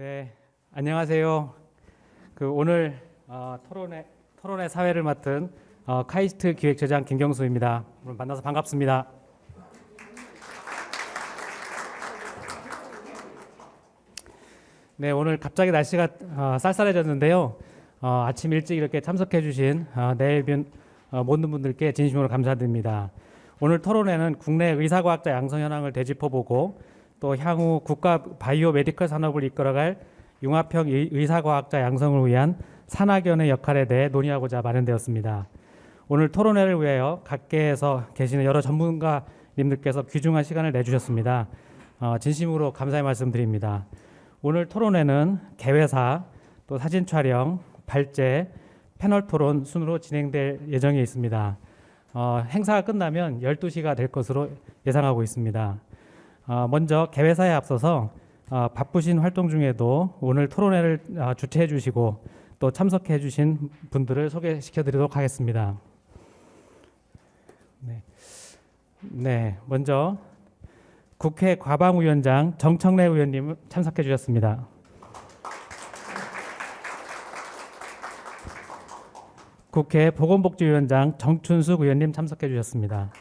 네, 안녕하세요. 그 오늘 어, 토론회 토론회 사회를 맡은 어, 카이스트 기획처장 김경수입니다. 오늘 만나서 반갑습니다. 네, 오늘 갑자기 날씨가 어, 쌀쌀해졌는데요. 어, 아침 일찍 이렇게 참석해주신 어, 내빈 어, 모든 분들께 진심으로 감사드립니다. 오늘 토론회는 국내 의사과학자 양성 현황을 되짚어보고 또 향후 국가 바이오 메디컬 산업을 이끌어갈 융합형 의- 의사과학자 양성을 위한 산학연의 역할에 대해 논의하고자 마련되었습니다. 오늘 토론회를 위하여 각계에서 계시는 여러 전문가님들께서 귀중한 시간을 내주셨습니다. 어, 진심으로 감사의 말씀드립니다. 오늘 토론회는 개회사, 또 사진 촬영, 발제, 패널 토론 순으로 진행될 예정에 있습니다. 어, 행사가 끝나면 12시가 될 것으로 예상하고 있습니다. 어, 먼저 개회사에 앞서서 어, 바쁘신 활동 중에도 오늘 토론회를 어, 주최해 주시고 또 참석해 주신 분들을 소개시켜 드리도록 하겠습니다. 네. 네, 먼저 국회 과방위원장 정청래 의원님 참석해 주셨습니다. 국회 보건복지위원장 정춘숙 의원님 참석해 주셨습니다.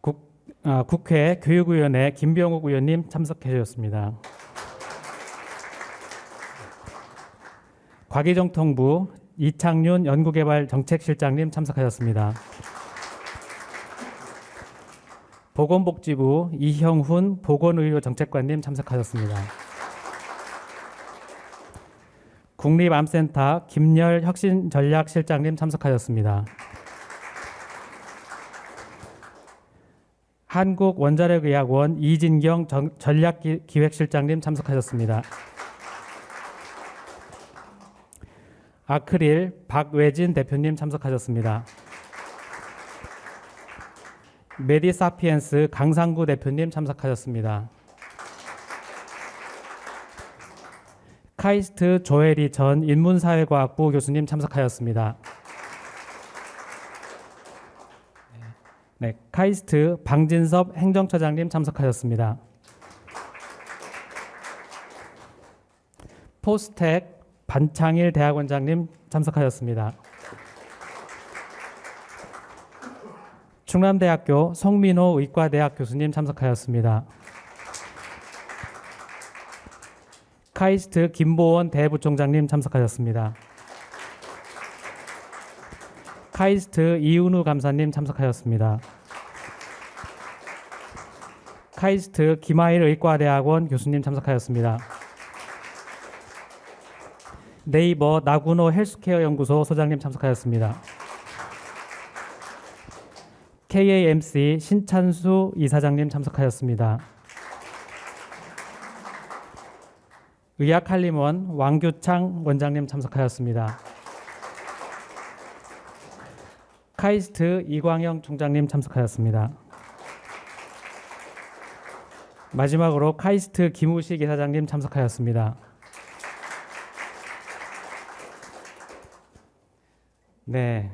국, 아, 국회 교육위원회 김병욱 의원님 참석해 주셨습니다. 과기정통부 이창윤 연구개발 정책실장님 참석하셨습니다. 보건복지부 이형훈 보건의료 정책관님 참석하셨습니다. 국립암센터 김열 혁신전략실장님 참석하셨습니다. 한국원자력의학원 이진경 전- 전략기획실장님 참석하셨습니다. 아크릴 박외진 대표님 참석하셨습니다. 메디사피엔스 강상구 대표님 참석하셨습니다. 카이스트 조혜리 전 인문사회과학부 교수님 참석하였습니다. 네, 카이스트 방진섭 행정처장님 참석하셨습니다. 포스텍 반창일 대학원장님 참석하셨습니다. 충남대학교 송민호 의과대학 교수님 참석하였습니다. 카이스트 김보원 대부총장님 참석하셨습니다. 카이스트 이은우 감사님 참석하셨습니다. 카이스트 김하일 의과대학원 교수님 참석하였습니다. 네이버 나구노 헬스케어 연구소 소장님 참석하였습니다. KAMC 신찬수 이사장님 참석하였습니다. 의학칼림원 왕규창 원장님 참석하였습니다. 카이스트 이광영 총장님 참석하였습니다. 마지막으로 카이스트 김우식 이사장님 참석하였습니다. 네.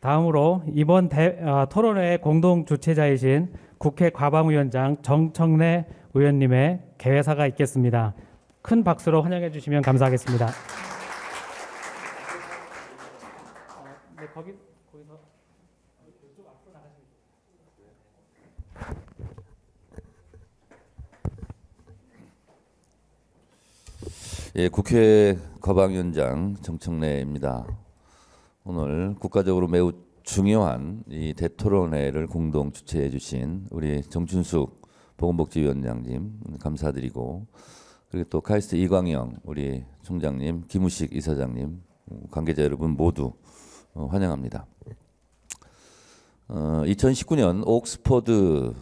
다음으로 이번 대, 어, 토론회 공동 주최자이신 국회 과방위원장 정청래 의원님의 개회사가 있겠습니다. 큰 박수로 환영해 주시면 감사하겠습니다. 네, 거기 거기서 예, 국회 거방위원장 정청래입니다. 오늘 국가적으로 매우 중요한 이 대토론회를 공동 주최해 주신 우리 정춘숙 보건복지위원장님 감사드리고 그리고 또 카이스트 이광영 우리 총장님 김우식 이사장님 관계자 여러분 모두 어, 환영합니다. 어, 2019년 옥스퍼드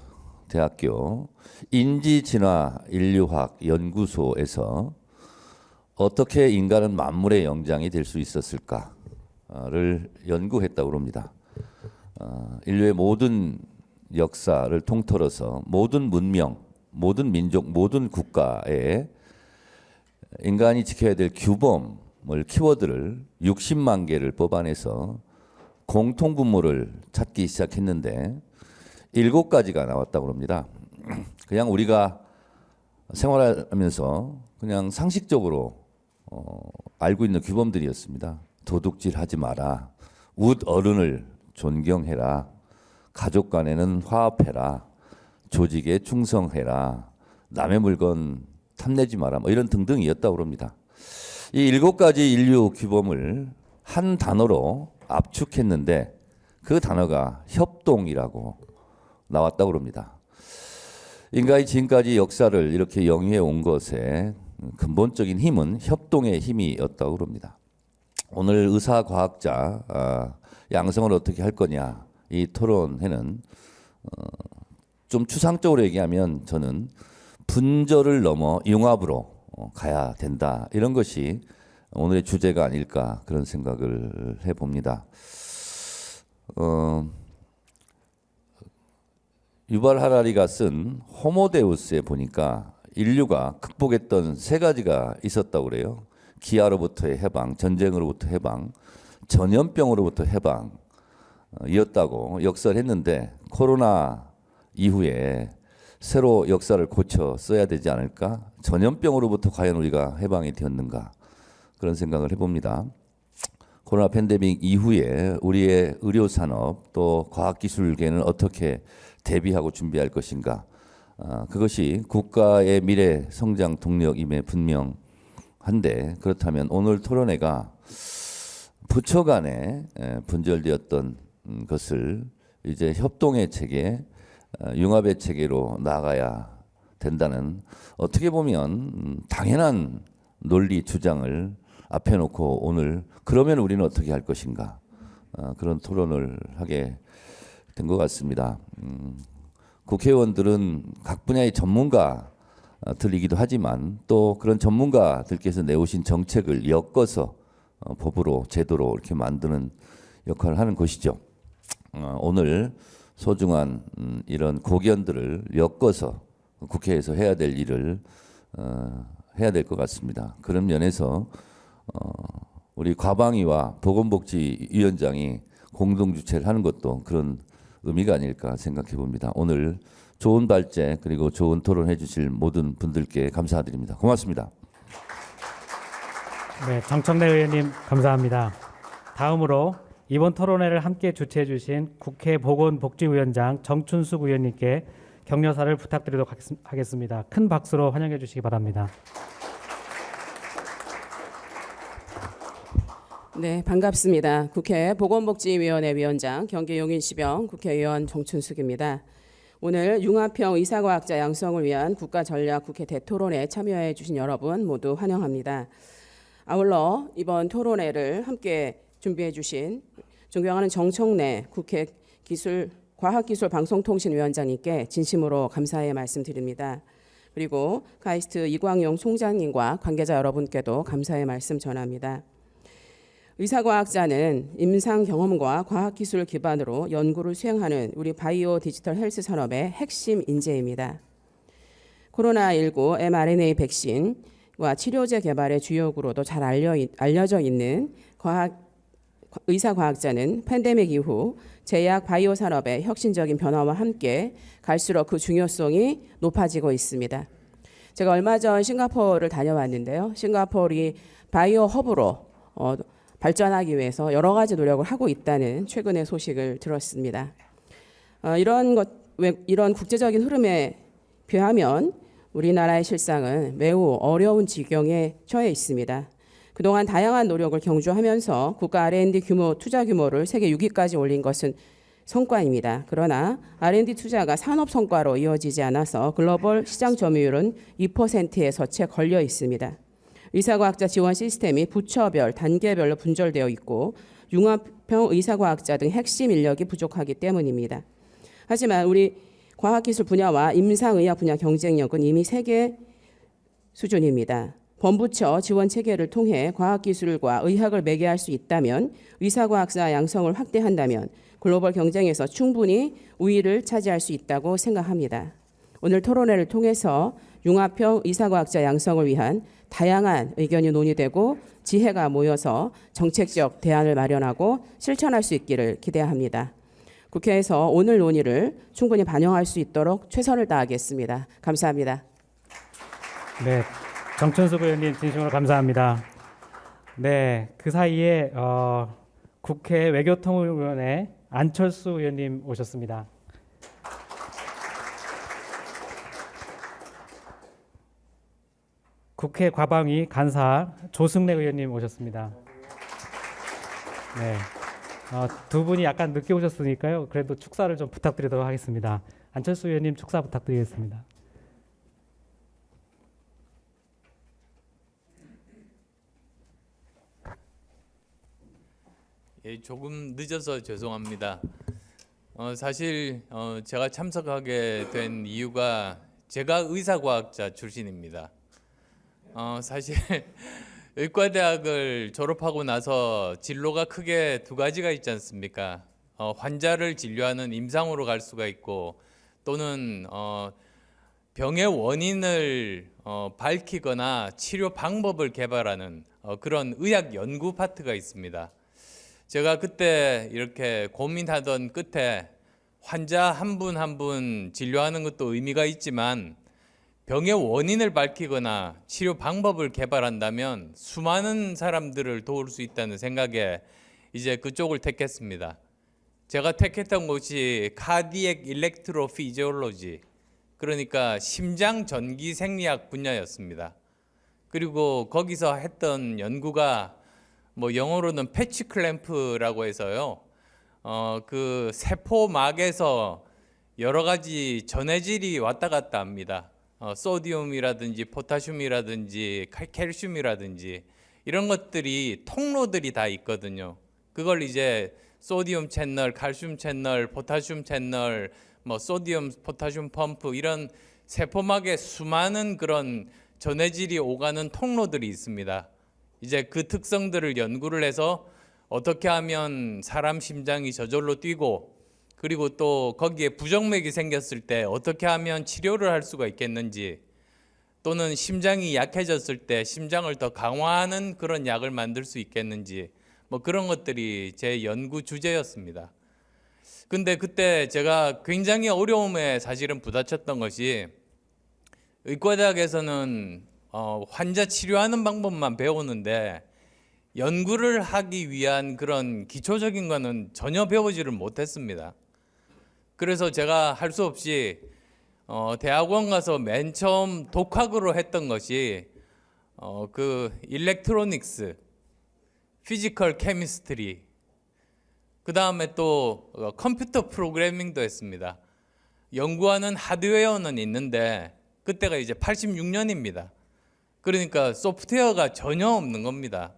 대학교 인지진화 인류학 연구소에서 어떻게 인간은 만물의 영장이 될 수 있었을까를 연구했다고 합니다. 어, 인류의 모든 역사를 통틀어서 모든 문명, 모든 민족, 모든 국가에 인간이 지켜야 될 규범을 키워드를 60만 개를 뽑아내서 공통 분모를 찾기 시작했는데 일곱 가지가 나왔다고 합니다. 그냥 우리가 생활하면서 그냥 상식적으로 어, 알고 있는 규범들이었습니다. 도둑질 하지 마라. 웃 어른을 존경해라. 가족 간에는 화합해라. 조직에 충성해라. 남의 물건 탐내지 마라. 뭐 이런 등등이었다고 합니다. 이 일곱 가지 인류 규범을 한 단어로 압축했는데 그 단어가 협동이라고 나왔다고 합니다. 인간이 지금까지 역사를 이렇게 영위해 온 것의 근본적인 힘은 협동의 힘이었다고 합니다. 오늘 의사 과학자 아, 양성을 어떻게 할 거냐 이 토론회는 어, 좀 추상적으로 얘기하면 저는 분절을 넘어 융합으로 어, 가야 된다 이런 것이 오늘의 주제가 아닐까 그런 생각을 해봅니다. 어, 유발 하라리가 쓴 호모데우스에 보니까 인류가 극복했던 세 가지가 있었다고 그래요. 기아로부터의 해방, 전쟁으로부터 해방, 전염병으로부터 해방 어, 이었다고 역사를 했는데 코로나 이후에 새로 역사를 고쳐 써야 되지 않을까? 전염병으로부터 과연 우리가 해방이 되었는가? 그런 생각을 해봅니다. 코로나 팬데믹 이후에 우리의 의료 산업 또 과학 기술계는 어떻게 대비하고 준비할 것인가? 아, 그것이 국가의 미래 성장 동력임에 분명한데 그렇다면 오늘 토론회가 부처 간에 에, 분절되었던 음, 것을 이제 협동의 체계, 어, 융합의 체계로 나가야 된다는 어떻게 보면 음, 당연한 논리 주장을 앞에 놓고 오늘 그러면 우리는 어떻게 할 것인가 어, 그런 토론을 하게 된 것 같습니다. 음, 국회의원들은 각 분야의 전문가들이기도 하지만 또 그런 전문가들께서 내오신 정책을 엮어서 어, 법으로 제도로 이렇게 만드는 역할을 하는 것이죠. 어, 오늘 소중한 음, 이런 고견들을 엮어서 국회에서 해야 될 일을 어, 해야 될 것 같습니다. 그런 면에서 어, 우리 과방위와 보건복지위원장이 공동 주최를 하는 것도 그런 의미가 아닐까 생각해 봅니다. 오늘 좋은 발제 그리고 좋은 토론해 주실 모든 분들께 감사드립니다. 고맙습니다. 네, 정청래 의원님 감사합니다. 다음으로 이번 토론회를 함께 주최해 주신 국회 보건복지위원장 정춘숙 의원님께 격려사를 부탁드리도록 하겠- 하겠습니다. 큰 박수로 환영해 주시기 바랍니다. 네, 반갑습니다. 국회 보건복지위원회 위원장 경기 용인시병 국회의원 정춘숙입니다. 오늘 융합형 의사과학자 양성을 위한 국가전략 국회 대토론에 참여해 주신 여러분 모두 환영합니다. 아울러 이번 토론회를 함께 준비해 주신 존경하는 정청래 국회 기술 과학기술방송통신위원장님께 진심으로 감사의 말씀드립니다. 그리고 가이스트 이광용 총장님과 관계자 여러분께도 감사의 말씀 전합니다. 의사과학자는 임상 경험과 과학기술을 기반으로 연구를 수행하는 우리 바이오 디지털 헬스 산업의 핵심 인재입니다. 코로나19 mRNA 백신과 치료제 개발의 주역으로도 잘 알려, 알려져 있는 과학, 의사과학자는 팬데믹 이후 제약 바이오 산업의 혁신적인 변화와 함께 갈수록 그 중요성이 높아지고 있습니다. 제가 얼마 전 싱가포르를 다녀왔는데요. 싱가포르이 바이오 허브로 어, 발전하기 위해서 여러 가지 노력을 하고 있다는 최근의 소식을 들었습니다. 어, 이런 것, 왜, 이런 국제적인 흐름에 비하면 우리나라의 실상은 매우 어려운 지경에 처해 있습니다. 그동안 다양한 노력을 경주하면서 국가 R&D 규모 투자 규모를 세계 6위까지 올린 것은 성과입니다. 그러나 R&D 투자가 산업 성과로 이어지지 않아서 글로벌 시장 점유율은 2%에서 채 걸려 있습니다. 의사과학자 지원 시스템이 부처별, 단계별로 분절되어 있고 융합형 의사과학자 등 핵심 인력이 부족하기 때문입니다. 하지만 우리 과학기술 분야와 임상의학 분야 경쟁력은 이미 세계 수준입니다. 범부처 지원 체계를 통해 과학기술과 의학을 매개할 수 있다면 의사과학사 양성을 확대한다면 글로벌 경쟁에서 충분히 우위를 차지할 수 있다고 생각합니다. 오늘 토론회를 통해서 융합형 의사과학자 양성을 위한 다양한 의견이 논의되고 지혜가 모여서 정책적 대안을 마련하고 실천할 수 있기를 기대합니다. 국회에서 오늘 논의를 충분히 반영할 수 있도록 최선을 다하겠습니다. 감사합니다. 네, 정천수 의원님 진심으로 감사합니다. 네, 그 사이에 어, 국회 외교통일위원회 안철수 의원님 오셨습니다. 국회 과방위 간사 조승래 의원님 오셨습니다. 네, 어, 두 분이 약간 늦게 오셨으니까요. 그래도 축사를 좀 부탁드리도록 하겠습니다. 안철수 의원님 축사 부탁드리겠습니다. 예, 조금 늦어서 죄송합니다. 어, 사실 어, 제가 참석하게 된 이유가 제가 의사과학자 출신입니다. 어, 사실 의과대학을 졸업하고 나서 진로가 크게 두 가지가 있지 않습니까? 어, 환자를 진료하는 임상으로 갈 수가 있고 또는 어, 병의 원인을 어, 밝히거나 치료 방법을 개발하는 어, 그런 의학 연구 파트가 있습니다. 제가 그때 이렇게 고민하던 끝에 환자 한 분 한분 진료하는 것도 의미가 있지만 병의 원인을 밝히거나 치료 방법을 개발한다면 수많은 사람들을 도울 수 있다는 생각에 이제 그쪽을 택했습니다. 제가 택했던 곳이 카디엑 일렉트로 피지올로지 그러니까 심장 전기 생리학 분야였습니다. 그리고 거기서 했던 연구가 뭐 영어로는 패치 클램프라고 해서요. 어, 그 세포막에서 여러 가지 전해질이 왔다 갔다 합니다. 어, 소디움이라든지 포타슘이라든지 칼- 캘슘이라든지 이런 것들이 통로들이 다 있거든요. 그걸 이제 소디움 채널, 칼슘 채널, 포타슘 채널, 뭐 소디움, 포타슘 펌프 이런 세포막에 수많은 그런 전해질이 오가는 통로들이 있습니다. 이제 그 특성들을 연구를 해서 어떻게 하면 사람 심장이 저절로 뛰고 그리고 또 거기에 부정맥이 생겼을 때 어떻게 하면 치료를 할 수가 있겠는지 또는 심장이 약해졌을 때 심장을 더 강화하는 그런 약을 만들 수 있겠는지 뭐 그런 것들이 제 연구 주제였습니다. 근데 그때 제가 굉장히 어려움에 사실은 부딪혔던 것이 의과대학에서는 어, 환자 치료하는 방법만 배우는데 연구를 하기 위한 그런 기초적인 거는 전혀 배우지를 못했습니다. 그래서 제가 할 수 없이 어, 대학원 가서 맨 처음 독학으로 했던 것이 어, 그 electronics, physical chemistry, 그 다음에 또 어, 컴퓨터 프로그래밍도 했습니다. 연구하는 하드웨어는 있는데 그때가 이제 86년입니다. 그러니까 소프트웨어가 전혀 없는 겁니다.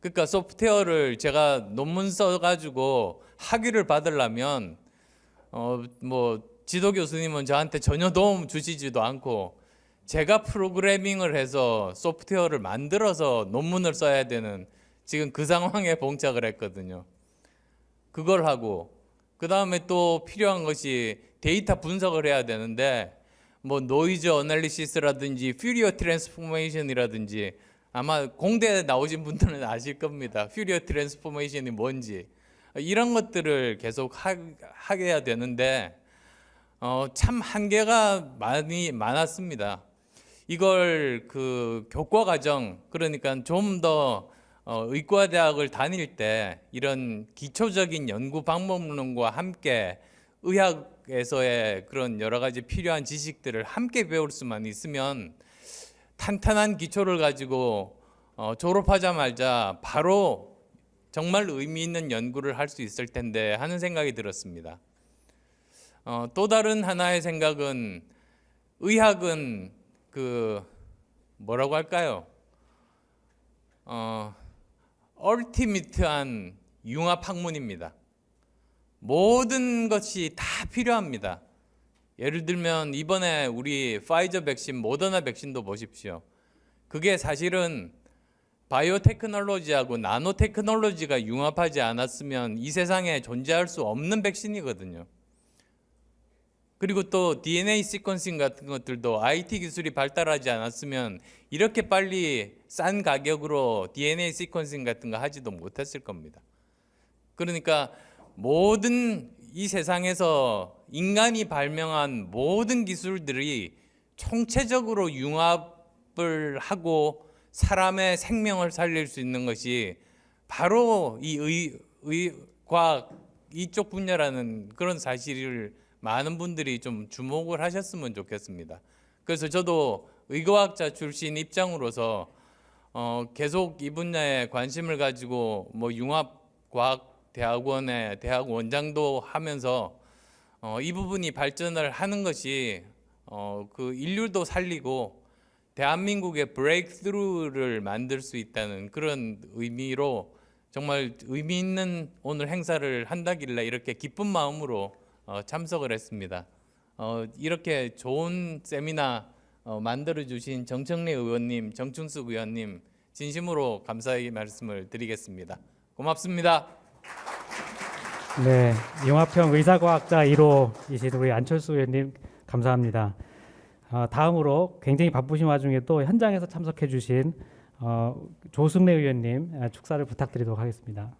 그러니까 소프트웨어를 제가 논문 써가지고 학위를 받으려면 어 뭐 지도 교수님은 저한테 전혀 도움 주시지도 않고 제가 프로그래밍을 해서 소프트웨어를 만들어서 논문을 써야 되는 지금 그 상황에 봉착을 했거든요. 그걸 하고 그 다음에 또 필요한 것이 데이터 분석을 해야 되는데 뭐 noise analysis라든지 Fourier transformation이라든지 아마 공대에 나오신 분들은 아실 겁니다. Fourier transformation이 뭔지 이런 것들을 계속 하, 하게 해야 되는데 어, 참 한계가 많이 많았습니다. 이걸 그 교과 과정 그러니까 좀더 어, 의과대학을 다닐 때 이런 기초적인 연구 방법론과 함께 의학에서의 그런 여러 가지 필요한 지식들을 함께 배울 수만 있으면 탄탄한 기초를 가지고 어, 졸업하자마자 바로 정말 의미 있는 연구를 할 수 있을 텐데 하는 생각이 들었습니다. 어, 또 다른 하나의 생각은 의학은 그 뭐라고 할까요? 어, 얼티미트한 융합 학문입니다. 모든 것이 다 필요합니다. 예를 들면 이번에 우리 파이저 백신, 모더나 백신도 보십시오. 그게 사실은 바이오 테크놀로지하고 나노 테크놀로지가 융합하지 않았으면 이 세상에 존재할 수 없는 백신이거든요. 그리고 또 DNA 시퀀싱 같은 것들도 IT 기술이 발달하지 않았으면 이렇게 빨리 싼 가격으로 DNA 시퀀싱 같은 거 하지도 못했을 겁니다. 그러니까 모든 이 세상에서 인간이 발명한 모든 기술들이 총체적으로 융합을 하고 사람의 생명을 살릴 수 있는 것이 바로 이 의, 의, 과학 이쪽 분야라는 그런 사실을 많은 분들이 좀 주목을 하셨으면 좋겠습니다. 그래서 저도 의과학자 출신 입장으로서 어, 계속 이 분야에 관심을 가지고 뭐 융합과학대학원의 대학 원장도 하면서 어, 이 부분이 발전을 하는 것이 어, 그 인류도 살리고 대한민국의 브레이크스루를 만들 수 있다는 그런 의미로 정말 의미 있는 오늘 행사를 한다길래 이렇게 기쁜 마음으로 어, 참석을 했습니다. 어, 이렇게 좋은 세미나 어, 만들어 주신 정청래 의원님, 정춘숙 의원님 진심으로 감사의 말씀을 드리겠습니다. 고맙습니다. 네, 융합형 의사과학자 1호이신 우리 안철수 의원님 감사합니다. 어, 다음으로 굉장히 바쁘신 와중에 또 현장에서 참석해 주신 어, 조승래 의원님 아, 축사를 부탁드리도록 하겠습니다.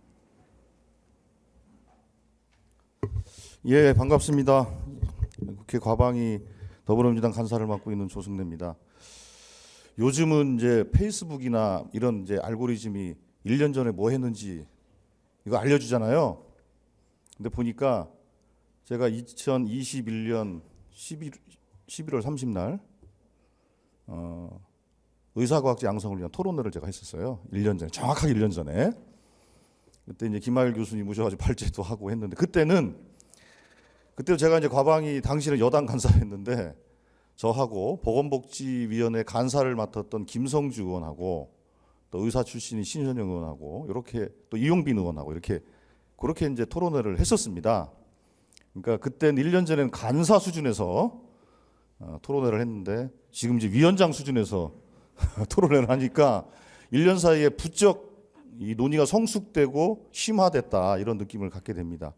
예, 반갑습니다. 국회 과방위 더불어민주당 간사를 맡고 있는 조승래입니다. 요즘은 이제 페이스북이나 이런 이제 알고리즘이 1년 전에 뭐 했는지 이거 알려주잖아요. 근데 보니까 제가 2021년 11, 11월 30날 어, 의사과학자 양성을 위한 토론회를 제가 했었어요. 1년 전에 정확하게 1년 전에 그때 이제 김하일 교수님 오셔가지고 발제도 하고 했는데 그때는 그때 제가 이제 과방위 당시는 여당 간사였는데 저하고 보건복지위원회 간사를 맡았던 김성주 의원하고 또 의사 출신인 신현영 의원하고 이렇게 또 이용빈 의원하고 이렇게 그렇게 이제 토론회를 했었습니다. 그러니까 그때는 1년 전에는 간사 수준에서 어, 토론회를 했는데 지금 이제 위원장 수준에서 토론회를 하니까 1년 사이에 부쩍 이 논의가 성숙되고 심화됐다 이런 느낌을 갖게 됩니다.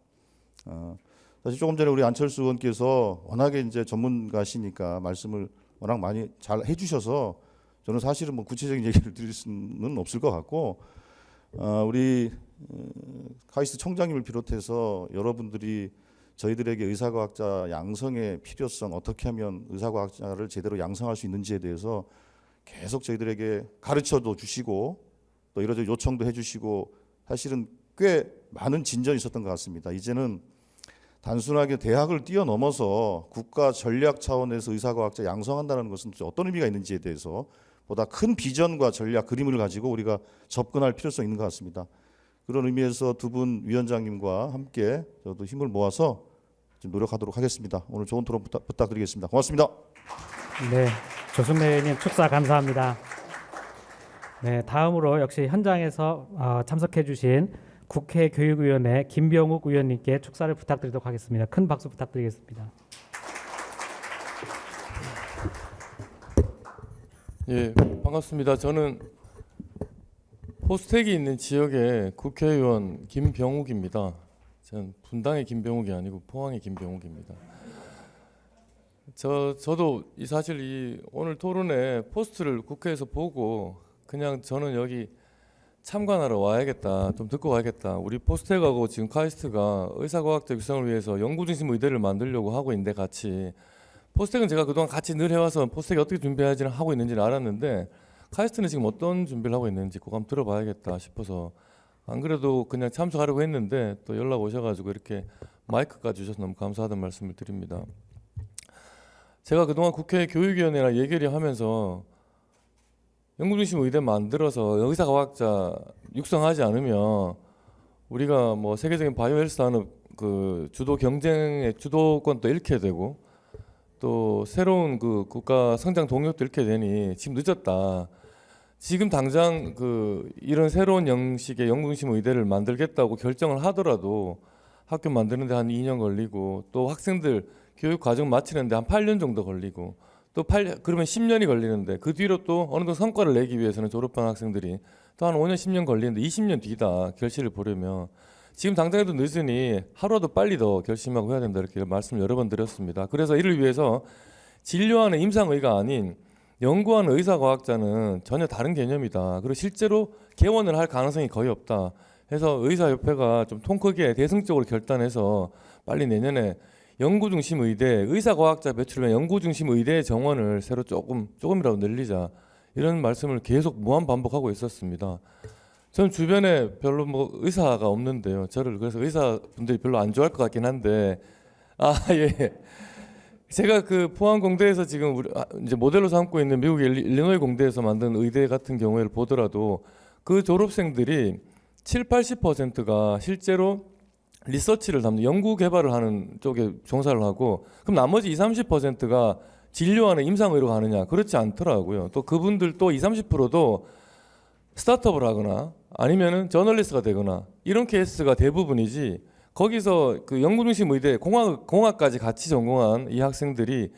어, 사실 조금 전에 우리 안철수 의원께서 워낙에 이제 전문가시니까 말씀을 워낙 많이 잘 해주셔서 저는 사실은 뭐 구체적인 얘기를 드릴 수는 없을 것 같고 어, 우리 어, 카이스트 청장님을 비롯해서 여러분들이 저희들에게 의사과학자 양성의 필요성 어떻게 하면 의사과학자를 제대로 양성할 수 있는지에 대해서 계속 저희들에게 가르쳐도 주시고 또 이러저 요청도 해주시고 사실은 꽤 많은 진전이 있었던 것 같습니다. 이제는 단순하게 대학을 뛰어넘어서 국가 전략 차원에서 의사과학자 양성한다는 것은 어떤 의미가 있는지에 대해서 보다 큰 비전과 전략 그림을 가지고 우리가 접근할 필요성이 있는 것 같습니다. 그런 의미에서 두 분 위원장님과 함께 저도 힘을 모아서 좀 노력하도록 하겠습니다. 오늘 좋은 토론 부탁, 부탁드리겠습니다. 고맙습니다. 네, 조승래 의원님 축사 감사합니다. 네, 다음으로 역시 현장에서 어, 참석해 주신 국회 교육위원회 김병욱 의원님께 축사를 부탁드리도록 하겠습니다. 큰 박수 부탁드리겠습니다. 예, 반갑습니다. 저는 포스텍이 있는 지역의 국회의원 김병욱입니다. 저는 분당의 김병욱이 아니고 포항의 김병욱입니다. 저 저도 이 사실 이 오늘 토론회 포스트를 국회에서 보고 그냥 저는 여기 참관하러 와야겠다, 좀 듣고 가야겠다. 우리 포스텍하고 지금 카이스트가 의사과학자 육성을 위해서 연구중심 의대를 만들려고 하고 있는데 같이 포스텍은 제가 그동안 같이 늘 해와서 포스텍이 어떻게 준비하지는 하고 있는지는 알았는데 카이스트는 지금 어떤 준비를 하고 있는지 그거 한번 들어봐야겠다 싶어서 안 그래도 그냥 참석하려고 했는데 또 연락 오셔가지고 이렇게 마이크까지 주셔서 너무 감사하다는 말씀을 드립니다. 제가 그동안 국회 교육위원회랑 얘기를 하면서 연구중심 의대 만들어서 의사과학자 육성하지 않으면 우리가 뭐 세계적인 바이오 헬스 산업 그 주도 경쟁의 주도권도 잃게 되고 또 새로운 그 국가 성장 동력도 잃게 되니 지금 늦었다. 지금 당장 그 이런 새로운 형식의 연구중심 의대를 만들겠다고 결정을 하더라도 학교 만드는데 한 2년 걸리고 또 학생들 교육 과정 마치는데 한 8년 정도 걸리고 또 8, 그러면 10년이 걸리는데 그 뒤로 또 어느 정도 성과를 내기 위해서는 졸업한 학생들이 또 한 5년 10년 걸리는데 20년 뒤다 결실을 보려면 지금 당장에도 늦으니 하루라도 빨리 더 결심하고 해야 된다 이렇게 말씀을 여러 번 드렸습니다. 그래서 이를 위해서 진료하는 임상의가 아닌 연구하는 의사 과학자는 전혀 다른 개념이다. 그리고 실제로 개원을 할 가능성이 거의 없다. 해서 의사협회가 좀 통 크게 대승적으로 결단해서 빨리 내년에 연구 중심 의대, 의사 과학자 배출을 위한 연구 중심 의대 정원을 새로 조금 조금이라도 늘리자 이런 말씀을 계속 무한 반복하고 있었습니다. 전 주변에 별로 뭐 의사가 없는데요. 저를 그래서 의사분들이 별로 안 좋아할 것 같긴 한데 아 예. 제가 그 포항 공대에서 지금 우리 아, 이제 모델로 삼고 있는 일리- 일리노이 공대에서 만든 의대 같은 경우를 보더라도 그 졸업생들이 7, 80%가 실제로 리서치를 담는 연구 개발을 하는 쪽에 종사를 하고 그럼 나머지 20, 30%가 진료하는 임상의로 가느냐 그렇지 않더라고요. 또 그분들 또 20, 30%도 스타트업을 하거나 아니면은 저널리스트가 되거나 이런 케이스가 대부분이지 거기서 그 연구 중심 의대 공학 공학까지 같이 전공한 이 학생들이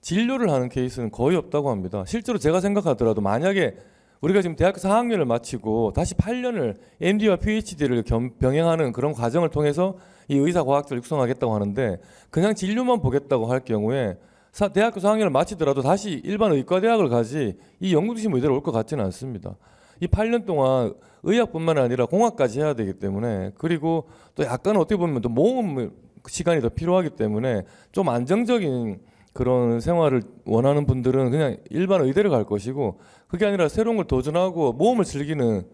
진료를 하는 케이스는 거의 없다고 합니다. 실제로 제가 생각하더라도 만약에 우리가 지금 대학교 4학년을 마치고 다시 8년을 MD와 PhD를 병행하는 그런 과정을 통해서 이 의사 과학자를 육성하겠다고 하는데 그냥 진료만 보겠다고 할 경우에 사- 대학교 4학년을 마치더라도 다시 일반 의과 대학을 가지 이 연구 중심 의대로 올 것 같지는 않습니다. 이 8년 동안 의학뿐만 아니라 공학까지 해야 되기 때문에 그리고 또 약간 어떻게 보면 또 모험 시간이 더 필요하기 때문에 좀 안정적인 그런 생활을 원하는 분들은 그냥 일반 의대를 갈 것이고 그게 아니라 새로운 걸 도전하고 모험을 즐기는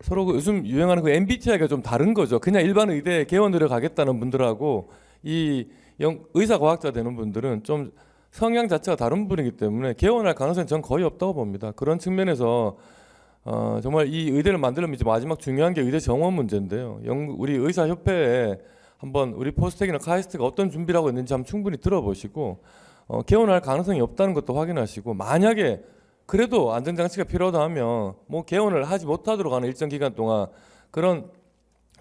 서로 그 요즘 유행하는 그 MBTI가 좀 다른 거죠. 그냥 일반 의대 개원으로 가겠다는 분들하고 이 영- 의사 과학자 되는 분들은 좀 성향 자체가 다른 분이기 때문에 개원할 가능성이 전 거의 없다고 봅니다. 그런 측면에서 어, 정말 이 의대를 만들려면 이제 마지막 중요한 게 의대 정원 문제인데요. 영, 우리 의사 협회에 한번 우리 포스텍이나 카이스트가 어떤 준비를 하고 있는지 한번 충분히 들어보시고 어, 개원할 가능성이 없다는 것도 확인하시고 만약에 그래도 안전장치가 필요하다 하면 뭐 개원을 하지 못하도록 하는 일정 기간 동안 그런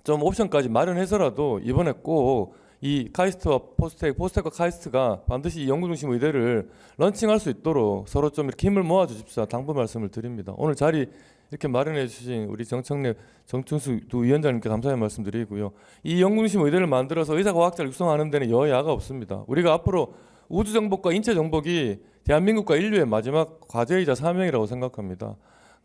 좀 옵션까지 마련해서라도 이번에 꼭 이 카이스트와 포스텍, 포스텍과 카이스트가 반드시 이 연구 중심 의대를 런칭할 수 있도록 서로 좀 이렇게 힘을 모아 주십사 당부 말씀을 드립니다. 오늘 자리 이렇게 마련해 주신 우리 정청래 정춘수 두 위원장님께 감사의 말씀드리고요. 이 연구 중심 의대를 만들어서 의사 과학자를 육성하는 데는 여야가 없습니다. 우리가 앞으로 우주 정복과 인체 정복이 대한민국과 인류의 마지막 과제이자 사명이라고 생각합니다.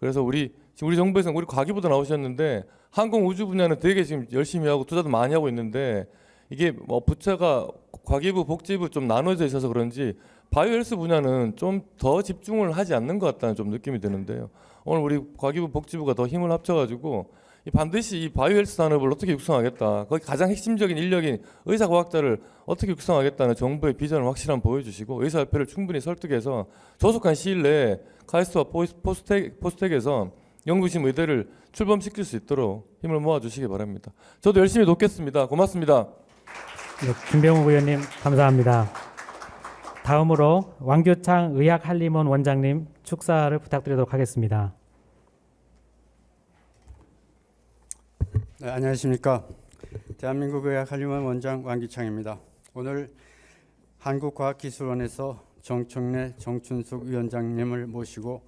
그래서 우리 지금 우리 정부에서 우리 과기부도 나오셨는데 항공 우주 분야는 되게 지금 열심히 하고 투자도 많이 하고 있는데 이게 뭐 부처가 과기부 복지부 좀 나눠져 있어서 그런지 바이오헬스 분야는 좀 더 집중을 하지 않는 것 같다는 좀 느낌이 드는데요. 오늘 우리 과기부 복지부가 더 힘을 합쳐가지고 이 반드시 이 바이오헬스 산업을 어떻게 육성하겠다. 거기 가장 핵심적인 인력인 의사 과학자를 어떻게 육성하겠다는 정부의 비전을 확실한 보여주시고 의사협회를 충분히 설득해서 조속한 시일 내에 카이스트와 포스- 포스텍, 포스텍에서 연구중심 의대를 출범시킬 수 있도록 힘을 모아주시기 바랍니다. 저도 열심히 돕겠습니다. 고맙습니다. 네, 김병욱 의원님 감사합니다. 다음으로 왕교창 의학한림원 원장님 축사를 부탁드리도록 하겠습니다. 네, 안녕하십니까. 대한민국 의학한림원 원장 왕기창입니다. 오늘 한국과학기술원에서 정청래 정춘숙 위원장님을 모시고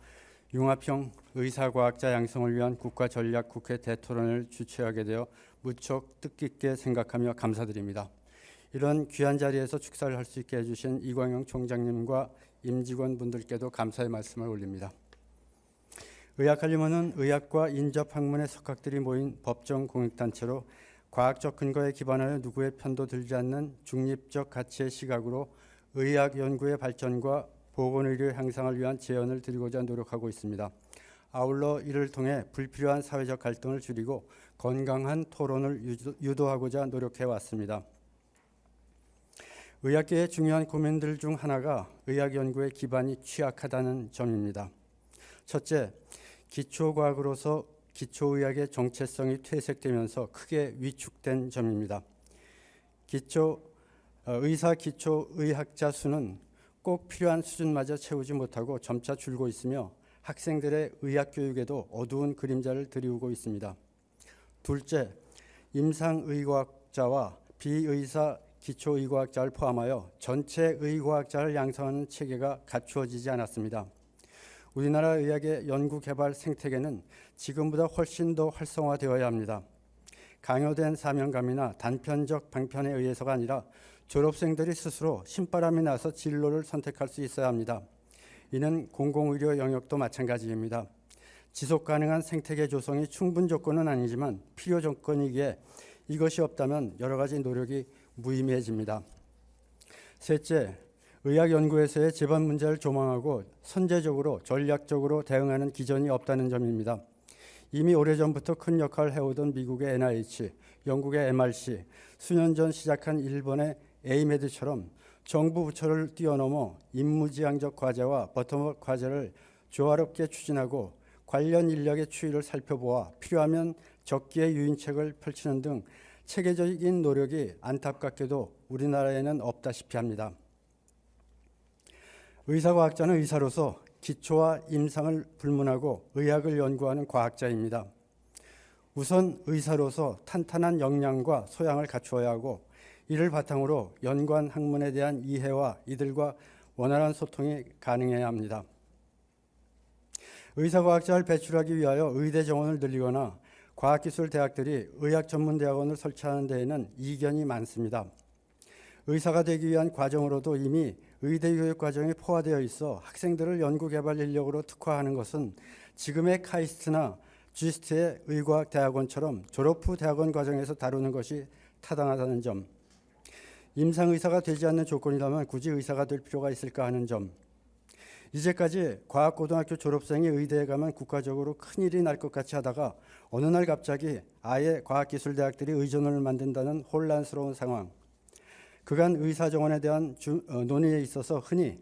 융합형 의사과학자 양성을 위한 국가전략국회 대토론을 주최하게 되어 무척 뜻깊게 생각하며 감사드립니다. 이런 귀한 자리에서 축사를 할 수 있게 해주신 이광영 총장님과 임직원 분들께도 감사의 말씀을 올립니다. 의학한림원은 의학과 인접 학문의 석학들이 모인 법정 공익단체로 과학적 근거에 기반하여 누구의 편도 들지 않는 중립적 가치의 시각으로 의학 연구의 발전과 보건의료 향상을 위한 제언을 드리고자 노력하고 있습니다. 아울러 이를 통해 불필요한 사회적 갈등을 줄이고 건강한 토론을 유도- 유도하고자 노력해 왔습니다. 의학계의 중요한 고민들 중 하나가 의학 연구의 기반이 취약하다는 점입니다. 첫째, 기초과학으로서 기초의학의 정체성이 퇴색되면서 크게 위축된 점입니다. 기초 어, 의사 기초 의학자 수는 꼭 필요한 수준마저 채우지 못하고 점차 줄고 있으며 학생들의 의학 교육에도 어두운 그림자를 드리우고 있습니다. 둘째, 임상의과학자와 비의사 기초의과학자를 포함하여 전체 의과학자를 양성하는 체계가 갖추어지지 않았습니다. 우리나라 의학의 연구 개발 생태계는 지금보다 훨씬 더 활성화되어야 합니다. 강요된 사명감이나 단편적 방편에 의해서가 아니라 졸업생들이 스스로 신바람이 나서 진로를 선택할 수 있어야 합니다. 이는 공공의료 영역도 마찬가지입니다. 지속 가능한 생태계 조성이 충분 조건은 아니지만 필요 조건이기에 이것이 없다면 여러 가지 노력이 무의미해집니다. 셋째, 의학 연구에서의 재반 문제를 조망하고 선제적으로 전략적으로 대응하는 기전이 없다는 점입니다. 이미 오래전부터 큰 역할을 해오던 미국의 NIH, 영국의 MRC, 수년 전 시작한 일본의 에이메드처럼 정부 부처를 뛰어넘어 임무지향적 과제와 버텀업 과제를 조화롭게 추진하고 관련 인력의 추이를 살펴보아 필요하면 적기의 유인책을 펼치는 등 체계적인 노력이 안타깝게도 우리나라에는 없다시피 합니다. 의사과학자는 의사로서 기초와 임상을 불문하고 의학을 연구하는 과학자입니다. 우선 의사로서 탄탄한 역량과 소양을 갖추어야 하고 이를 바탕으로 연관 학문에 대한 이해와 이들과 원활한 소통이 가능해야 합니다. 의사과학자를 배출하기 위하여 의대 정원을 늘리거나 과학기술대학들이 의학전문대학원을 설치하는 데에는 이견이 많습니다. 의사가 되기 위한 과정으로도 이미 의대 교육 과정이 포화되어 있어 학생들을 연구개발 인력으로 특화하는 것은 지금의 카이스트나 GST의 의과학 대학원처럼 졸업 후 대학원 과정에서 다루는 것이 타당하다는 점, 임상 의사가 되지 않는 조건이라면 굳이 의사가 될 필요가 있을까 하는 점, 이제까지 과학고등학교 졸업생이 의대에 가면 국가적으로 큰일이 날 것 같이 하다가 어느 날 갑자기 아예 과학기술대학들이 의전원을 만든다는 혼란스러운 상황, 그간 의사정원에 대한 주, 어, 논의에 있어서 흔히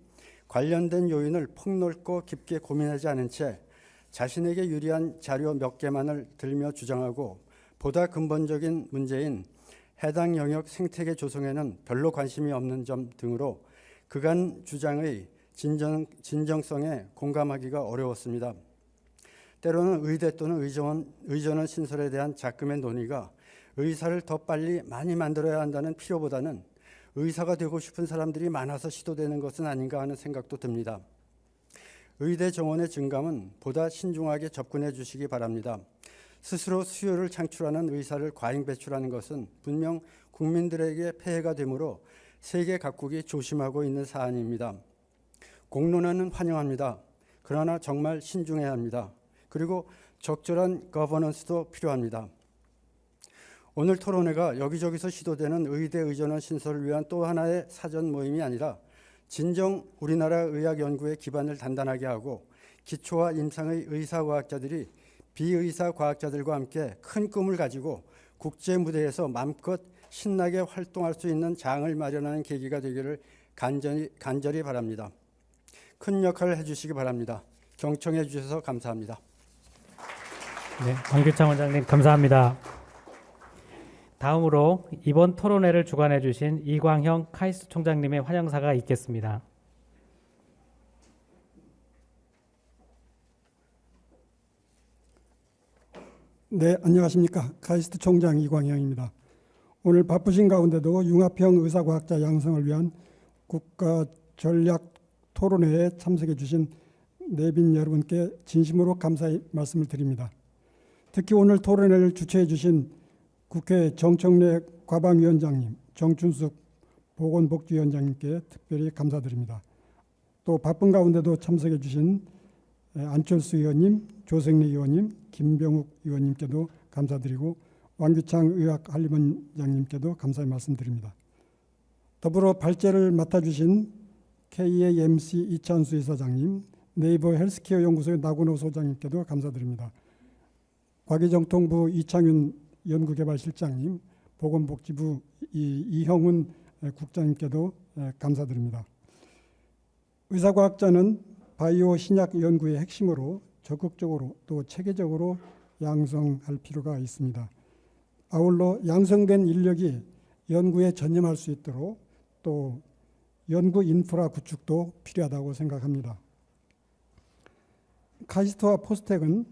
관련된 요인을 폭넓고 깊게 고민하지 않은 채 자신에게 유리한 자료 몇 개만을 들며 주장하고 보다 근본적인 문제인 해당 영역 생태계 조성에는 별로 관심이 없는 점 등으로 그간 주장의 진정, 진정성에 공감하기가 어려웠습니다. 때로는 의대 또는 의전, 의전원 신설에 대한 작금의 논의가 의사를 더 빨리 많이 만들어야 한다는 필요보다는 의사가 되고 싶은 사람들이 많아서 시도되는 것은 아닌가 하는 생각도 듭니다. 의대 정원의 증감은 보다 신중하게 접근해 주시기 바랍니다. 스스로 수요를 창출하는 의사를 과잉 배출하는 것은 분명 국민들에게 폐해가 되므로 세계 각국이 조심하고 있는 사안입니다. 공론화는 환영합니다. 그러나 정말 신중해야 합니다. 그리고 적절한 거버넌스도 필요합니다. 오늘 토론회가 여기저기서 시도되는 의대 의전원 신설을 위한 또 하나의 사전 모임이 아니라 진정 우리나라 의학 연구의 기반을 단단하게 하고 기초와 임상의 의사 과학자들이 비의사 과학자들과 함께 큰 꿈을 가지고 국제 무대에서 마음껏 신나게 활동할 수 있는 장을 마련하는 계기가 되기를 간절히, 간절히 바랍니다. 큰 역할을 해주시기 바랍니다. 경청해 주셔서 감사합니다. 네, 황규창 원장님 감사합니다. 다음으로 이번 토론회를 주관해 주신 이광형 카이스트 총장님의 환영사가 있겠습니다. 네, 안녕하십니까. 카이스트 총장 이광영입니다. 오늘 바쁘신 가운데도 융합형 의사과학자 양성을 위한 국가 전략 토론회에 참석해 주신 내빈 여러분께 진심으로 감사의 말씀을 드립니다. 특히 오늘 토론회를 주최해 주신 국회 정청래 과방위원장님, 정춘숙 보건복지위원장님께 특별히 감사드립니다. 또 바쁜 가운데도 참석해 주신 안철수 의원님, 조성래 의원님, 김병욱 의원님께도 감사드리고 왕규창 의학 한림원장님께도 감사의 말씀드립니다. 더불어 발제를 맡아주신 KAMC 이찬수 이사장님, 네이버 헬스케어 연구소의 나군호 소장님께도 감사드립니다. 과기정통부 이창윤 연구개발실장님, 보건복지부 이형훈 국장님께도 감사드립니다. 의사과학자는 바이오 신약 연구의 핵심으로 적극적으로 또 체계적으로 양성할 필요가 있습니다. 아울러 양성된 인력이 연구에 전념할 수 있도록 또 연구 인프라 구축도 필요하다고 생각합니다. 카이스트와 포스텍은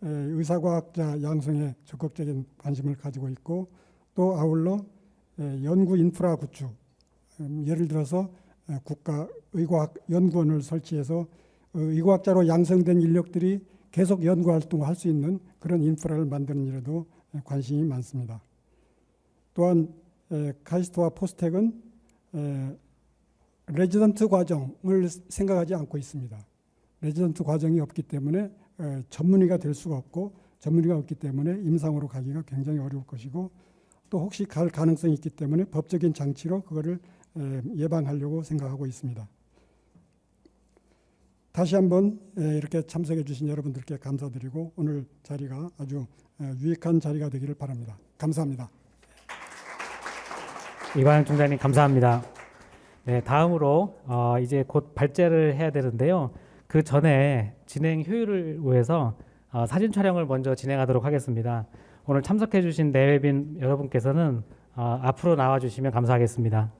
의사과학자 양성에 적극적인 관심을 가지고 있고 또 아울러 연구 인프라 구축, 음, 예를 들어서 국가의과학연구원을 설치해서 의과학자로 양성된 인력들이 계속 연구 활동을 할 수 있는 그런 인프라를 만드는 일에도 관심이 많습니다. 또한 카이스트와 포스텍은 레지던트 과정을 생각하지 않고 있습니다. 레지던트 과정이 없기 때문에 전문의가 될 수가 없고 전문의가 없기 때문에 임상으로 가기가 굉장히 어려울 것이고 또 혹시 갈 가능성이 있기 때문에 법적인 장치로 그거를 에, 예방하려고 생각하고 있습니다. 다시 한번 에, 이렇게 참석해 주신 여러분들께 감사드리고 오늘 자리가 아주 에, 유익한 자리가 되기를 바랍니다. 감사합니다. 이광영 총장님 감사합니다. 네, 다음으로 어, 이제 곧 발제를 해야 되는데요. 그 전에 진행 효율을 위해서 어, 사진 촬영을 먼저 진행하도록 하겠습니다. 오늘 참석해 주신 내외빈 여러분께서는 어, 앞으로 나와 주시면 감사하겠습니다.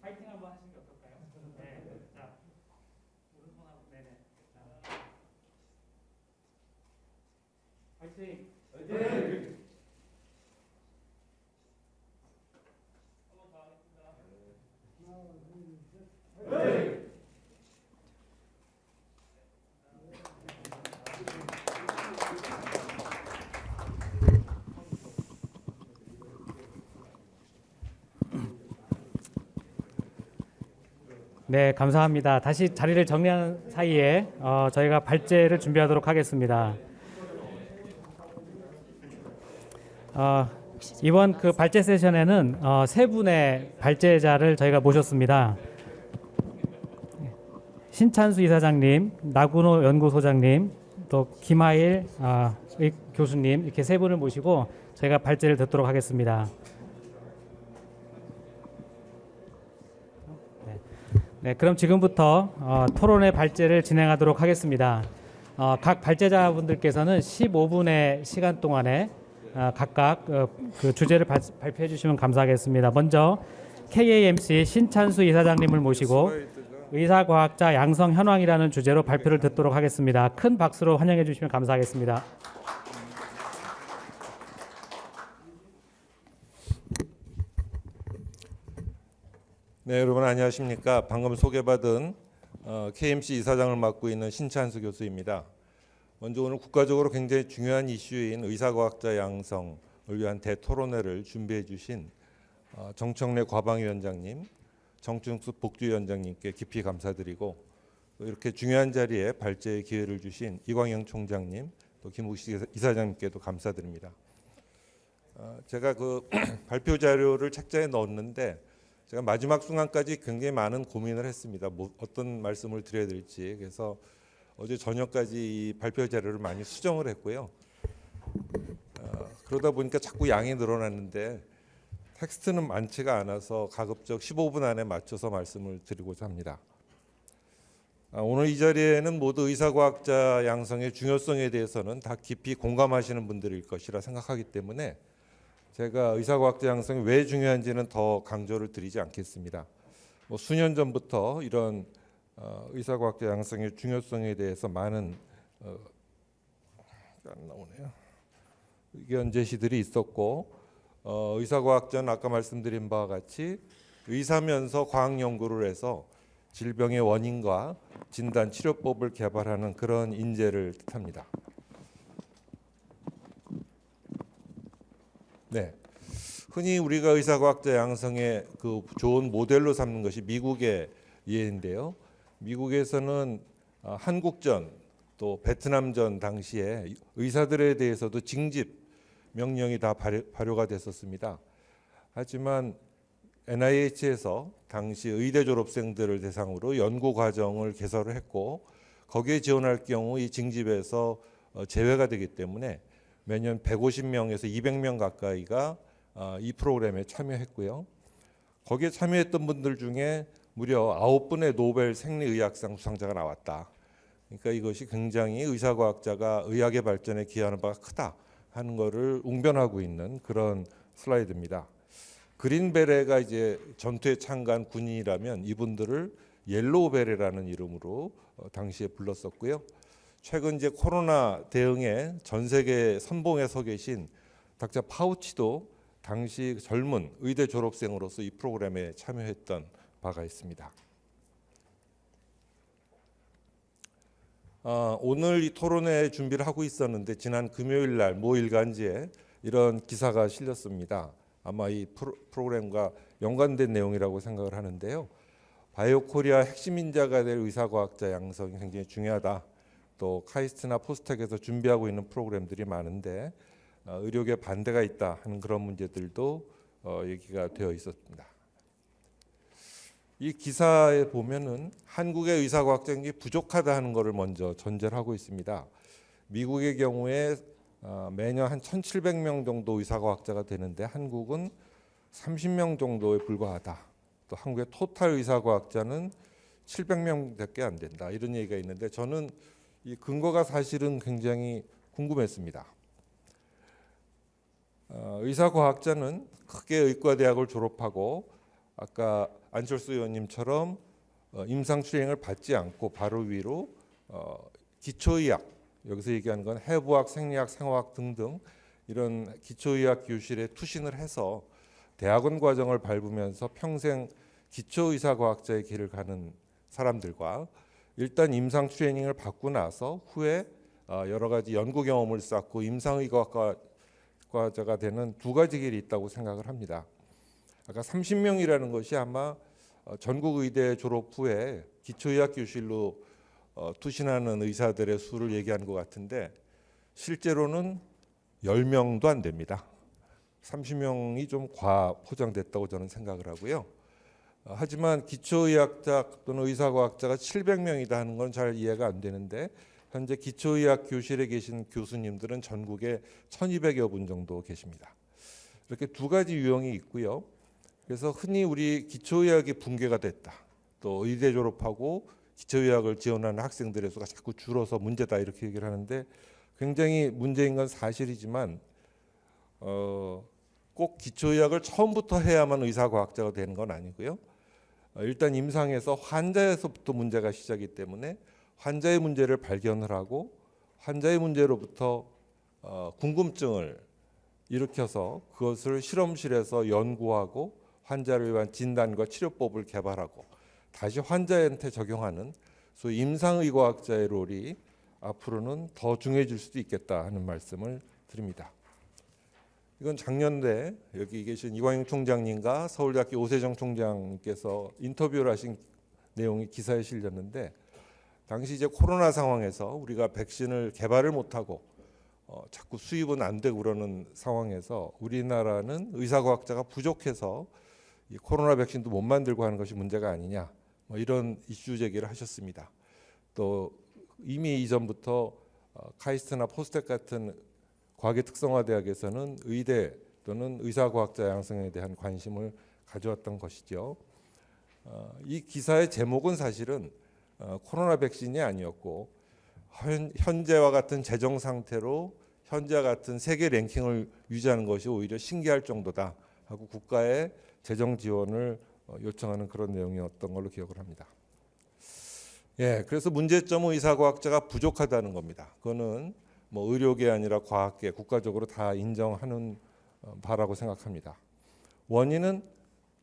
파이팅 한번 하시는 게 어떨까요? 네. 자, 오른손하고 네네. 자. 파이팅. 네, 감사합니다. 다시 자리를 정리하는 사이에 어, 저희가 발제를 준비하도록 하겠습니다. 어, 이번 그 발제 세션에는 어, 세 분의 발제자를 저희가 모셨습니다. 신찬수 이사장님, 나군호 연구소장님, 또 김하일 아, 의 교수님 이렇게 세 분을 모시고 저희가 발제를 듣도록 하겠습니다. 네, 그럼 지금부터 어, 토론의 발제를 진행하도록 하겠습니다. 어, 각 발제자분들께서는 15분의 시간 동안에 어, 각각 어, 그 주제를 발, 발표해 주시면 감사하겠습니다. 먼저 KAMC 신찬수 이사장님을 모시고 의사과학자 양성 현황이라는 주제로 발표를 듣도록 하겠습니다. 큰 박수로 환영해 주시면 감사하겠습니다. 네, 여러분 안녕하십니까? 방금 소개받은 어, KMC 이사장을 맡고 있는 신찬수 교수입니다. 먼저 오늘 국가적으로 굉장히 중요한 이슈인 의사과학자 양성을 위한 대토론회를 준비해 주신 어, 정청래 과방위원장님, 정충수 복주위원장님께 깊이 감사드리고 또 이렇게 중요한 자리에 발제의 기회를 주신 이광영 총장님, 또 김욱식 이사장님께도 감사드립니다. 어, 제가 그 발표 자료를 책자에 넣었는데 제가 마지막 순간까지 굉장히 많은 고민을 했습니다. 뭐 어떤 말씀을 드려야 될지. 그래서 어제 저녁까지 이 발표 자료를 많이 수정을 했고요. 어, 그러다 보니까 자꾸 양이 늘어났는데 텍스트는 많지가 않아서 가급적 15분 안에 맞춰서 말씀을 드리고자 합니다. 아, 오늘 이 자리에는 모두 의사과학자 양성의 중요성에 대해서는 다 깊이 공감하시는 분들일 것이라 생각하기 때문에 제가 의사과학자 양성이 왜 중요한지는 더 강조를 드리지 않겠습니다. 뭐 수년 전부터 이런 어, 의사과학자 양성의 중요성에 대해서 많은 어, 안 나오네요. 의견 제시들이 있었고 어, 의사과학자는 아까 말씀드린 바와 같이 의사면서 과학 연구를 해서 질병의 원인과 진단 치료법을 개발하는 그런 인재를 뜻합니다. 네. 흔히 우리가 의사과학자 양성의 그 좋은 모델로 삼는 것이 미국의 예인데요. 미국에서는 어, 한국전 또 베트남전 당시에 의사들에 대해서도 징집 명령이 다 발효, 발효 가 됐었습니다. 하지만 NIH에서 당시 의대 졸업생들을 대상으로 연구 과정을 개설을 했고 거기에 지원할 경우 이 징집에서 어, 제외가 되기 때문에 매년 150명에서 200명 가까이가 어, 이 프로그램에 참여했고요. 거기에 참여했던 분들 중에 무려 9분의 노벨 생리의학상 수상자가 나왔다. 그러니까 이것이 굉장히 의사과학자가 의학의 발전에 기여하는 바가 크다 하는 것을 웅변하고 있는 그런 슬라이드입니다. 그린 베레가 이제 전투에 참가한 군인이라면 이분들을 Yellow Beret라는 이름으로 어, 당시에 불렀었고요. 최근 이제 코로나 대응에 전 세계 선봉에 서 계신 닥터 파우치도 당시 젊은 의대 졸업생으로서 이 프로그램에 참여했던 바가 있습니다. 어, 오늘 이 토론회 준비를 하고 있었는데 지난 금요일 날 모 일간지에 이런 기사가 실렸습니다. 아마 이 프로, 프로그램과 연관된 내용이라고 생각을 하는데요. 바이오 코리아 핵심 인자가 될 의사과학자 양성이 굉장히 중요하다. 또 카이스트나 포스텍에서 준비하고 있는 프로그램들이 많은데 어, 의료계 반대가 있다 하는 그런 문제들도 어, 얘기가 되어 있었습니다. 이 기사에 보면은 한국의 의사과학자이 부족하다 하는 것을 먼저 전제를 하고 있습니다. 미국의 경우에 어, 매년 한 1,700명 정도 의사과학자가 되는데 한국은 30명 정도에 불과하다. 또 한국의 토탈 의사과학자는 700명밖에 안 된다. 이런 얘기가 있는데 저는 이 근거가 사실은 굉장히 궁금했습니다. 어, 의사과학자는 크게 의과대학을 졸업하고 아까 안철수 의원님처럼 어, 임상 수행을 받지 않고 바로 위로 어, 기초의학 여기서 얘기하는 건 해부학, 생리학, 생화학 등등 이런 기초의학 교실에 투신을 해서 대학원 과정을 밟으면서 평생 기초의사과학자의 길을 가는 사람들과 일단 임상 트레이닝을 받고 나서 후에 어, 여러 가지 연구 경험을 쌓고 임상의과과자가 되는 두 가지 길이 있다고 생각을 합니다. 아까 30명이라는 것이 아마 어, 전국 의대 졸업 후에 기초의학 교실로 어, 투신하는 의사들의 수를 얘기하는 것 같은데 실제로는 10명도 안 됩니다. 30명이 좀 과포장됐다고 저는 생각을 하고요. 어, 하지만 기초의학자 또는 의사과학자가 700명이다 하는 건 잘 이해가 안 되는데 현재 기초의학 교실에 계신 교수님들은 전국에 1200여 분 정도 계십니다. 이렇게 두 가지 유형이 있고요. 그래서 흔히 우리 기초의학이 붕괴가 됐다. 또 의대 졸업하고 기초의학을 지원하는 학생들의 수가 자꾸 줄어서 문제다 이렇게 얘기를 하는데 굉장히 문제인 건 사실이지만 어, 꼭 기초의학을 처음부터 해야만 의사과학자가 되는 건 아니고요. 어, 일단 임상에서 환자에서부터 문제가 시작이기 때문에 환자의 문제를 발견을 하고 환자의 문제로부터 어, 궁금증을 일으켜서 그것을 실험실에서 연구하고 환자를 위한 진단과 치료법을 개발하고 다시 환자한테 적용하는 소위 임상의과학자의 롤이 앞으로는 더 중요해질 수도 있겠다 하는 말씀을 드립니다. 이건 작년에 여기 계신 이광용 총장님과 서울대학교 오세정 총장님께서 인터뷰를 하신 내용이 기사에 실렸는데 당시 이제 코로나 상황에서 우리가 백신을 개발을 못하고 어, 자꾸 수입은 안 되고 그러는 상황에서 우리나라는 의사과학자가 부족해서 이 코로나 백신도 못 만들고 하는 것이 문제가 아니냐 뭐 이런 이슈 제기를 하셨습니다. 또 이미 이전부터 어, 카이스트나 포스텍 같은 과학의 특성화 대학에서는 의대 또는 의사과학자 양성에 대한 관심을 가져왔던 것이죠. 어, 이 기사의 제목은 사실은 어, 코로나 백신이 아니었고 현, 현재와 같은 재정 상태로 현재 같은 세계 랭킹을 유지하는 것이 오히려 신기할 정도다 하고 국가의 재정 지원을 어, 요청하는 그런 내용이었던 걸로 기억을 합니다. 예, 그래서 문제점은 의사과학자가 부족하다는 겁니다. 그거는 뭐 의료계 아니라 과학계 국가적으로 다 인정하는 어, 바라고 생각합니다. 원인은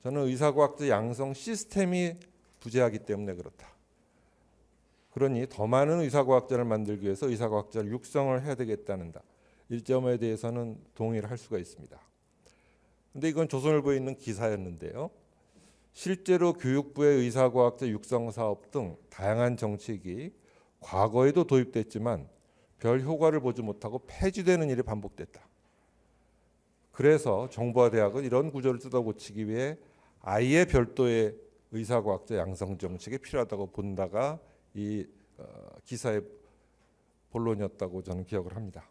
저는 의사과학자 양성 시스템이 부재하기 때문에 그렇다. 그러니 더 많은 의사과학자를 만들기 위해서 의사과학자를 육성을 해야 되겠다는 이 점에 대해서는 동의를 할 수가 있습니다. 근데 이건 조선일보에 있는 기사였는데요. 실제로 교육부의 의사과학자 육성 사업 등 다양한 정책이 과거에도 도입됐지만 별 효과를 보지 못하고 폐지되는 일이 반복됐다. 그래서 정부와 대학은 이런 구조를 뜯어고치기 위해 아예 별도의 의사과학자 양성 정책이 필요하다고 본다가 이 어, 기사의 본론이었다고 저는 기억을 합니다.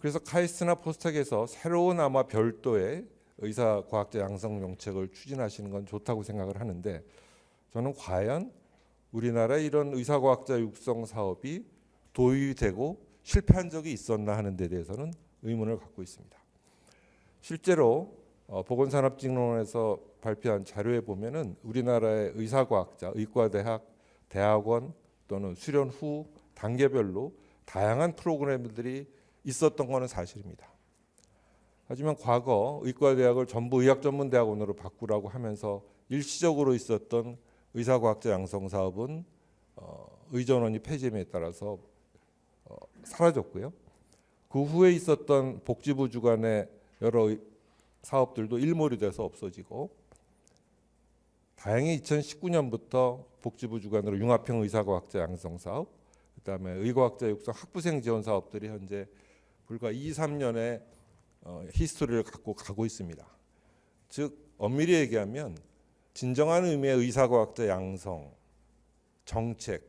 그래서 카이스트나 포스텍에서 새로운 아마 별도의 의사 과학자 양성 정책을 추진하시는 건 좋다고 생각을 하는데 저는 과연 우리나라 이런 의사 과학자 육성 사업이 도입되고 실패한 적이 있었나 하는 데 대해서는 의문을 갖고 있습니다. 실제로 어, 보건산업진흥원에서 발표한 자료에 보면은 우리나라의 의사과학자, 의과대학, 대학원 또는 수련 후 단계별로 다양한 프로그램들이 있었던 것은 사실입니다. 하지만 과거 의과대학을 전부 의학전문대학원으로 바꾸라고 하면서 일시적으로 있었던 의사과학자 양성 사업은 어, 의전원이 폐지에 따라서 어, 사라졌고요. 그 후에 있었던 복지부 주관의 여러 의- 사업들도 일몰이 돼서 없어지고 다행히 2019년부터 복지부 주관으로 융합형 의사과학자 양성 사업, 그다음에 의과학자 육성 학부생 지원 사업들이 현재 불과 2, 3년의 어, 히스토리를 갖고 가고 있습니다. 즉 엄밀히 얘기하면 진정한 의미의 의사과학자 양성 정책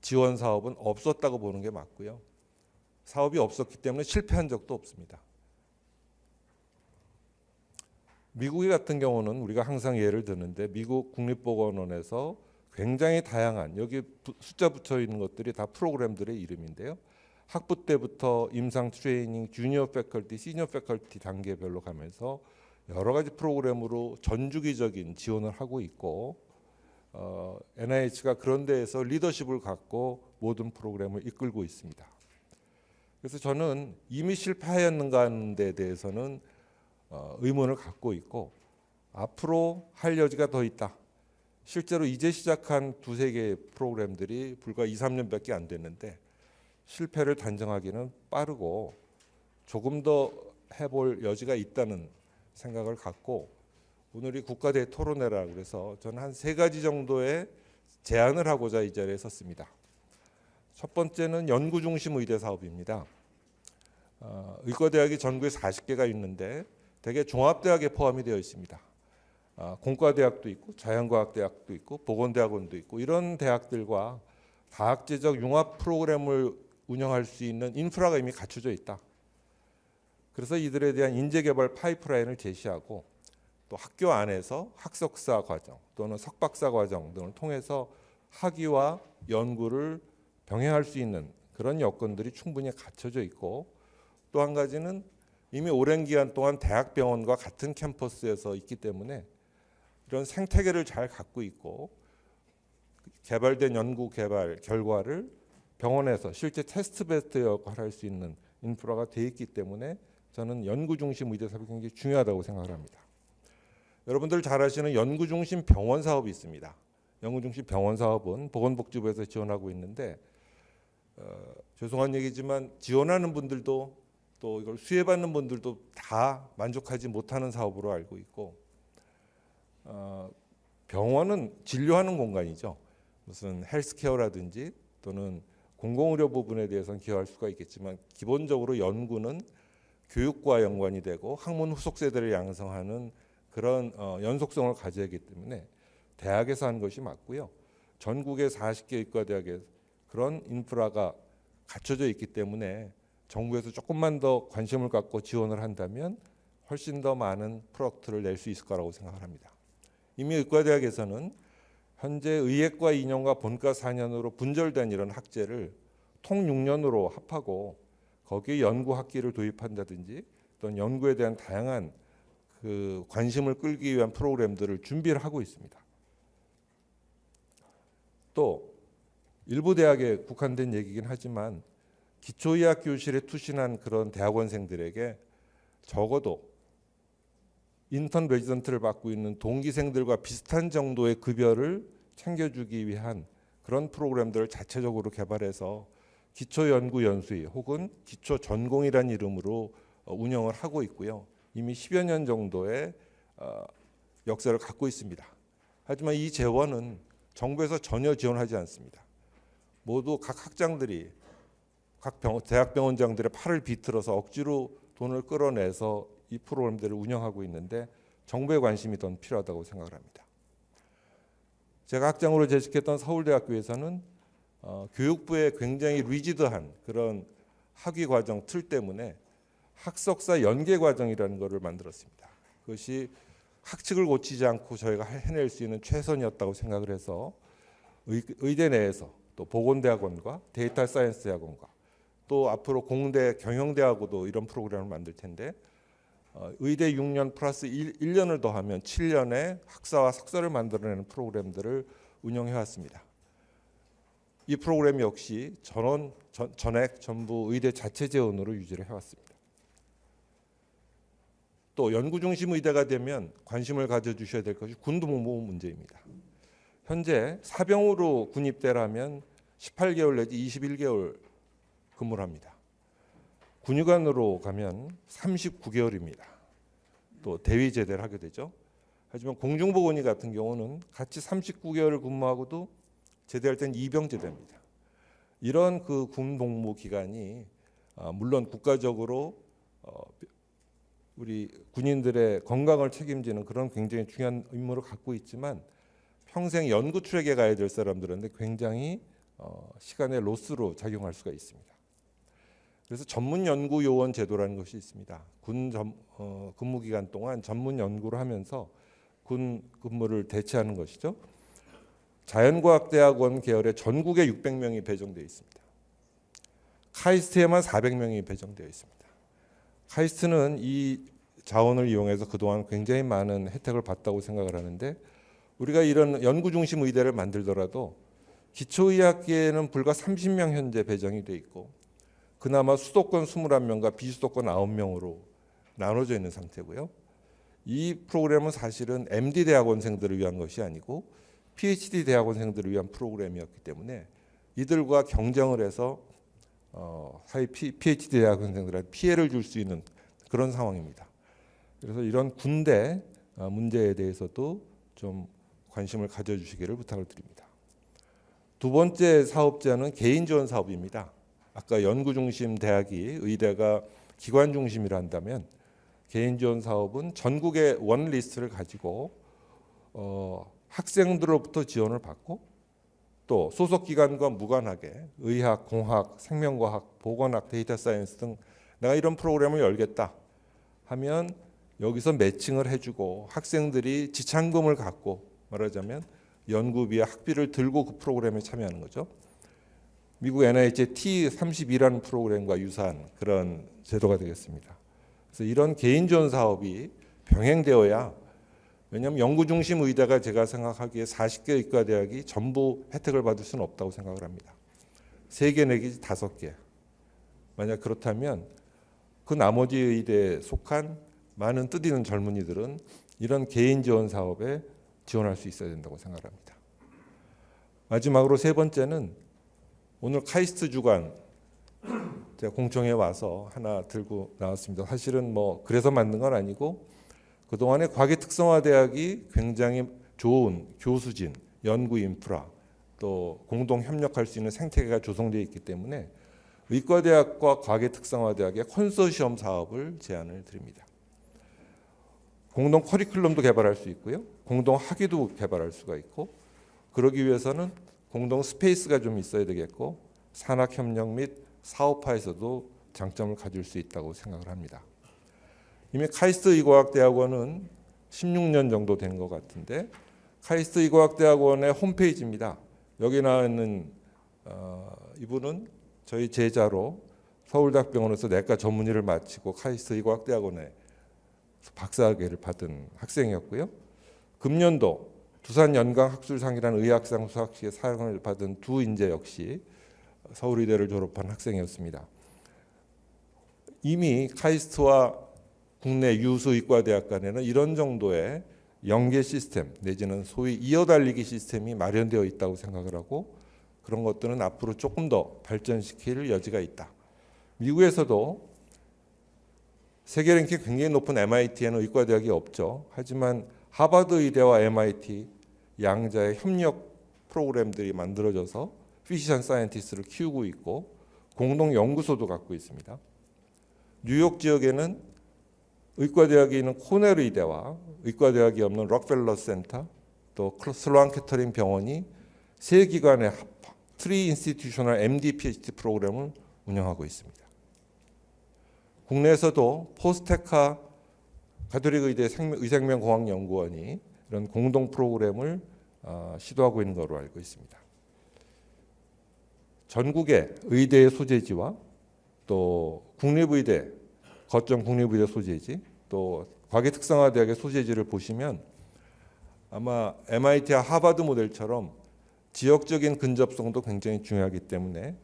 지원 사업은 없었다고 보는 게 맞고요. 사업이 없었기 때문에 실패한 적도 없습니다. 미국 같은 경우는 우리가 항상 예를 드는데 미국 국립보건원에서 굉장히 다양한 여기 부- 숫자 붙여 있는 것들이 다 프로그램들의 이름인데요. 학부 때부터 임상 트레이닝, 주니어 패컬티, 시니어 패컬티 단계별로 가면서 여러 가지 프로그램으로 전주기적인 지원을 하고 있고 어, NIH가 그런 데에서 리더십을 갖고 모든 프로그램을 이끌고 있습니다. 그래서 저는 이미 실패하였는가 하는 데 대해서는 어, 의문을 갖고 있고 앞으로 할 여지가 더 있다. 실제로 이제 시작한 두세 개의 프로그램들이 불과 2, 3년밖에 안 됐는데 실패를 단정하기는 빠르고 조금 더 해볼 여지가 있다는 생각을 갖고 오늘이 국가대 토론회라 그래서 저는 한 세 가지 정도의 제안을 하고자 이 자리에 섰습니다. 첫 번째는 연구 중심 의대 사업입니다. 어, 의과대학이 전국에 40개가 있는데 대개 종합대학에 포함이 되어 있습니다. 아, 공과대학도 있고 자연과학대학도 있고 보건대학원도 있고 이런 대학들과 다학제적 융합 프로그램을 운영할 수 있는 인프라가 이미 갖춰져 있다. 그래서 이들에 대한 인재개발 파이프라인을 제시하고 또 학교 안에서 학석사 과정 또는 석박사 과정 등을 통해서 학위와 연구를 병행할 수 있는 그런 여건들이 충분히 갖춰져 있고 또 한 가지는 이미 오랜 기간 동안 대학병원과 같은 캠퍼스에서 있기 때문에 이런 생태계를 잘 갖고 있고 개발된 연구 개발 결과를 병원에서 실제 테스트 베스트 역할을 할 수 있는 인프라가 돼 있기 때문에 저는 연구 중심 의대 사업이 굉장히 중요하다고 생각을 합니다. 여러분들 잘 아시는 연구 중심 병원 사업이 있습니다. 연구 중심 병원 사업은 보건복지부에서 지원하고 있는데 어, 죄송한 얘기지만 지원하는 분들도 또 이걸 수혜받는 분들도 다 만족하지 못하는 사업으로 알고 있고 어, 병원은 진료하는 공간이죠. 무슨 헬스케어라든지 또는 공공의료 부분에 대해서는 기여할 수가 있겠지만 기본적으로 연구는 교육과 연관이 되고 학문 후속 세대를 양성하는 그런 어, 연속성을 가져야 하기 때문에 대학에서 하는 것이 맞고요. 전국의 40개 의과대학에 그런 인프라가 갖춰져 있기 때문에 정부에서 조금만 더 관심을 갖고 지원을 한다면 훨씬 더 많은 product를 낼 수 있을 거라고 생각을 합니다. 이미 의과대학에서는 현재 의예과 2년과 본과 4년으로 분절된 이런 학제를 통 6년으로 합하고 거기에 연구 학기를 도입한다든지 또는 연구에 대한 다양한 그 관심을 끌기 위한 프로그램들을 준비를 하고 있습니다. 또 일부 대학에 국한된 얘기긴 하지만 기초의학 교실에 투신한 그런 대학원생들에게 적어도 인턴 레지던트를 받고 있는 동기생들과 비슷한 정도의 급여를 챙겨주기 위한 그런 프로그램들을 자체적으로 개발해서 기초 연구 연수위 혹은 기초 전공이란 이름으로 어, 운영을 하고 있고요. 이미 10여 년 정도의 어, 역사를 갖고 있습니다. 하지만 이 재원은 정부에서 전혀 지원하지 않습니다. 모두 각 학장들이 각 병, 대학병원장들의 팔을 비틀어서 억지로 돈을 끌어내서 이 프로그램들을 운영하고 있는데 정부의 관심이 더 필요하다고 생각을 합니다. 제가 학장으로 재직했던 서울대학교에서는 어, 교육부의 굉장히 리지드한 그런 학위 과정 틀 때문에 학석사 연계 과정이라는 것을 만들었습니다. 그것이 학칙을 고치지 않고 저희가 해낼 수 있는 최선이었다고 생각을 해서 의, 의대 내에서 또 보건대학원과 data science 대학원과 또 앞으로 공대 경영대하고도 이런 프로그램을 만들 텐데 어, 의대 6년 플러스 1, 1년을 더하면 7년의 학사와 석사를 만들어내는 프로그램들을 운영해 왔습니다. 이 프로그램 역시 전원 전, 전액 전부 의대 자체 재원으로 유지를 해왔습니다. 또 연구 중심 의대가 되면 관심을 가져 주셔야 될 것이 군복무 문제입니다. 현재 사병으로 군입대라면 18개월 내지 21개월 근무를 합니다. 군의관으로 가면 39개월입니다. 또 대위 제대를 하게 되죠. 하지만 공중보건의 같은 경우는 같이 39개월을 근무하고도 제대할 땐 이병 제대입니다. 이런 그 군 복무 기간이 아, 물론 국가적으로 어, 우리 군인들의 건강을 책임지는 그런 굉장히 중요한 의무를 갖고 있지만 평생 연구 출액에 가야 될 사람들한테 굉장히 어, 시간의 로스로 작용할 수가 있습니다. 그래서 전문 연구 요원 제도라는 것이 있습니다. 군 전, 어, 근무 기간 동안 전문 연구를 하면서 군 근무를 대체하는 것이죠. 자연과학대학원 계열에 전국에 600명이 배정되어 있습니다. 카이스트에만 400명이 배정되어 있습니다. 카이스트는 이 자원을 이용해서 그동안 굉장히 많은 혜택을 봤다고 생각을 하는데 우리가 이런 연구 중심 의대를 만들더라도 기초의학계에는 불과 30명 현재 배정이 돼 있고 그나마 수도권 21명과 비수도권 9명으로 나눠져 있는 상태고요. 이 프로그램은 사실은 MD 대학원생들을 위한 것이 아니고 PhD 대학원생들을 위한 프로그램이었기 때문에 이들과 경쟁을 해서 어, 사회 PhD 대학원생들한테 피해를 줄 수 있는 그런 상황입니다. 그래서 이런 군대 어, 문제에 대해서도 좀 관심을 가져주시기를 부탁을 드립니다. 두 번째 사업자는 개인 지원 사업입니다. 아까 연구 중심 대학이 의대가 기관 중심이라 한다면 개인 지원 사업은 전국의 원 리스트를 가지고 어, 학생들로부터 지원을 받고 또 소속 기관과 무관하게 의학, 공학, 생명과학, 보건학, data science 등 내가 이런 프로그램을 열겠다 하면 여기서 매칭을 해주고 학생들이 지참금을 갖고 말하자면 연구비와 학비를 들고 그 프로그램에 참여하는 거죠. 미국 NIH의 T32라는 프로그램과 유사한 그런 제도가 되겠습니다. 그래서 이런 개인 지원 사업이 병행되어야 왜냐하면 연구 중심 의대가 제가 생각하기에 40개 의과 대학이 전부 혜택을 받을 수는 없다고 생각을 합니다. 3개 내지 5개. 만약 그렇다면 그 나머지 의대에 속한 많은 뜻 있는 젊은이들은 이런 개인 지원 사업에 지원할 수 있어야 된다고 생각합니다. 마지막으로 세 번째는 오늘 카이스트 주간 제가 공청회 와서 하나 들고 나왔습니다. 사실은 뭐 그래서 만든 건 아니고 그동안에 과계 특성화 대학이 굉장히 좋은 교수진, 연구 인프라 또 공동 협력할 수 있는 생태계가 조성되어 있기 때문에 의과대학과 과계 특성화 대학의 컨소시엄 사업을 제안을 드립니다. 공동 커리큘럼도 개발할 수 있고요. 공동 학위도 개발할 수가 있고 그러기 위해서는 공동 space가 좀 있어야 되겠고 산학 협력 및 사업화에서도 장점을 가질 수 있다고 생각을 합니다. 이미 카이스트 의과학대학원은 16년 정도 된 것 같은데 카이스트 의과학대학원의 홈페이지입니다. 여기 나와 있는 어, 이분은 저희 제자로 서울대학병원에서 내과 전문의를 마치고 카이스트 의과학대학원에 박사학위를 받은 학생이었고요. 금년도 두산 연강 학술상이라는 의학상 수학식의 사용을 받은 두 인재 역시 서울의대를 졸업한 학생이었습니다. 이미 카이스트와 국내 유수 의과대학 간에는 이런 정도의 연계 시스템 내지는 소위 이어달리기 시스템이 마련되어 있다고 생각을 하고 그런 것들은 앞으로 조금 더 발전시킬 여지가 있다. 미국에서도 세계 랭킹 굉장히 높은 MIT에는 의과대학이 없죠. 하지만 하버드 의대와 MIT 양자의 협력 프로그램들이 만들어져서 physician scientist를 키우고 있고 공동 연구소도 갖고 있습니다. 뉴욕 지역에는 의과대학에 있는 코넬 의대와 의과대학이 없는 록펠러 센터 또 슬로안 캐터링 병원이 세 기관의 합 Tri-Institutional MD PhD 프로그램을 운영하고 있습니다. 국내에서도 포스테카 가톨릭 의대 의생명공학연구원이 이런 공동 프로그램을 어, 시도하고 있는 것으로 알고 있습니다. 전국의 의대의 소재지와 또 국립의대 거점 국립의대 소재지 또 과기특성화대학의 소재지를 보시면 아마 MIT와 하버드 모델처럼 지역적인 근접성도 굉장히 중요하기 때문에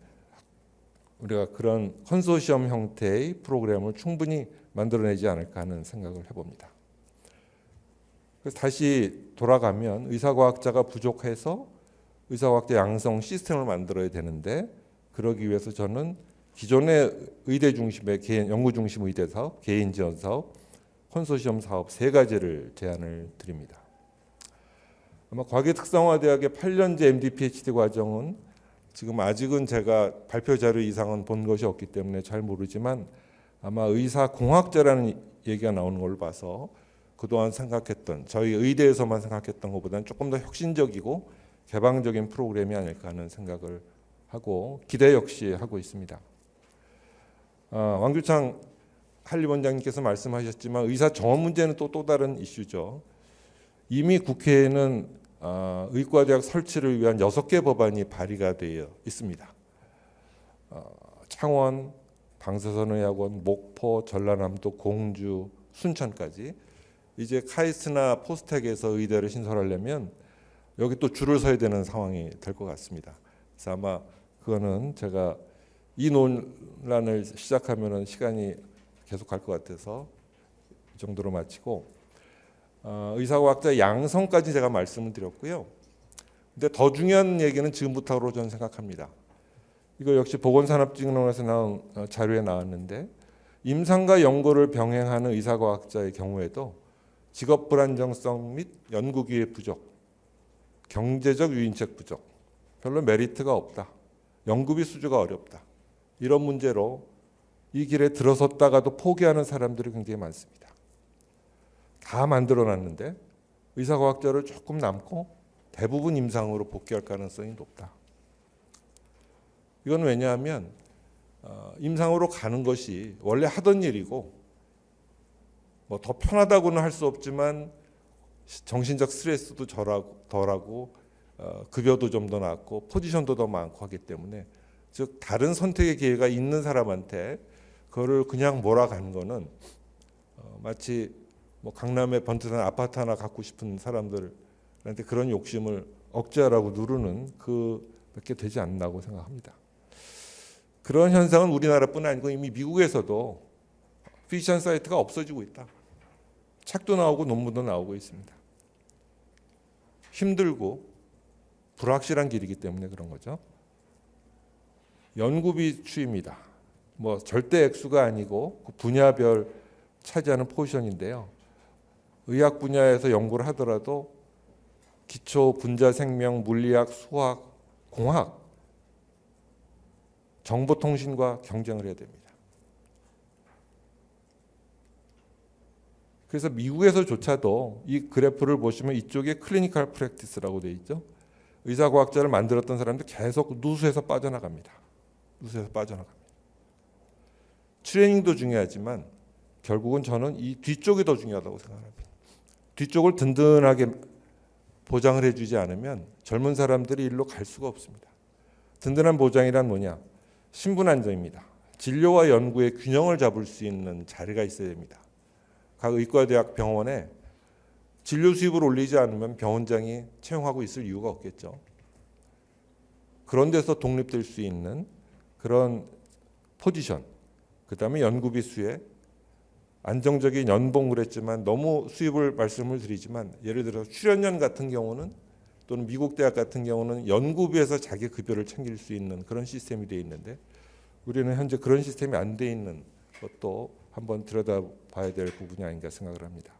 우리가 그런 컨소시엄 형태의 프로그램을 충분히 만들어내지 않을까 하는 생각을 해봅니다. 그래서 다시 돌아가면 의사과학자가 부족해서 의사과학자 양성 시스템을 만들어야 되는데 그러기 위해서 저는 기존의 의대 중심의 개인 연구 중심 의대 사업, 개인 지원 사업, 컨소시엄 사업 세 가지를 제안을 드립니다. 아마 과기 특성화 대학의 8년제 MD PhD 과정은 지금 아직은 제가 발표 자료 이상은 본 것이 없기 때문에 잘 모르지만 아마 의사 공학자라는 얘기가 나오는 걸로 봐서 그동안 생각했던 저희 의대에서만 생각했던 것보다는 조금 더 혁신적이고 개방적인 프로그램이 아닐까 하는 생각을 하고 기대 역시 하고 있습니다. 아, 왕규창 한림원장님께서 말씀하셨지만 의사 정원 문제는 또 또 다른 이슈죠. 이미 국회에는 어, 의과대학 설치를 위한 여섯 개 법안이 발의가 되어 있습니다. 어, 창원, 방사선 의학원, 목포, 전라남도, 공주, 순천까지 이제 카이스트나 포스텍에서 의대를 신설하려면 여기 또 줄을 서야 되는 상황이 될 것 같습니다. 그래서 아마 그거는 제가 이 논란을 시작하면은 시간이 계속 갈 것 같아서 이 정도로 마치고 어, 의사과학자 양성까지 제가 말씀을 드렸고요. 근데 더 중요한 얘기는 지금부터로 저는 생각합니다. 이거 역시 보건산업진흥원에서 나온 어, 자료에 나왔는데 임상과 연구를 병행하는 의사과학자의 경우에도 직업 불안정성 및 연구 기회 부족, 경제적 유인책 부족, 별로 메리트가 없다, 연구비 수주가 어렵다 이런 문제로 이 길에 들어섰다가도 포기하는 사람들이 굉장히 많습니다. 다 만들어놨는데 의사과학자를 조금 남고 대부분 임상으로 복귀할 가능성이 높다. 이건 왜냐하면 어, 임상으로 가는 것이 원래 하던 일이고 뭐 더 편하다고는 할 수 없지만 정신적 스트레스도 덜하고, 덜하고 어, 급여도 좀 더 낮고 포지션도 더 많고 하기 때문에 즉 다른 선택의 기회가 있는 사람한테 그거를 그냥 몰아가는 거는 어, 마치 뭐 강남에 번듯한 아파트 하나 갖고 싶은 사람들한테 그런 욕심을 억제하라고 누르는 그밖에 되지 않나고 생각합니다. 그런 현상은 우리나라뿐 아니고 이미 미국에서도 physician scientist가 없어지고 있다. 책도 나오고 논문도 나오고 있습니다. 힘들고 불확실한 길이기 때문에 그런 거죠. 연구비 추입니다. 뭐 절대 액수가 아니고 그 분야별 차지하는 포지션인데요. 의학 분야에서 연구를 하더라도 기초 분자 생명, 물리학, 수학, 공학, 정보통신과 경쟁을 해야 됩니다. 그래서 미국에서조차도 이 그래프를 보시면 이쪽에 clinical practice라고 되어 있죠. 의사과학자를 만들었던 사람들 계속 누수에서 빠져나갑니다. 누수에서 빠져나갑니다. 트레이닝도 중요하지만 결국은 저는 이 뒤쪽이 더 중요하다고 생각합니다. 뒤쪽을 든든하게 보장을 해주지 않으면 젊은 사람들이 일로 갈 수가 없습니다. 든든한 보장이란 뭐냐? 신분 안정입니다. 진료와 연구의 균형을 잡을 수 있는 자리가 있어야 됩니다. 각 의과대학 병원에 진료 수입을 올리지 않으면 병원장이 채용하고 있을 이유가 없겠죠. 그런 데서 독립될 수 있는 그런 포지션, 그 다음에 연구비 수에 안정적인 연봉을 했지만 너무 수입을 말씀을 드리지만 예를 들어 출연연 같은 경우는 또는 미국 대학 같은 경우는 연구비에서 자기 급여를 챙길 수 있는 그런 시스템이 되어 있는데 우리는 현재 그런 시스템이 안 돼 있는 것도 한번 들여다봐야 될 부분이 아닌가 생각을 합니다.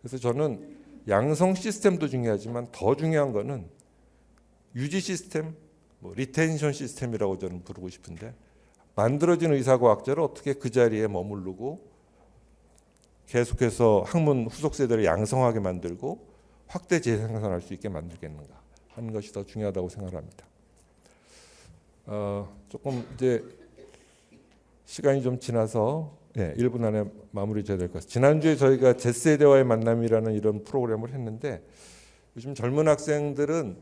그래서 저는 양성 시스템도 중요하지만 더 중요한 거는 유지 시스템, 뭐 retention 시스템이라고 저는 부르고 싶은데 만들어진 의사과학자를 어떻게 그 자리에 머무르고 계속해서 학문 후속 세대를 양성하게 만들고 확대 재생산할 수 있게 만들겠는가 하는 것이 더 중요하다고 생각합니다. 어, 조금 이제 시간이 좀 지나서 예, 1분 안에 마무리 줘야 될 것 같습니다. 지난주에 저희가 Z세대와의 만남이라는 이런 프로그램을 했는데 요즘 젊은 학생들은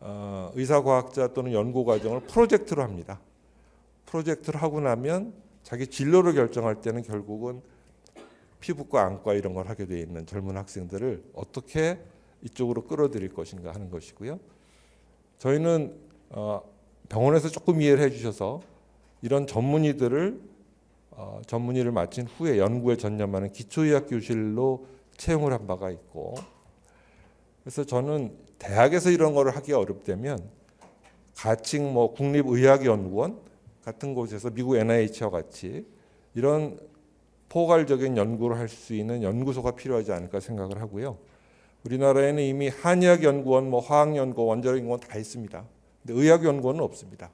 어, 의사과학자 또는 연구과정을 프로젝트로 합니다. 프로젝트를 하고 나면 자기 진로를 결정할 때는 결국은 피부과 안과 이런 걸 하게 돼 있는 젊은 학생들을 어떻게 이쪽으로 끌어들일 것인가 하는 것이고요. 저희는 어, 병원에서 조금 이해를 해주셔서 이런 전문의들을 어, 전문의를 마친 후에 연구에 전념하는 기초의학 교실로 채용을 한 바가 있고 그래서 저는 대학에서 이런 거를 하기 어렵다면 가칭 뭐 국립의학연구원 같은 곳에서 미국 NIH와 같이 이런 포괄적인 연구를 할 수 있는 연구소가 필요하지 않을까 생각을 하고요. 우리나라에는 이미 한의학연구원, 뭐 화학연구원, 원자력연구원 다 있습니다. 근데 의학연구원은 없습니다.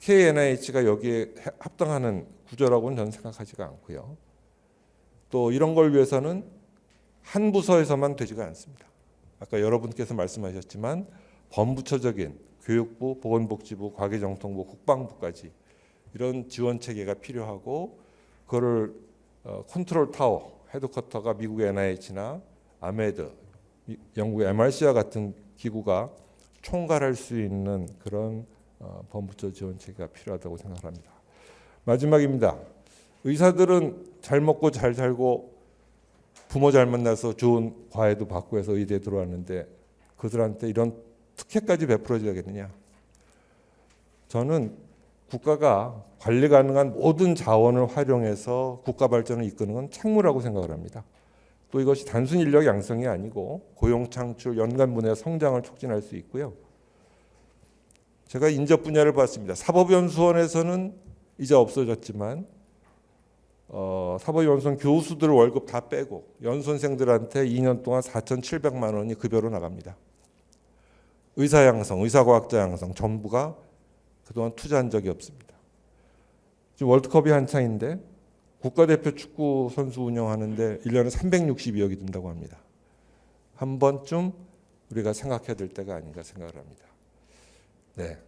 KNIH가 여기에 합당하는 구조라고는 저는 생각하지가 않고요. 또 이런 걸 위해서는 한 부서에서만 되지가 않습니다. 아까 여러분께서 말씀하셨지만 범부처적인 교육부, 보건복지부, 과기정통부, 국방부까지 이런 지원 체계가 필요하고 그거를 어, 컨트롤 타워 headquarter가 미국 NIH나 AMED, 미- 영국 MRC와 같은 기구가 총괄할 수 있는 그런 어, 범부처 지원 체계가 필요하다고 생각합니다. 마지막입니다. 의사들은 잘 먹고 잘 살고 부모 잘 만나서 좋은 과외도 받고 해서 의대에 들어왔는데 그들한테 이런 특혜까지 베풀어줘야겠느냐? 저는 국가가 관리 가능한 모든 자원을 활용해서 국가 발전을 이끄는 건 책무라고 생각을 합니다. 또 이것이 단순 인력 양성이 아니고 고용 창출, 연간 분야 성장을 촉진할 수 있고요. 제가 인접 분야를 봤습니다. 사법연수원에서는 이제 없어졌지만 어, 사법연수원 교수들 월급 다 빼고 연수생들한테 2년 동안 4,700만 원이 급여로 나갑니다. 의사 양성, 의사과학자 양성 전부가 그동안 투자한 적이 없습니다. 지금 월드컵이 한창인데 국가대표 축구 선수 운영하는데 1년에 362억이 든다고 합니다. 한 번쯤 우리가 생각해야 될 때가 아닌가 생각을 합니다. 네.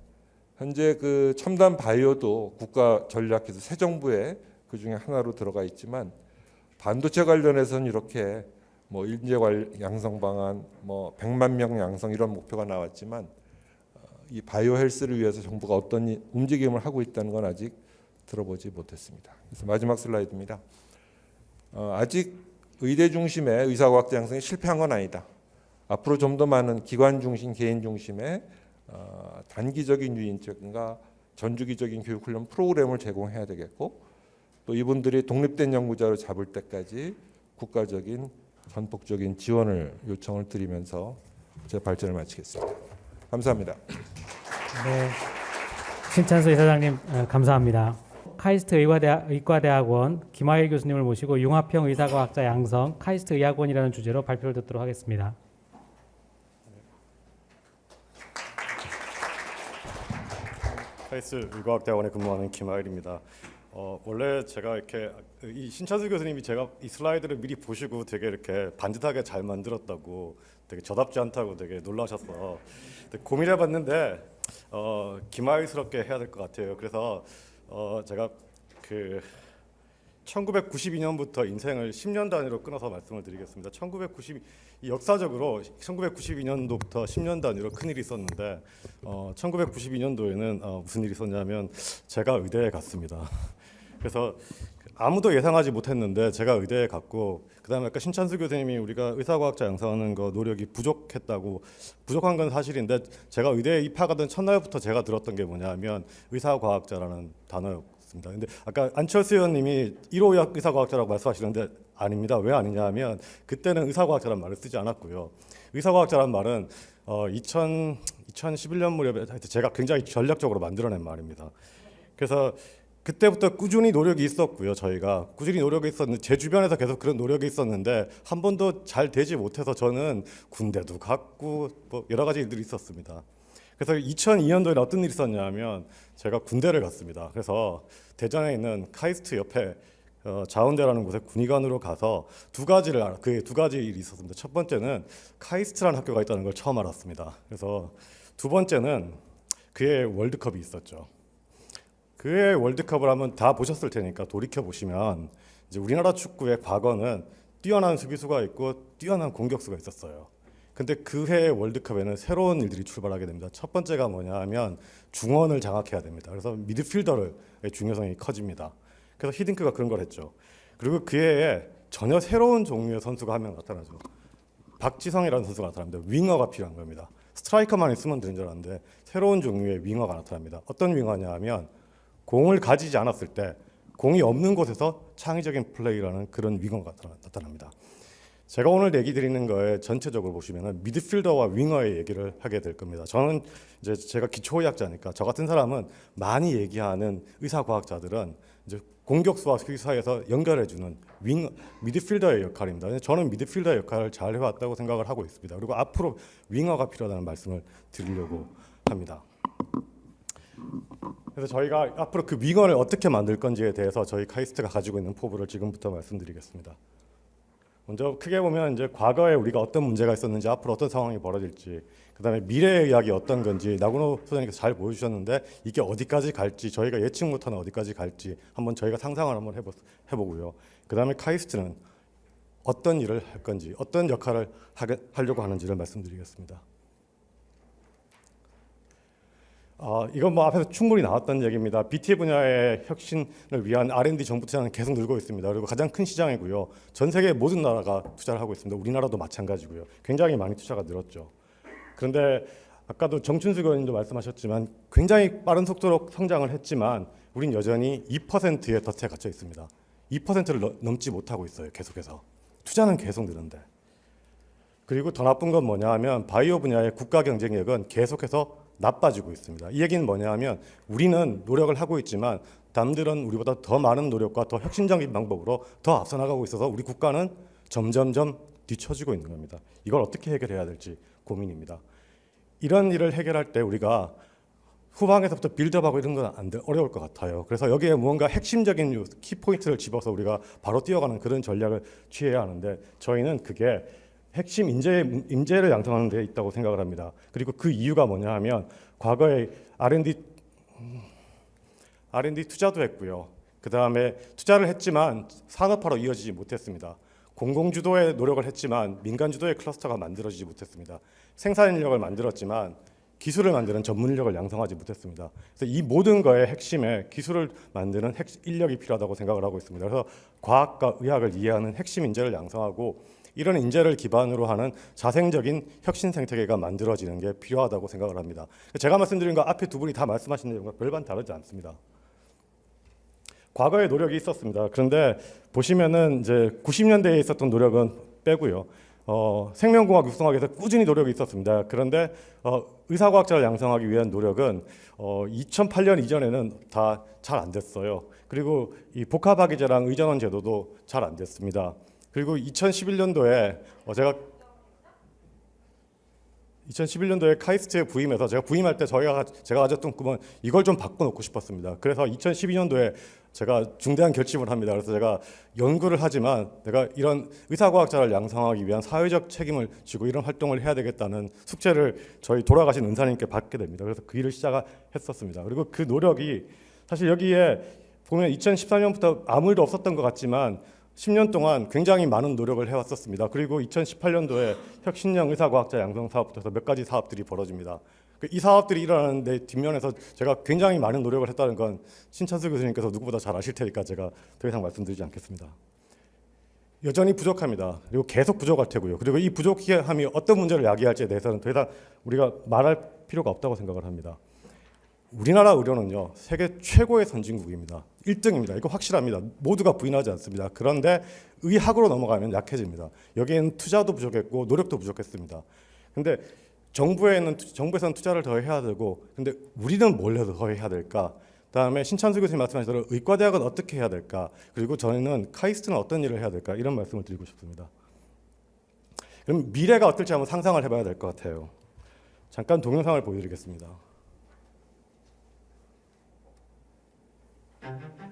현재 그 첨단 바이오도 국가 전략에서 새 정부에 그 중에 하나로 들어가 있지만 반도체 관련해서는 이렇게 뭐 인재 관 양성 방안, 뭐 100만 명 양성 이런 목표가 나왔지만 어, 이 바이오 헬스를 위해서 정부가 어떤 이- 움직임을 하고 있다는 건 아직 들어보지 못했습니다. 그래서 마지막 슬라이드입니다. 어, 아직 의대 중심의 의사과학자 양성이 실패한 건 아니다. 앞으로 좀 더 많은 기관 중심, 개인 중심의 어, 단기적인 유인적인가 전주기적인 교육 훈련 프로그램을 제공해야 되겠고 또 이분들이 독립된 연구자로 잡을 때까지 국가적인 전폭적인 지원을 요청을 드리면서 제 발전을 마치겠습니다. 감사합니다. 네. 신찬수 이사장님 어, 감사합니다. 카이스트 의과대학, 의과대학원 김하일 교수님을 모시고 융합형 의사과학자 양성 카이스트 의학원이라는 주제로 발표를 듣도록 하겠습니다. 카이스 의과학대학원에 근무하는 김하일입니다. 어, 원래 제가 이렇게 이 신찬수 교수님이 제가 이 슬라이드를 미리 보시고 되게 이렇게 반듯하게 잘 만들었다고 되게 저답지 않다고 되게 놀라셔서 고민해봤는데 어, 김하일스럽게 해야 될 것 같아요. 그래서 어, 제가 그 1992년부터 인생을 10년 단위로 끊어서 말씀을 드리겠습니다. 1990 역사적으로 1992년도부터 10년 단위로 큰 일이 있었는데 어, 1992년도에는 어, 무슨 일이 있었냐면 제가 의대에 갔습니다. 그래서 아무도 예상하지 못했는데 제가 의대에 갔고 그다음에 아까 신찬수 교수님이 우리가 의사과학자 양성하는 거 노력이 부족했다고 부족한 건 사실인데 제가 의대에 입학하던 첫날부터 제가 들었던 게 뭐냐면 의사과학자라는 단어였습니다. 근데 아까 안철수 의원님이 1호 의사과학자라고 말씀하시는데 아닙니다. 왜 아니냐면 그때는 의사과학자라는 말을 쓰지 않았고요. 의사과학자라는 말은 어, 2000, 2011년 무렵에 제가 굉장히 전략적으로 만들어낸 말입니다. 그래서 그때부터 꾸준히 노력이 있었고요. 저희가 꾸준히 노력이 있었는데 제 주변에서 계속 그런 노력이 있었는데 한 번도 잘 되지 못해서 저는 군대도 갔고 뭐 여러 가지 일들이 있었습니다. 그래서 2002년도에 어떤 일이 있었냐면 제가 군대를 갔습니다. 그래서 대전에 있는 카이스트 옆에 어, 자원대라는 곳에 군의관으로 가서 두 가지를 알아, 그두 가지 일이 있었습니다. 첫 번째는 카이스트라는 학교가 있다는 걸 처음 알았습니다. 그래서 두 번째는 그의 월드컵이 있었죠. 그의 월드컵을 한번 다 보셨을 테니까 돌이켜 보시면 이제 우리나라 축구의 과거는 뛰어난 수비수가 있고 뛰어난 공격수가 있었어요. 근데 그해 월드컵에는 새로운 일들이 출발하게 됩니다. 첫 번째가 뭐냐 하면 중원을 장악해야 됩니다. 그래서 미드필더의 중요성이 커집니다. 그래서 히딩크가 그런 걸 했죠. 그리고 그 해에 전혀 새로운 종류의 선수가 한 명 나타나죠. 박지성이라는 선수가 나타납니다. 윙어가 필요한 겁니다. 스트라이커만 있으면 되는 줄 알았는데 새로운 종류의 윙어가 나타납니다. 어떤 윙어냐 하면 공을 가지지 않았을 때 공이 없는 곳에서 창의적인 플레이라는 그런 나타나- 나타납니다. 제가 오늘 얘기 드리는 거에 전체적으로 보시면은 미드필더와 윙어의 얘기를 하게 될 겁니다. 저는 이제 제가 기초의학자니까 저 같은 사람은 많이 얘기하는 의사 과학자들은 이제 공격수와 수비 사이에서 연결해 주는 윙 미드필더의 역할입니다. 저는 미드필더의 역할을 잘 해왔다고 생각을 하고 있습니다. 그리고 앞으로 윙어가 필요하다는 말씀을 드리려고 합니다. 그래서 저희가 앞으로 그 윙어를 어떻게 만들 건지에 대해서 저희 카이스트가 가지고 있는 포부를 지금부터 말씀드리겠습니다. 먼저 크게 보면 이제 과거에 우리가 어떤 문제가 있었는지 앞으로 어떤 상황이 벌어질지 그다음에 미래의 이야기 어떤 건지 나군호 소장님께서 잘 보여주셨는데 이게 어디까지 갈지 저희가 예측 못하는 어디까지 갈지 한번 저희가 상상을 한번 해보, 해보고요. 그다음에 카이스트는 어떤 일을 할 건지 어떤 역할을 하게, 하려고 하는지를 말씀드리겠습니다. 어, 이건 뭐 앞에서 충분히 나왔던 얘기입니다. BT 분야의 혁신을 위한 R&D 정부 투자는 계속 늘고 있습니다. 그리고 가장 큰 시장이고요. 전 세계 모든 나라가 투자를 하고 있습니다. 우리나라도 마찬가지고요. 굉장히 많이 투자가 늘었죠. 그런데 아까도 정춘수 의원님도 말씀하셨지만 굉장히 빠른 속도로 성장을 했지만 우린 여전히 2%의 덫에 갇혀 있습니다. 2%를 넘지 못하고 있어요. 계속해서. 투자는 계속 느는데. 그리고 더 나쁜 건 뭐냐 하면 바이오 분야의 국가 경쟁력은 계속해서 나빠지고 있습니다. 이 얘기는 뭐냐 하면 우리는 노력을 하고 있지만 남들은 우리보다 더 많은 노력과 더 혁신적인 방법으로 더 앞서 나가고 있어서 우리 국가는 점점점 뒤처지고 있는 겁니다. 이걸 어떻게 해결해야 될지 고민입니다. 이런 일을 해결할 때 우리가 후방에서부터 빌드업하고 이런 건안 돼, 어려울 것 같아요. 그래서 여기에 무언가 핵심적인 키포인트를 집어서 우리가 바로 뛰어가는 그런 전략을 취해야 하는데 저희는 그게 핵심 인재 인재를 양성하는 데 있다고 생각을 합니다. 그리고 그 이유가 뭐냐 하면 과거에 R&D 음, R&D 투자도 했고요. 그 다음에 투자를 했지만 산업화로 이어지지 못했습니다. 공공 주도의 노력을 했지만 민간 주도의 클러스터가 만들어지지 못했습니다. 생산 인력을 만들었지만 기술을 만드는 전문 인력을 양성하지 못했습니다. 그래서 이 모든 거의 핵심에 기술을 만드는 핵 인력이 필요하다고 생각을 하고 있습니다. 그래서 과학과 의학을 이해하는 핵심 인재를 양성하고 이런 인재를 기반으로 하는 자생적인 혁신 생태계가 만들어지는 게 필요하다고 생각을 합니다. 제가 말씀드린 거 앞에 두 분이 다 말씀하신 내용과 별반 다르지 않습니다. 과거에 노력이 있었습니다. 그런데 보시면은 이제 90년대에 있었던 노력은 빼고요. 어, 생명공학 육성학에서 꾸준히 노력이 있었습니다. 그런데 어, 의사과학자를 양성하기 위한 노력은 어, 2008년 이전에는 다 잘 안 됐어요. 그리고 이 복합학위제랑 의전원 제도도 잘 안 됐습니다. 그리고 2011년도에 어, 제가 2011년도에 카이스트에 부임해서 제가 부임할 때 저희가 제가 가졌던 꿈은 이걸 좀 바꿔놓고 싶었습니다. 그래서 2012년도에 제가 중대한 결심을 합니다. 그래서 제가 연구를 하지만 내가 이런 의사과학자를 양성하기 위한 사회적 책임을 지고 이런 활동을 해야 되겠다는 숙제를 저희 돌아가신 은사님께 받게 됩니다. 그래서 그 일을 시작했었습니다. 그리고 그 노력이 사실 여기에 보면 2014년부터 아무 일도 없었던 것 같지만 10년 동안 굉장히 많은 노력을 해왔었습니다. 그리고 2018년도에 혁신형 의사과학자 양성 사업부터 몇 가지 사업들이 벌어집니다. 그이 사업들이 일어나는데 뒷면에서 제가 굉장히 많은 노력을 했다는 건 신찬수 교수님께서 누구보다 잘 아실 테니까 제가 더 이상 말씀드리지 않겠습니다. 여전히 부족합니다. 그리고 계속 부족할 테고요. 그리고 이 부족함이 어떤 문제를 야기할지에 대해서는 더 이상 우리가 말할 필요가 없다고 생각을 합니다. 우리나라 의료는요 세계 최고의 선진국입니다. 1등입니다. 이거 확실합니다. 모두가 부인하지 않습니다. 그런데 의학으로 넘어가면 약해집니다. 여기에는 투자도 부족했고 노력도 부족했습니다. 근데 정부에는 정부에서는 투자를 더 해야 되고 근데 우리는 뭘 더 해야 될까? 그다음에 신찬수 교수님 말씀하신 대로 의과대학은 어떻게 해야 될까? 그리고 저희는 카이스트는 어떤 일을 해야 될까? 이런 말씀을 드리고 싶습니다. 그럼 미래가 어떨지 한번 상상을 해봐야 될 것 같아요. 잠깐 동영상을 보여드리겠습니다.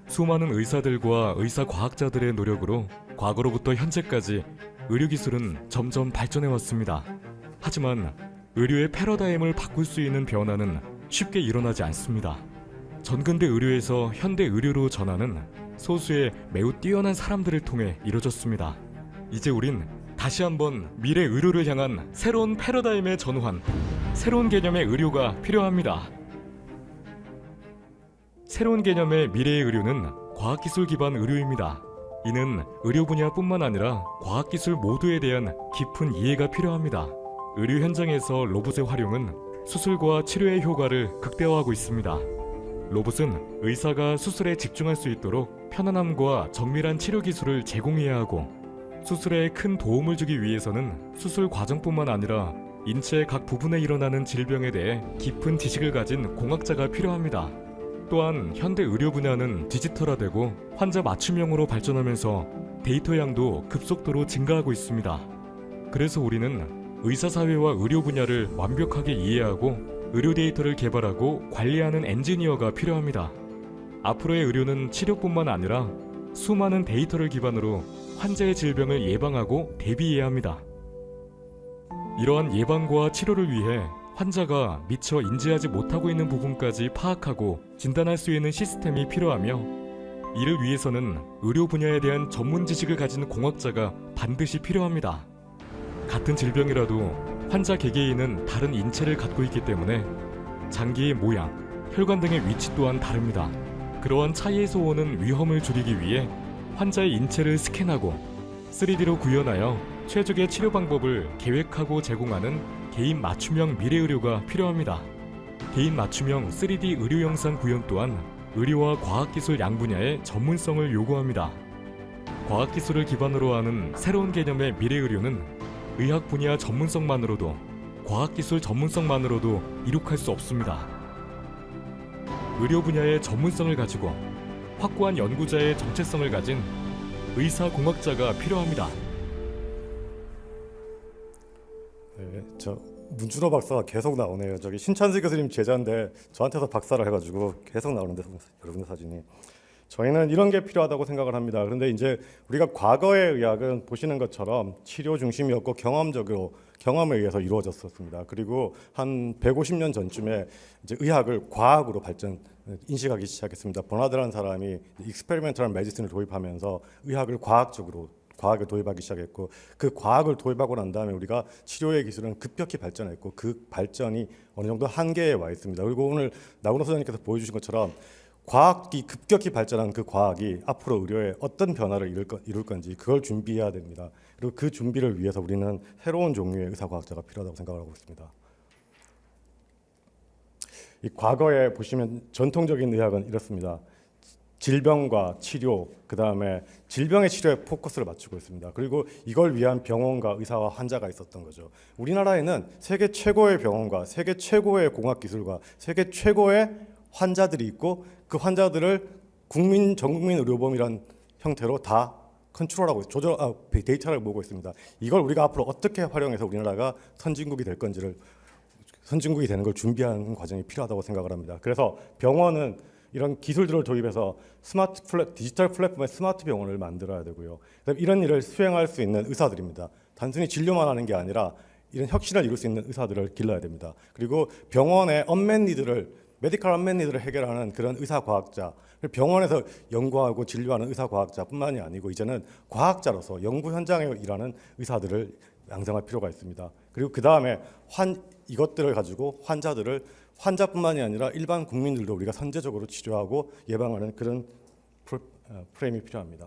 수많은 의사들과 의사 과학자들의 노력으로 과거로부터 현재까지 의료기술은 점점 발전해 왔습니다. 하지만 의료의 패러다임을 바꿀 수 있는 변화는 쉽게 일어나지 않습니다. 전근대 의료에서 현대 의료로 전하는 소수의 매우 뛰어난 사람들을 통해 이루어졌습니다. 이제 우린 다시 한번 미래 의료를 향한 새로운 패러다임의 전환, 새로운 개념의 의료가 필요합니다. 새로운 개념의 미래의 의료는 과학기술 기반 의료입니다. 이는 의료 분야뿐만 아니라 과학기술 모두에 대한 깊은 이해가 필요합니다. 의료 현장에서 로봇의 활용은 수술과 치료의 효과를 극대화하고 있습니다. 로봇은 의사가 수술에 집중할 수 있도록 편안함과 정밀한 치료 기술을 제공해야 하고 수술에 큰 도움을 주기 위해서는 수술 과정뿐만 아니라 인체의 각 부분에 일어나는 질병에 대해 깊은 지식을 가진 공학자가 필요합니다. 또한 현대 의료 분야는 디지털화되고 환자 맞춤형으로 발전하면서 데이터 양도 급속도로 증가하고 있습니다. 그래서 우리는 의사 사회와 의료 분야를 완벽하게 이해하고 의료 데이터를 개발하고 관리하는 엔지니어가 필요합니다. 앞으로의 의료는 치료뿐만 아니라 수많은 데이터를 기반으로 환자의 질병을 예방하고 대비해야 합니다. 이러한 예방과 치료를 위해 환자가 미처 인지하지 못하고 있는 부분까지 파악하고 진단할 수 있는 시스템이 필요하며 이를 위해서는 의료 분야에 대한 전문 지식을 가진 공학자가 반드시 필요합니다. 같은 질병이라도 환자 개개인은 다른 인체를 갖고 있기 때문에 장기의 모양, 혈관 등의 위치 또한 다릅니다. 그러한 차이에서 오는 위험을 줄이기 위해 환자의 인체를 스캔하고 3D로 구현하여 최적의 치료 방법을 계획하고 제공하는 개인 맞춤형 미래 의료가 필요합니다. 개인 맞춤형 3D 의료 영상 구현 또한 의료와 과학기술 양 분야의 전문성을 요구합니다. 과학기술을 기반으로 하는 새로운 개념의 미래 의료는 의학 분야 전문성만으로도 과학기술 전문성만으로도 이룩할 수 없습니다. 의료 분야의 전문성을 가지고 확고한 연구자의 정체성을 가진 의사 공학자가 필요합니다. 네, 저 문준호 박사가 계속 나오네요. 저기 신찬수 교수님 제자인데 저한테서 박사를 해가지고 계속 나오는데 여러분의 사진이. 저희는 이런 게 필요하다고 생각을 합니다. 그런데 이제 우리가 과거의 의학은 보시는 것처럼 치료 중심이었고 경험적으로 경험에 의해서 이루어졌었습니다. 그리고 한 150년 전쯤에 이제 의학을 과학으로 발전 인식하기 시작했습니다. 버나드라는 사람이 experimental medicine을 도입하면서 의학을 과학적으로 과학을 도입하기 시작했고 그 과학을 도입하고 난 다음에 우리가 치료의 기술은 급격히 발전했고 그 발전이 어느 정도 한계에 와 있습니다. 그리고 오늘 나훈호 소장님께서 보여주신 것처럼 과학이 급격히 발전한 그 과학이 앞으로 의료에 어떤 변화를 이룰, 건, 이룰 건지 그걸 준비해야 됩니다. 그리고 그 준비를 위해서 우리는 새로운 종류의 의사과학자가 필요하다고 생각하고 있습니다. 이 과거에 보시면 전통적인 의학은 이렇습니다. 질병과 치료, 그 다음에 질병의 치료에 포커스를 맞추고 있습니다. 그리고 이걸 위한 병원과 의사와 환자가 있었던 거죠. 우리나라에는 세계 최고의 병원과 세계 최고의 공학 기술과 세계 최고의 환자들이 있고 그 환자들을 국민 전국민 의료보험이란 형태로 다 컨트롤하고 조절 아, 데이터를 모으고 있습니다. 이걸 우리가 앞으로 어떻게 활용해서 우리나라가 선진국이 될 건지를 선진국이 되는 걸 준비하는 과정이 필요하다고 생각을 합니다. 그래서 병원은 이런 기술들을 도입해서 스마트 플랫, 디지털 플랫폼의 스마트 병원을 만들어야 되고요. 이런 일을 수행할 수 있는 의사들입니다. 단순히 진료만 하는 게 아니라 이런 혁신을 이룰 수 있는 의사들을 길러야 됩니다. 그리고 병원의 unmet need를 medical unmet need를 해결하는 그런 의사 과학자, 병원에서 연구하고 진료하는 의사 과학자뿐만이 아니고 이제는 과학자로서 연구 현장에 일하는 의사들을 양성할 필요가 있습니다. 그리고 그 다음에 환 이것들을 가지고 환자들을 환자뿐만이 아니라 일반 국민들도 우리가 선제적으로 치료하고 예방하는 그런 어, 프레임이 필요합니다.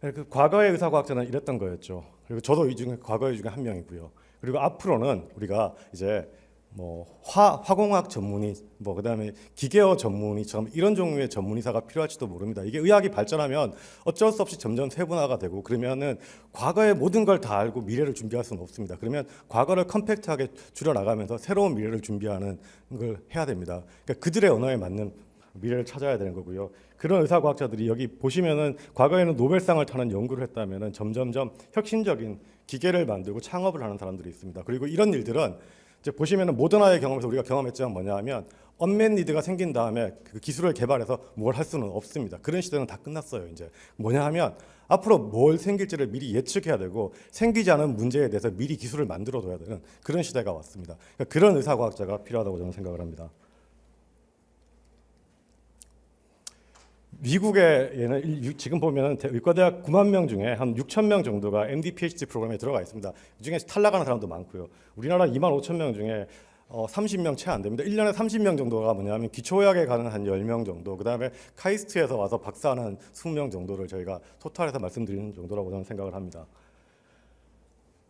네, 그 과거의 의사과학자는 이랬던 거였죠. 그리고 저도 이 중에 과거의 중에 한 명이고요. 그리고 앞으로는 우리가 이제 뭐 화, 화공학 전문의, 뭐 그다음에 기계어 전문의처럼 이런 종류의 전문의사가 필요할지도 모릅니다. 이게 의학이 발전하면 어쩔 수 없이 점점 세분화가 되고 그러면은 과거의 모든 걸 다 알고 미래를 준비할 수는 없습니다. 그러면 과거를 컴팩트하게 줄여 나가면서 새로운 미래를 준비하는 걸 해야 됩니다. 그러니까 그들의 언어에 맞는 미래를 찾아야 되는 거고요. 그런 의사과학자들이 여기 보시면은 과거에는 노벨상을 타는 연구를 했다면은 점점점 혁신적인 기계를 만들고 창업을 하는 사람들이 있습니다. 그리고 이런 일들은 이제 보시면은 모더나의 경험에서 우리가 경험했지만 뭐냐하면 언맨 니드가 생긴 다음에 그 기술을 개발해서 뭘 할 수는 없습니다. 그런 시대는 다 끝났어요. 이제 뭐냐 하면 앞으로 뭘 생길지를 미리 예측해야 되고 생기지 않은 문제에 대해서 미리 기술을 만들어 둬야 되는 그런 시대가 왔습니다. 그러니까 그런 의사과학자가 필요하다고 저는 생각을 합니다. 미국에는 일- 지금 보면은 대- 의과대학 9만 명 중에 한 6천 명 정도가 MD, PhD 프로그램에 들어가 있습니다. 이 중에 탈락하는 사람도 많고요. 우리나라 2만 5천 명 중에 어, 30명 채 안 됩니다. 1년에 30명 정도가 뭐냐면 기초의학에 가는 한 10명 정도, 그다음에 카이스트에서 와서 박사하는 20명 정도를 저희가 토탈해서 말씀드리는 정도라고 저는 생각을 합니다.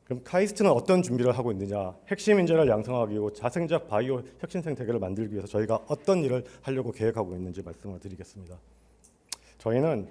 그럼 카이스트는 어떤 준비를 하고 있느냐? 핵심 인재를 양성하기 위해 자생적 바이오 혁신 생 태계를 만들기 위해서 저희가 어떤 일을 하려고 계획하고 있는지 말씀을 드리겠습니다. 저희는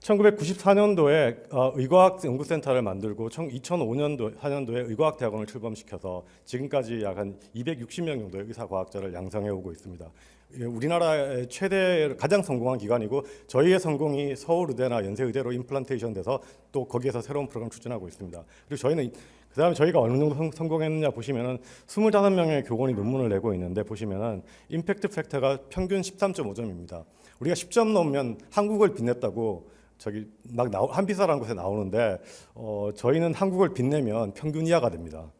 1994년도에 어, 의과학 연구센터를 만들고 2005년도 4년도에 의과학 대학원을 출범시켜서 지금까지 약 한 260명 정도의 의사 과학자를 양성해 오고 있습니다. 예, 우리나라의 최대 가장 성공한 기관이고 저희의 성공이 서울의대나 연세의대로 임플란테이션 돼서 또 거기에서 새로운 프로그램 추진하고 있습니다. 그리고 저희는 그 다음에 저희가 어느 정도 성- 성공했느냐 보시면은 25명의 교원이 논문을 내고 있는데 보시면은 임팩트 팩터가 평균 13.5점입니다. 우리가 10점 넘으면 한국을 빛냈다고 저기 막 나오, 한비사라는 곳에 나오는데 어, 저희는 한국을 빛내면 평균 이하가 됩니다.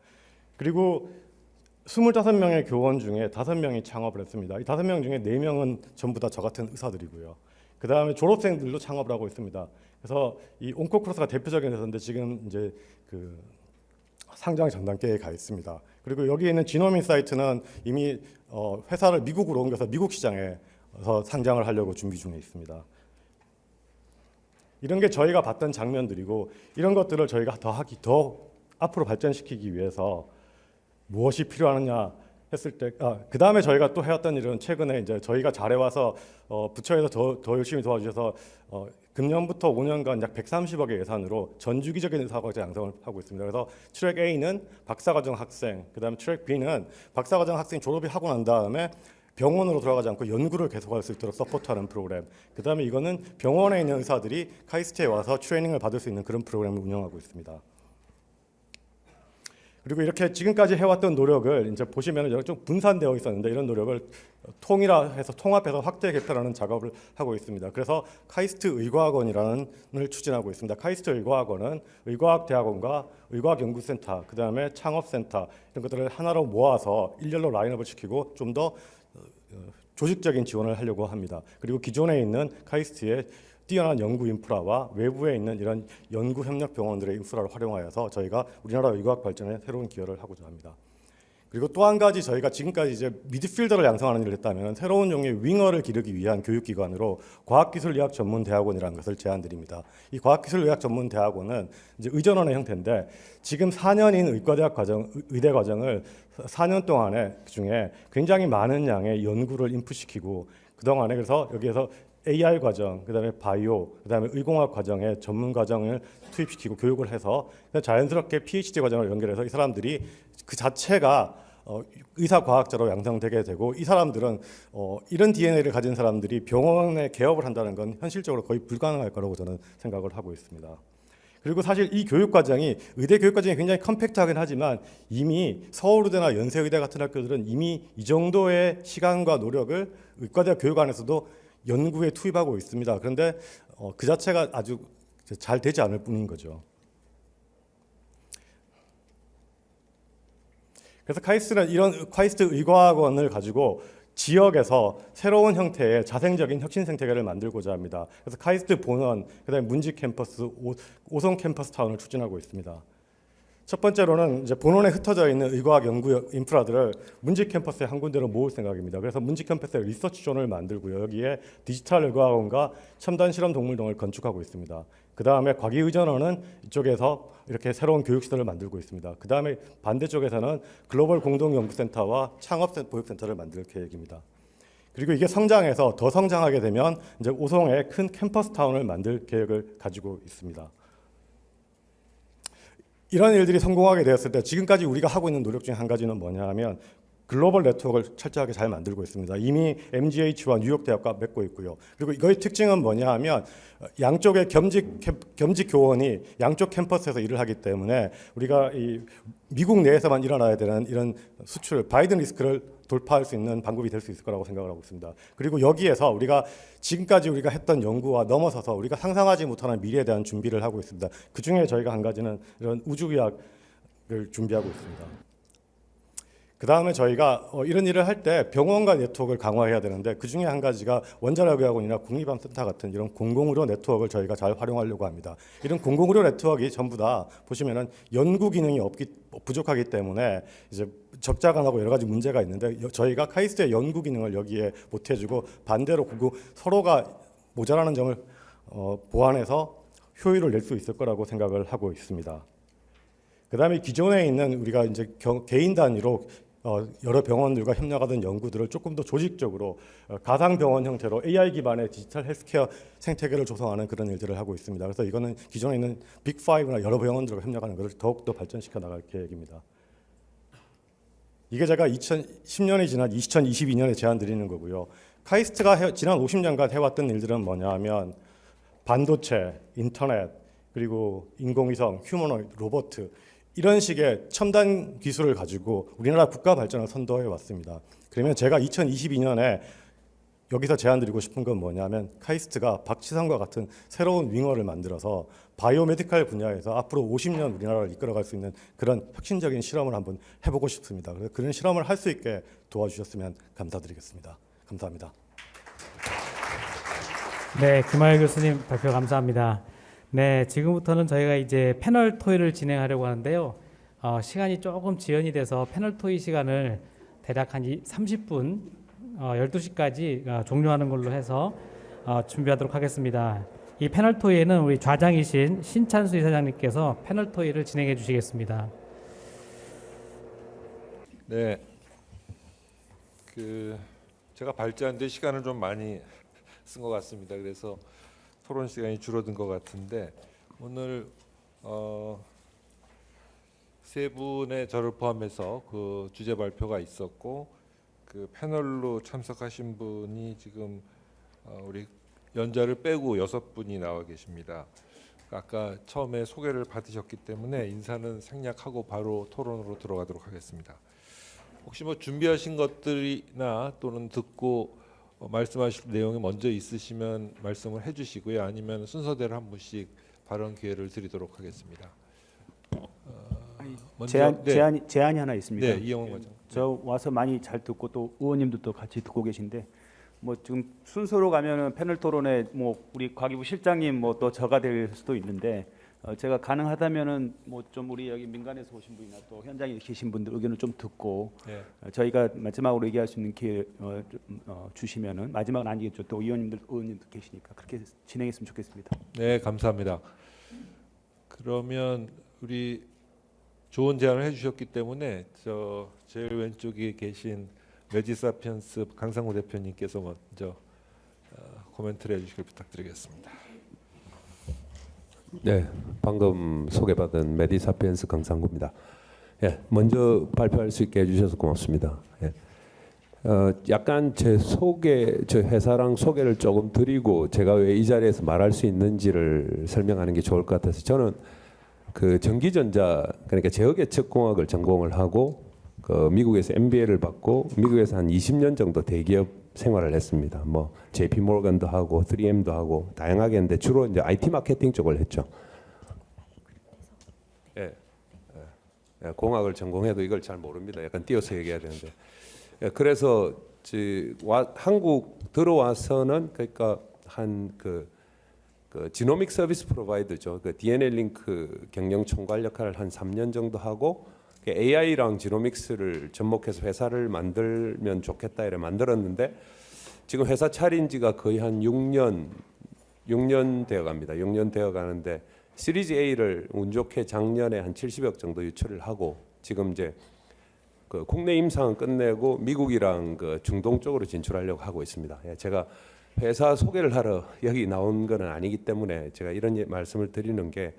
그리고 25명의 교원 중에 5명이 창업을 했습니다. 이 5명 중에 4명은 전부 다 저 같은 의사들이고요. 그 다음에 졸업생들도 창업을 하고 있습니다. 그래서 이 온코크로스가 대표적인 회사인데 지금 이제 그 상장 전 단계에 가 있습니다. 그리고 여기 있는 지노민 사이트는 이미 어, 회사를 미국으로 옮겨서 미국 시장에 서 상장을 하려고 준비 중에 있습니다. 이런 게 저희가 봤던 장면들이고 이런 것들을 저희가 더 하기 더 앞으로 발전시키기 위해서 무엇이 필요하느냐 했을 때, 아, 그 다음에 저희가 또 해왔던 일은 최근에 이제 저희가 잘해와서 어, 부처에서 더, 더 열심히 도와주셔서 어, 금년부터 5년간 약 130억의 예산으로 전주기적인 의사과학자 양성을 하고 있습니다. 그래서 트랙 A는 박사과정 학생, 그 다음에 트랙 B는 박사과정 학생 졸업이 하고 난 다음에 병원으로 돌아가지 않고 연구를 계속할 수 있도록 support하는 프로그램. 그 다음에 이거는 병원에 있는 의사들이 카이스트에 와서 트레이닝을 받을 수 있는 그런 프로그램을 운영하고 있습니다. 그리고 이렇게 지금까지 해왔던 노력을 이제 보시면 좀 분산되어 있었는데 이런 노력을 통일해서 통합해서 확대 개편하는 작업을 하고 있습니다. 그래서 카이스트 의과학원이라는 을 추진하고 있습니다. 카이스트 의과학원은 의과학 대학원과 의과학 연구센터, 그 다음에 창업센터 이런 것들을 하나로 모아서 일렬로 라인업을 시키고 좀 더 조직적인 지원을 하려고 합니다. 그리고 기존에 있는 카이스트의 뛰어난 연구 인프라와 외부에 있는 이런 연구 협력 병원들의 인프라를 활용하여서 저희가 우리나라 의과학 발전에 새로운 기여를 하고자 합니다. 그리고 또 한 가지 저희가 지금까지 이제 미드필더를 양성하는 일을 했다면 새로운 종류의 윙어를 기르기 위한 교육기관으로 과학기술의학 전문대학원이라는 것을 제안드립니다. 이 과학기술의학 전문대학원은 이제 의전원의 형태인데 지금 4년인 의과대학 과정, 의대 과정을 4년 동안에 중에 굉장히 많은 양의 연구를 인풋시키고 그동안에 그래서 여기에서 AR 과정, 그다음에 바이오, 그다음에 의공학 과정에 전문 과정을 투입시키고 교육을 해서 자연스럽게 PhD 과정을 연결해서 이 사람들이 그 자체가 어, 의사 과학자로 양성되게 되고 이 사람들은 어, 이런 DNA를 가진 사람들이 병원에 개업을 한다는 건 현실적으로 거의 불가능할 거라고 저는 생각을 하고 있습니다. 그리고 사실 이 교육 과정이 의대 교육 과정이 굉장히 compact하긴 하지만 이미 서울의대나 연세의대 같은 학교들은 이미 이 정도의 시간과 노력을 의과대학 교육 안에서도 연구에 투입하고 있습니다. 그런데 어, 그 자체가 아주 잘 되지 않을 뿐인 거죠. 그래서 카이스트는 이런 카이스트 의과학원을 가지고 지역에서 새로운 형태의 자생적인 혁신 생태계를 만들고자 합니다. 그래서 카이스트 본원, 그다음에 문지 캠퍼스, 오, 오송 캠퍼스 타운을 추진하고 있습니다. 첫 번째로는 이제 본원에 흩어져 있는 의과학 연구 인프라들을 문지 캠퍼스에 한 군데로 모을 생각입니다. 그래서 문지 캠퍼스에 research zone을 만들고요. 여기에 디지털 의과학원과 첨단 실험 동물원을 건축하고 있습니다. 그 다음에 과기의전원은 이쪽에서 이렇게 새로운 교육시설을 만들고 있습니다. 그 다음에 반대쪽에서는 글로벌 공동연구센터와 창업 보육센터를 만들 계획입니다. 그리고 이게 성장해서 더 성장하게 되면 이제 오송에 큰 캠퍼스 타운을 만들 계획을 가지고 있습니다. 이런 일들이 성공하게 되었을 때 지금까지 우리가 하고 있는 노력 중에 한 가지는 뭐냐 하면 글로벌 네트워크를 철저하게 잘 만들고 있습니다. 이미 MGH와 뉴욕 대학과 맺고 있고요. 그리고 이거의 특징은 뭐냐 하면 양쪽의 겸직 캠- 겸직 교원이 양쪽 캠퍼스에서 일을 하기 때문에 우리가 이 미국 내에서만 일어나야 되는 이런 수출 바이든 리스크를 돌파할 수 있는 방법이 될 수 있을 거라고 생각을 하고 있습니다. 그리고 여기에서 우리가 지금까지 우리가 했던 연구와 넘어서서 우리가 상상하지 못하는 미래에 대한 준비를 하고 있습니다. 그 중에 저희가 한 가지는 이런 우주의학을 준비하고 있습니다. 그 다음에 저희가 어, 이런 일을 할 때 병원과 네트워크를 강화해야 되는데 그 중에 한 가지가 원자력의학원이나 국립암센터 같은 이런 공공의료 네트워크를 저희가 잘 활용하려고 합니다. 이런 공공의료 네트워크가 전부 다 보시면은 연구 기능이 없기 부족하기 때문에 이제 적자가 나고 여러 가지 문제가 있는데 여- 저희가 카이스트의 연구 기능을 여기에 못해주고 반대로 그 서로가 모자라는 점을 어, 보완해서 효율을 낼 수 있을 거라고 생각을 하고 있습니다. 그다음에 기존에 있는 우리가 이제 겨- 개인 단위로 어, 여러 병원들과 협력하던 연구들을 조금 더 조직적으로 어, 가상 병원 형태로 AI 기반의 디지털 헬스케어 생태계를 조성하는 그런 일들을 하고 있습니다. 그래서 이거는 기존에 있는 빅5나 여러 병원들과 협력하는 것을 더욱 더 발전시켜 나갈 계획입니다. 이게 제가 2010년이 지난 2022년에 제안 드리는 거고요. 카이스트가 해- 지난 50년간 해왔던 일들은 뭐냐 하면 반도체, 인터넷, 그리고 인공위성, 휴머노이드, 로봇 이런 식의 첨단 기술을 가지고 우리나라 국가 발전을 선도해 왔습니다. 그러면 제가 2022년에 여기서 제안 드리고 싶은 건 뭐냐면 카이스트가 박지성과 같은 새로운 윙어를 만들어서 바이오메디칼 분야에서 앞으로 50년 우리나라를 이끌어갈 수 있는 그런 혁신적인 실험을 한번 해보고 싶습니다. 그래서 그런 실험을 할 수 있게 도와주셨으면 감사드리겠습니다. 감사합니다. 네, 김하일 교수님 발표 감사합니다. 네, 지금부터는 저희가 이제 패널 토의를 진행하려고 하는데요. 어, 시간이 조금 지연이 돼서 패널 토의 시간을 대략 한 이- 30분, 어, 12시까지 어, 종료하는 걸로 해서 어, 준비하도록 하겠습니다. 이 패널 토의에는 우리 좌장이신 신찬수 이사장님께서 패널 토의를 진행해 주시겠습니다. 네. 그 제가 발제하는데 시간을 좀 많이 쓴 것 같습니다. 그래서 토론 시간이 줄어든 것 같은데 오늘 어, 세 분의 저를 포함해서 그 주제 발표가 있었고 그 패널로 참석하신 분이 지금 어, 우리 연자를 빼고 여섯 분이 나와 계십니다. 아까 처음에 소개를 받으셨기 때문에 인사는 생략하고 바로 토론으로 들어가도록 하겠습니다. 혹시 뭐 준비하신 것들이나 또는 듣고 어, 말씀하실 내용이 먼저 있으시면 말씀을 해주시고요. 아니면 순서대로 한 분씩 발언 기회를 드리도록 하겠습니다. 어, 먼저- 제안 네. 제안 제안이 하나 있습니다. 네, 이영원 과장. 저 와서 많이 잘 듣고 또 의원님들도 같이 듣고 계신데 뭐 지금 순서로 가면은 패널 토론에 뭐 우리 과기부 실장님 뭐 또 저가 될 수도 있는데 어 제가 가능하다면은 뭐 좀 우리 여기 민간에서 오신 분이나 또 현장에 계신 분들 의견을 좀 듣고 네. 어 저희가 마지막으로 얘기할 수 있는 기회 어, 좀, 어, 주시면은 마지막은 아니겠죠. 또 의원님들 의원님도 계시니까 그렇게 진행했으면 좋겠습니다. 네, 감사합니다. 그러면 우리 좋은 제안을 해주셨기 때문에 저 제일 왼쪽에 계신 메디사피엔스 강상구 대표님께서 먼저 어, 코멘트를 해주시길 부탁드리겠습니다. 네, 방금 소개받은 메디사피엔스 강상구입니다. 예, 먼저 발표할 수 있게 해주셔서 고맙습니다. 예. 어, 약간 제 소개, 저 회사랑 소개를 조금 드리고 제가 왜 이 자리에서 말할 수 있는지를 설명하는 게 좋을 것 같아서 저는 그 전기전자 그러니까 제어계측공학을 전공을 하고 그 미국에서 MBA를 받고 미국에서 한 20년 정도 대기업 생활을 했습니다. 뭐 JP 모건도 하고 3M도 하고 다양하게 했는데 주로 이제 IT 마케팅 쪽을 했죠. 예. 예. 예, 공학을 전공해도 이걸 잘 모릅니다. 약간 띄어서 얘기해야 되는데. 예, 그래서 지, 와, 한국 들어와서는 그러니까 한그 그 지노믹 서비스 프로바이더죠. 그 DNA 링크 경영 총괄 역할을 한 3년 정도 하고 그 AI랑 지노믹스를 접목해서 회사를 만들면 좋겠다 이래 만들었는데 지금 회사 차린 지가 거의 한 6년 6년 되어 갑니다. 6년 되어 가는데 시리즈 A를 운 좋게 작년에 한 70억 정도 유출을 하고 지금 이제 그 국내 임상은 끝내고 미국이랑 그 중동 쪽으로 진출하려고 하고 있습니다. 예, 제가 회사 소개를 하러 여기 나온 건 아니기 때문에 제가 이런 예- 말씀을 드리는 게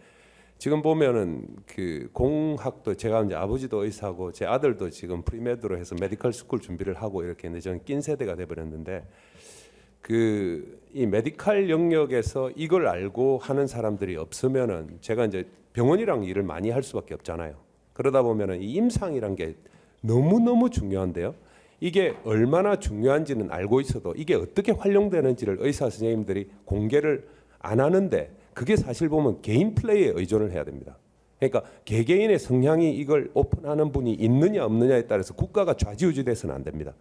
지금 보면은 그 공학도 제가 이제 아버지도 의사고 제 아들도 지금 pre-med로 해서 medical school 준비를 하고 이렇게 했는데 저는 낀 세대가 돼 버렸는데 그 이 medical 영역에서 이걸 알고 하는 사람들이 없으면은 제가 이제 병원이랑 일을 많이 할 수밖에 없잖아요. 그러다 보면은 이 임상이란 게 너무 너무 중요한데요. 이게 얼마나 중요한지는 알고 있어도 이게 어떻게 활용되는지를 의사 선생님들이 공개를 안 하는데 그게 사실 보면 개인 플레이에 의존을 해야 됩니다. 그러니까 개개인의 성향이 이걸 오픈하는 분이 있느냐 없느냐에 따라서 국가가 좌지우지돼서는 안 됩니다.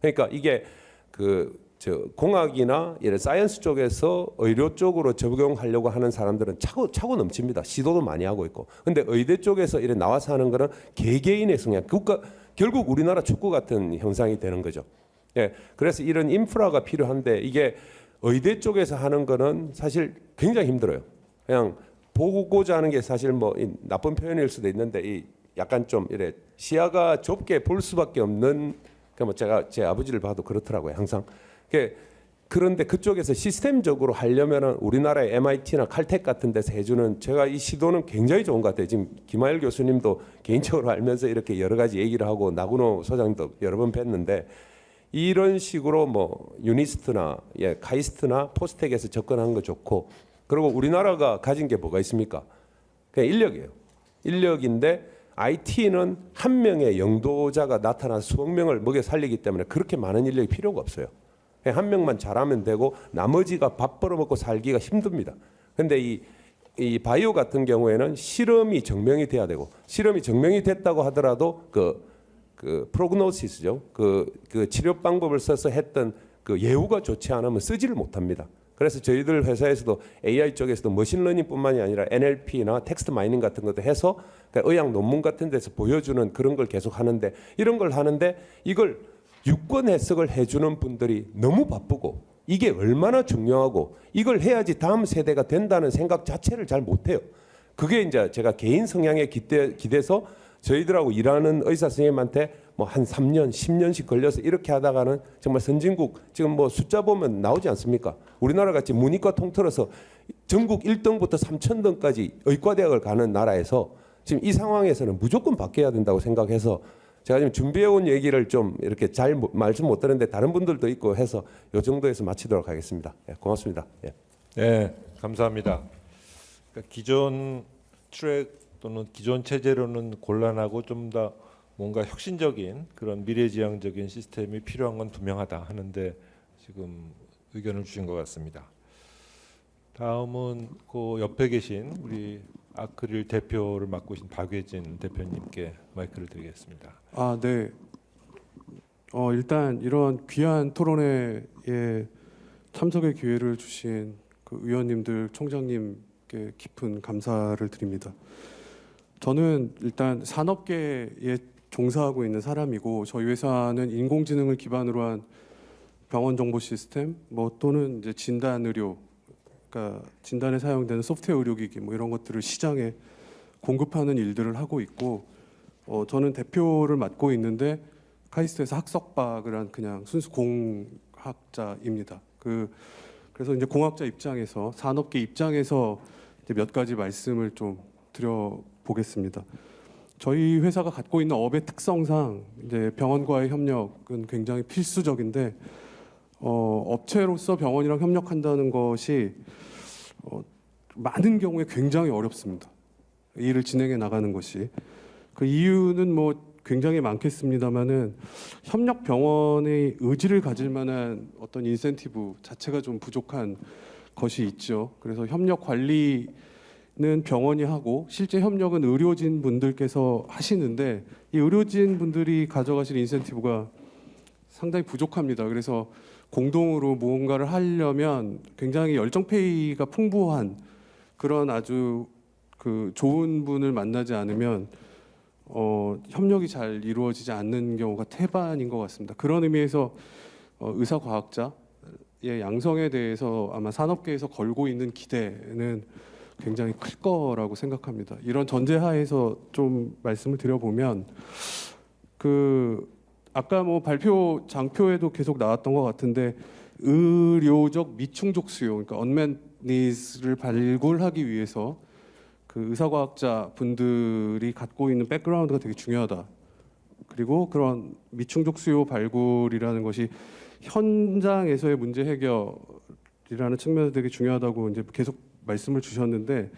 그러니까 이게 그 저 공학이나 이런 science 쪽에서 의료 쪽으로 적용하려고 하는 사람들은 차고 차고 넘칩니다. 시도도 많이 하고 있고. 근데 의대 쪽에서 이래 나와서 하는 거는 개개인의 성향, 국가 결국 우리나라 축구 같은 형상이 되는 거죠. 예. 그래서 이런 인프라가 필요한데 이게 의대 쪽에서 하는 거는 사실 굉장히 힘들어요. 그냥 보고자 하는 게 사실 뭐이 나쁜 표현일 수도 있는데 이 약간 좀 이래 시야가 좁게 볼 수밖에 없는 그뭐 제가 제 아버지를 봐도 그렇더라고요 항상. 그 그런데 그쪽에서 시스템적으로 하려면은 우리나라의 MIT나 칼텍 같은 데서 해주는 제가 이 시도는 굉장히 좋은 것 같아요. 지금 김하일 교수님도 개인적으로 알면서 이렇게 여러 가지 얘기를 하고 나군호 소장도 여러 번 뵀는데 이런 식으로 뭐 유니스트나 예, 카이스트나 포스텍에서 접근하는 거 좋고 그리고 우리나라가 가진 게 뭐가 있습니까? 그냥 인력이에요. 인력인데 IT는 한 명의 영도자가 나타나서 수억 명을 먹여 살리기 때문에 그렇게 많은 인력이 필요가 없어요. 한 명만 잘하면 되고 나머지가 밥 벌어먹고 살기가 힘듭니다. 근데 이, 이 바이오 같은 경우에는 실험이 증명이 돼야 되고 실험이 증명이 됐다고 하더라도 그, 그 prognosis죠. 그, 그 치료 방법을 써서 했던 그 예후가 좋지 않으면 쓰지를 못합니다. 그래서 저희들 회사에서도 AI 쪽에서도 machine learning뿐만이 아니라 NLP나 text mining 같은 것도 해서 그러니까 의학 논문 같은 데서 보여주는 그런 걸 계속 하는데 이런 걸 하는데 이걸 유권 해석을 해주는 분들이 너무 바쁘고 이게 얼마나 중요하고 이걸 해야지 다음 세대가 된다는 생각 자체를 잘 못해요. 그게 이제 제가 개인 성향에 기대, 기대서 저희들하고 일하는 의사 선생님한테 뭐 한 3년, 10년씩 걸려서 이렇게 하다가는 정말 선진국 지금 뭐 숫자 보면 나오지 않습니까? 우리나라 같이 문이과 통틀어서 전국 1등부터 3천등까지 의과대학을 가는 나라에서 지금 이 상황에서는 무조건 바뀌어야 된다고 생각해서 제가 지금 준비해 온 얘기를 좀 이렇게 잘 못- 말씀 못 드는데 다른 분들도 있고 해서 요 정도에서 마치도록 하겠습니다. 예, 고맙습니다. 예. 네, 감사합니다. 그러니까 기존 트랙 또는 기존 체제로는 곤란하고 좀 더 뭔가 혁신적인 그런 미래지향적인 시스템이 필요한 건 분명하다 하는데 지금 의견을 주신 것 같습니다. 다음은 그 옆에 계신 우리 아크릴 대표를 맡고 계신 박예진 대표님께 마이크를 드리겠습니다. 아, 네. 어, 일단 이런 귀한 토론회에 참석의 기회를 주신 그 의원님들, 총장님께 깊은 감사를 드립니다. 저는 일단 산업계에 종사하고 있는 사람이고 저희 회사는 인공지능을 기반으로 한 병원 정보 시스템 뭐 또는 이제 진단 의료 그러니까 진단에 사용되는 소프트웨어 의료기기 뭐 이런 것들을 시장에 공급하는 일들을 하고 있고 어, 저는 대표를 맡고 있는데 카이스트에서 학석박을 한 그냥 순수 공학자입니다. 그 그래서 이제 공학자 입장에서 산업계 입장에서 몇 가지 말씀을 좀 드려 보겠습니다. 저희 회사가 갖고 있는 업의 특성상 이제 병원과의 협력은 굉장히 필수적인데 어, 업체로서 병원이랑 협력한다는 것이 어, 많은 경우에 굉장히 어렵습니다. 이 일을 진행해 나가는 것이 그 이유는 뭐 굉장히 많겠습니다만은 협력 병원의 의지를 가질 만한 어떤 인센티브 자체가 좀 부족한 것이 있죠. 그래서 협력 관리 는 병원이 하고 실제 협력은 의료진 분들께서 하시는데 이 의료진 분들이 가져가실 인센티브가 상당히 부족합니다. 그래서 공동으로 무언가를 하려면 굉장히 열정페이가 풍부한 그런 아주 그 좋은 분을 만나지 않으면 어, 협력이 잘 이루어지지 않는 경우가 태반인 것 같습니다. 그런 의미에서 어, 의사 과학자의 양성에 대해서 아마 산업계에서 걸고 있는 기대는 굉장히 클 거라고 생각합니다. 이런 전제하에서 좀 말씀을 드려보면 그 아까 뭐 발표 장표에도 계속 나왔던 것 같은데 의료적 미충족 수요, 그러니까 unmet needs를 발굴하기 위해서 그 의사과학자 분들이 갖고 있는 background가 되게 중요하다. 그리고 그런 미충족 수요 발굴이라는 것이 현장에서의 문제 해결이라는 측면에서 되게 중요하다고 이제 계속 말씀을 주셨는데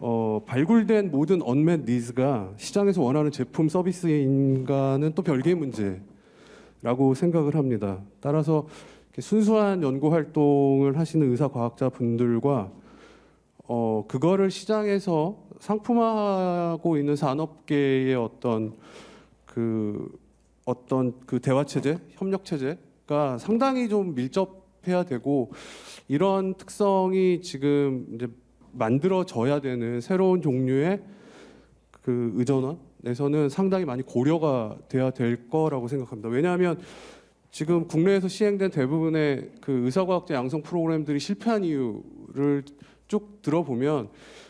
어, 발굴된 모든 unmet needs가 시장에서 원하는 제품 서비스인가는 또 별개의 문제라고 생각을 합니다. 따라서 순수한 연구 활동을 하시는 의사 과학자 분들과 어, 그거를 시장에서 상품화하고 있는 산업계의 어떤 그 어떤 그 대화 체제, 협력 체제가 상당히 좀 밀접 해야 되고 이런 특성이 지금 이제 만들어져야 되는 새로운 종류의 그 의전원에서는 상당히 많이 고려가 돼야 될 거라고 생각합니다. 왜냐하면 지금 국내에서 시행된 대부분의 그 의사과학자 양성 프로그램들이 실패한 이유를 쭉 들어보면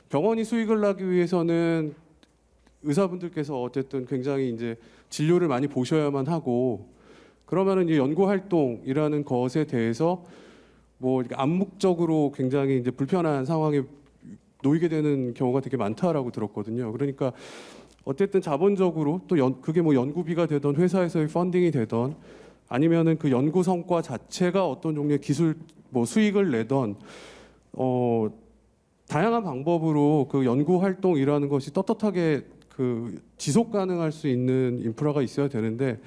병원이 수익을 나기 위해서는 의사분들께서 어쨌든 굉장히 이제 진료를 많이 보셔야만 하고 그러면은 이제 연구 활동이라는 것에 대해서 뭐 암묵적으로 굉장히 이제 불편한 상황에 놓이게 되는 경우가 되게 많다라고 들었거든요. 그러니까 어쨌든 자본적으로 또 연, 그게 뭐 연구비가 되던 회사에서의 funding이 되던 아니면은 그 연구 성과 자체가 어떤 종류의 기술 뭐 수익을 내던 어 다양한 방법으로 그 연구 활동이라는 것이 떳떳하게 그 지속 가능할 수 있는 인프라가 있어야 되는데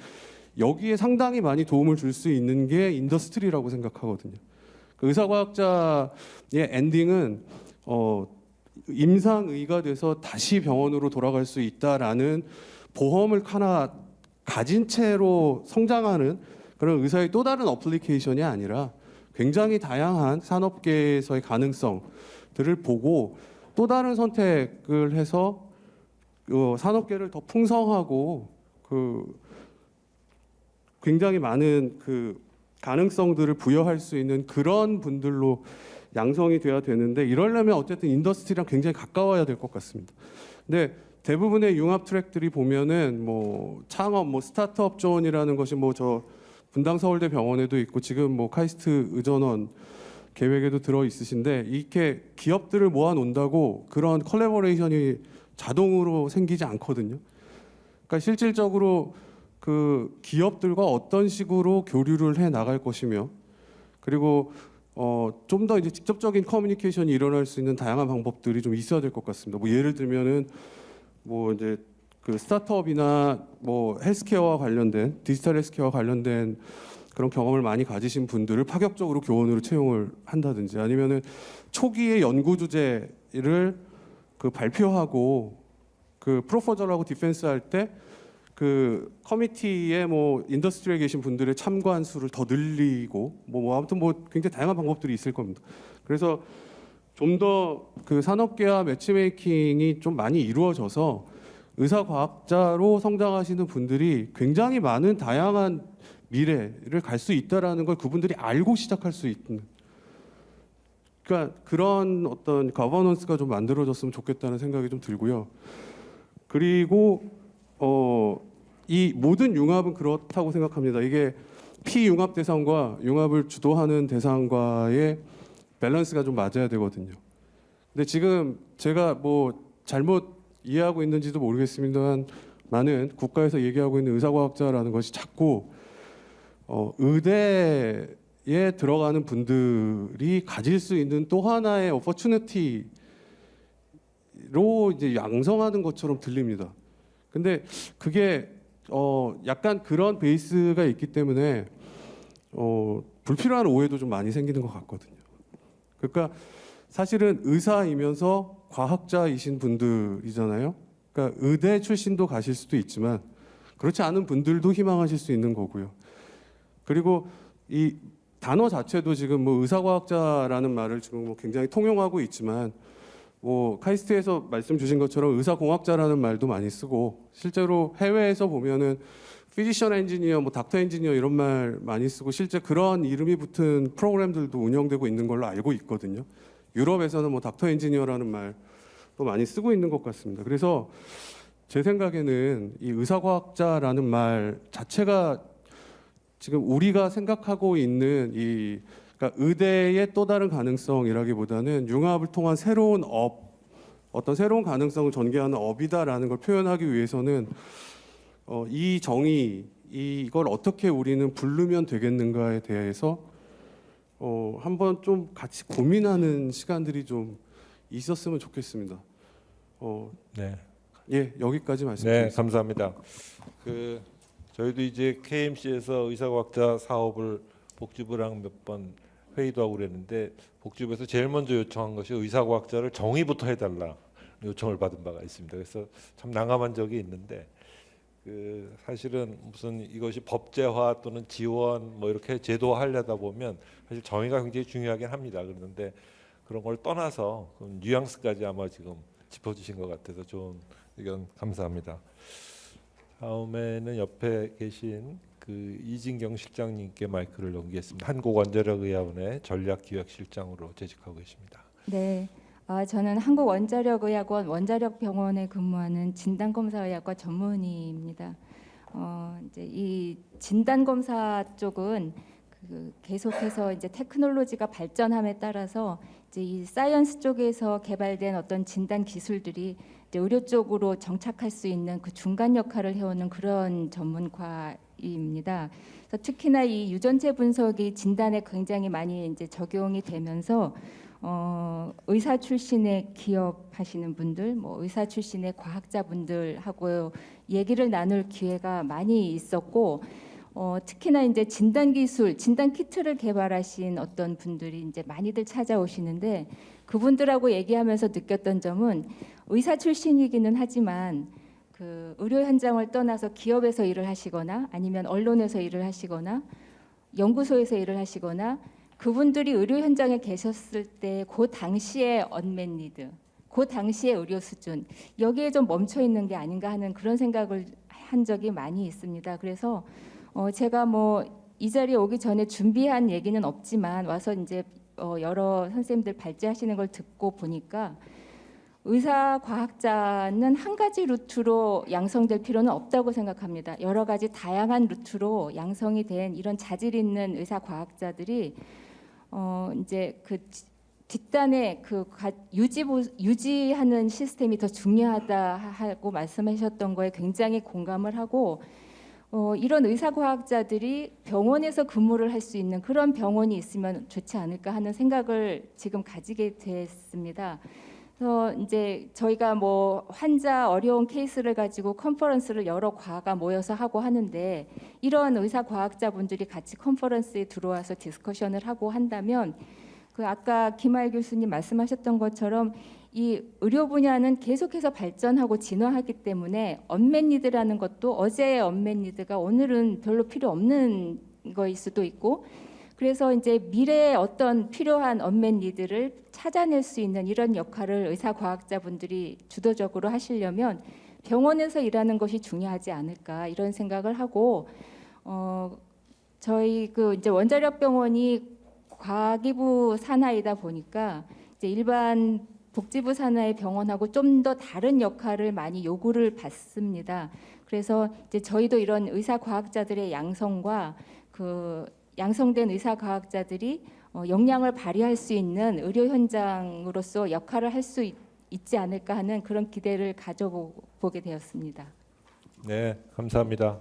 여기에 상당히 많이 도움을 줄 수 있는 게 industry라고 생각하거든요. 그 의사과학자의 엔딩은 어 임상의가 돼서 다시 병원으로 돌아갈 수 있다라는 보험을 하나 가진 채로 성장하는 그런 의사의 또 다른 어플리케이션이 아니라 굉장히 다양한 산업계에서의 가능성들을 보고 또 다른 선택을 해서 그 산업계를 더 풍성하고 그 굉장히 많은 그 가능성들을 부여할 수 있는 그런 분들로 양성이 돼야 되는데 이러려면 어쨌든 industry랑 굉장히 가까워야 될 것 같습니다. 근데 대부분의 융합 트랙들이 보면은 뭐 창업, 뭐 스타트업 존이라는 것이 뭐 저 분당 서울대 병원에도 있고 지금 뭐 카이스트 의전원 계획에도 들어 있으신데 이렇게 기업들을 모아 놓는다고 그런 collaboration이 자동으로 생기지 않거든요. 그러니까 실질적으로 그 기업들과 어떤 식으로 교류를 해 나갈 것이며 그리고 어, 좀 더 이제 직접적인 커뮤니케이션이 일어날 수 있는 다양한 방법들이 좀 있어야 될 것 같습니다. 뭐 예를 들면은 뭐 이제 그 스타트업이나 뭐 헬스케어와 관련된 디지털 헬스케어와 관련된 그런 경험을 많이 가지신 분들을 파격적으로 교원으로 채용을 한다든지 아니면은 초기의 연구 주제를 그 발표하고 그 proposal하고 defense 할때 그 committee에 뭐 industry에 계신 분들의 참관 수를 더 늘리고 뭐, 뭐 아무튼 뭐 굉장히 다양한 방법들이 있을 겁니다. 그래서 좀 더 그 산업계와 매치메이킹이 좀 많이 이루어져서 의사 과학자로 성장하시는 분들이 굉장히 많은 다양한 미래를 갈 수 있다라는 걸 그분들이 알고 시작할 수 있는 그러니까 그런 어떤 거버넌스가 좀 만들어졌으면 좋겠다는 생각이 좀 들고요. 그리고 어, 이 모든 융합은 그렇다고 생각합니다. 이게 피융합 대상과 융합을 주도하는 대상과의 밸런스가 좀 맞아야 되거든요. 근데 지금 제가 뭐 잘못 이해하고 있는지도 모르겠습니다만 많은 국가에서 얘기하고 있는 의사과학자라는 것이 자꾸 어, 의대에 들어가는 분들이 가질 수 있는 또 하나의 오퍼튜니티로 이제 양성하는 것처럼 들립니다. 근데 그게 어 약간 그런 베이스가 있기 때문에 어 불필요한 오해도 좀 많이 생기는 것 같거든요. 그러니까 사실은 의사이면서 과학자이신 분들이잖아요. 그러니까 의대 출신도 가실 수도 있지만 그렇지 않은 분들도 희망하실 수 있는 거고요. 그리고 이 단어 자체도 지금 뭐 의사과학자라는 말을 지금 뭐 굉장히 통용하고 있지만 뭐 카이스트에서 말씀 주신 것처럼 의사공학자라는 말도 많이 쓰고 실제로 해외에서 보면은 physician engineer, 뭐 doctor engineer 이런 말 많이 쓰고 실제 그런 이름이 붙은 프로그램들도 운영되고 있는 걸로 알고 있거든요. 유럽에서는 뭐 doctor engineer라는 말도 많이 쓰고 있는 것 같습니다. 그래서 제 생각에는 이 의사과학자라는 말 자체가 지금 우리가 생각하고 있는 이 그러니까 의대의 또 다른 가능성이라기보다는 융합을 통한 새로운 어떤 새로운 가능성을 전개하는 업이다라는 걸 표현하기 위해서는 어, 이 정의 이- 이걸 어떻게 우리는 부르면 되겠는가에 대해서 어, 한번 좀 같이 고민하는 시간들이 좀 있었으면 좋겠습니다. 어, 네. 예, 여기까지 네, 말씀드리겠습니다. 감사합니다. 그 저희도 이제 KMC에서 의사과학자 사업을 복지부랑 몇 번 회의도 하고 그랬는데 복지부에서 제일 먼저 요청한 것이 의사과학자를 정의부터 해달라 요청을 받은 바가 있습니다. 그래서 참 난감한 적이 있는데 그 사실은 무슨 이것이 법제화 또는 지원 뭐 이렇게 제도화하려다 보면 사실 정의가 굉장히 중요하긴 합니다. 그런데 그런 걸 떠나서 그 뉘앙스까지 아마 지금 짚어주신 것 같아서 좋은 의견 감사합니다. 다음에는 옆에 계신 그 이진경 실장님께 마이크를 넘기겠습니다. 한국원자력의학원의 전략기획실장으로 재직하고 계십니다. 네, 아, 저는 한국원자력의학원 원자력병원에 근무하는 진단검사의학과 전문의입니다. 어, 이제 이 진단검사 쪽은 그 계속해서 이제 테크놀로지가 발전함에 따라서 이제 이 science 쪽에서 개발된 어떤 진단 기술들이 의료 쪽으로 정착할 수 있는 그 중간 역할을 해오는 그런 전문과입니다. 특히나 이 유전체 분석이 진단에 굉장히 많이 이제 적용이 되면서 어, 의사 출신의 기업하시는 분들, 뭐 의사 출신의 과학자분들하고 얘기를 나눌 기회가 많이 있었고 어, 특히나 이제 진단 기술, 진단 키트를 개발하신 어떤 분들이 이제 많이들 찾아오시는데 그분들하고 얘기하면서 느꼈던 점은 의사 출신이기는 하지만 그 의료 현장을 떠나서 기업에서 일을 하시거나 아니면 언론에서 일을 하시거나 연구소에서 일을 하시거나 그분들이 의료 현장에 계셨을 때 그 당시의 언맨 니드, 그 당시의 의료 수준 여기에 좀 멈춰 있는 게 아닌가 하는 그런 생각을 한 적이 많이 있습니다. 그래서 어 제가 뭐 이 자리에 오기 전에 준비한 얘기는 없지만 와서 이제 어 여러 선생님들 발제하시는 걸 듣고 보니까 의사 과학자는 한 가지 루트로 양성될 필요는 없다고 생각합니다. 여러 가지 다양한 루트로 양성이 된 이런 자질 있는 의사 과학자들이 어 이제 그 뒷단에 그 가- 유지 보- 유지하는 시스템이 더 중요하다 하고 말씀하셨던 거에 굉장히 공감을 하고 어, 이런 의사 과학자들이 병원에서 근무를 할 수 있는 그런 병원이 있으면 좋지 않을까 하는 생각을 지금 가지게 됐습니다. 그래서 이제 저희가 뭐 환자 어려운 케이스를 가지고 conference를 여러 과가 모여서 하고 하는데 이런 의사 과학자분들이 같이 conference에 들어와서 discussion을 하고 한다면 그 아까 김하일 교수님 말씀하셨던 것처럼 이 의료 분야는 계속해서 발전하고 진화하기 때문에 unmet need라는 것도 어제의 unmet need가 오늘은 별로 필요 없는 거일 수도 있고 그래서 이제 미래의 어떤 필요한 unmet need를 찾아낼 수 있는 이런 역할을 의사 과학자분들이 주도적으로 하시려면 병원에서 일하는 것이 중요하지 않을까 이런 생각을 하고 어 저희 그 이제 원자력 병원이 과기부 산하이다 보니까 이제 일반 복지부 산하의 병원하고 좀 더 다른 역할을 많이 요구를 받습니다. 그래서 이제 저희도 이런 의사 과학자들의 양성과 그 양성된 의사 과학자들이 어, 역량을 발휘할 수 있는 의료 현장으로서 역할을 할 수 있지 않을까 하는 그런 기대를 가져보게 되었습니다. 네, 감사합니다.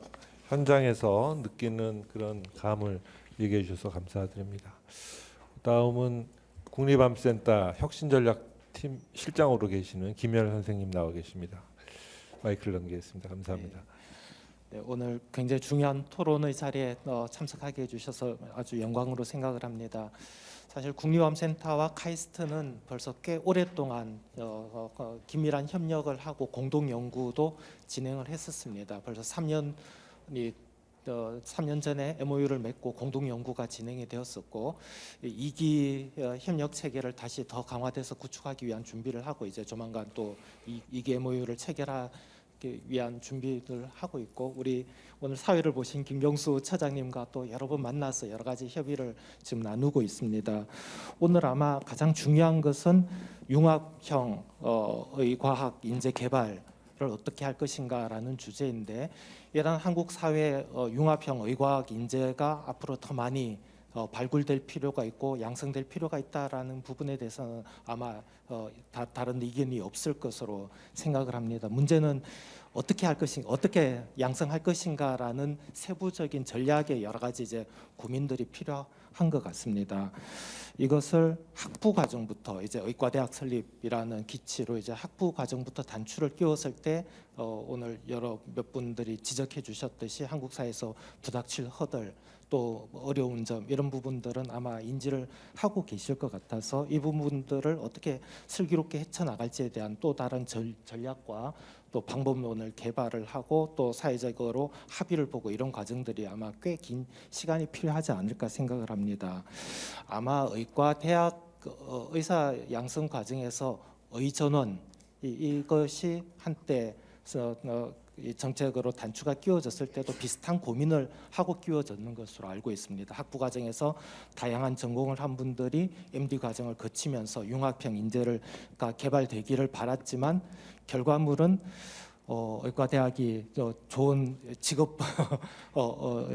현장에서 느끼는 그런 감을 얘기해 주셔서 감사드립니다. 다음은 국립암센터 혁신전략팀 실장으로 계시는 김열 선생님 나와 계십니다. 마이크를 넘기겠습니다. 감사합니다. 네, 오늘 굉장히 중요한 토론의 자리에 어, 참석하게 해주셔서 아주 영광으로 생각을 합니다. 사실 국립암센터와 카이스트는 벌써 꽤 오랫동안 어, 어, 어, 긴밀한 협력을 하고 공동 연구도 진행을 했었습니다. 벌써 3년이 어, 3년 전에 MOU를 맺고 공동 연구가 진행이 되었었고 이 2기 어, 협력 체계를 다시 더 강화돼서 구축하기 위한 준비를 하고 이제 조만간 또 이, 2기 MOU를 체결하기 위한 준비를 하고 있고 우리 오늘 사회를 보신 김경수 차장님과 또 여러 번 만나서 여러 가지 협의를 지금 나누고 있습니다. 오늘 아마 가장 중요한 것은 융합형의 과학 인재 개발을 어떻게 할 것인가라는 주제인데 이런 한국 사회 어, 융합형 의과학 인재가 앞으로 더 많이 어, 발굴될 필요가 있고 양성될 필요가 있다라는 부분에 대해서는 아마 어, 다, 다른 의견이 없을 것으로 생각을 합니다. 문제는 어떻게 할 것인가, 어떻게 양성할 것인가라는 세부적인 전략의 여러 가지 이제 고민들이 필요한 것 같습니다. 이것을 학부 과정부터 이제 의과대학 설립이라는 기치로 이제 학부 과정부터 단추를 끼웠을 때 어, 오늘 여러 몇 분들이 지적해 주셨듯이 한국 사회에서 부닥칠 허들 또 어려운 점 이런 부분들은 아마 인지를 하고 계실 것 같아서 이 부분들을 어떻게 슬기롭게 헤쳐나갈지에 대한 또 다른 전, 전략과 또 방법론을 개발을 하고 또 사회적으로 합의를 보고 이런 과정들이 아마 꽤 긴 시간이 필요하지 않을까 생각을 합니다. 아마 의과 대학 어, 의사 양성 과정에서 의전원 이, 이것이 한때 어, 이 정책으로 단추가 끼워졌을 때도 비슷한 고민을 하고 끼워졌는 것으로 알고 있습니다. 학부 과정에서 다양한 전공을 한 분들이 MD 과정을 거치면서 융합형 인재를 가 개발되기를 바랐지만 결과물은 어, 의과대학이 저 좋은 직업 어, 어,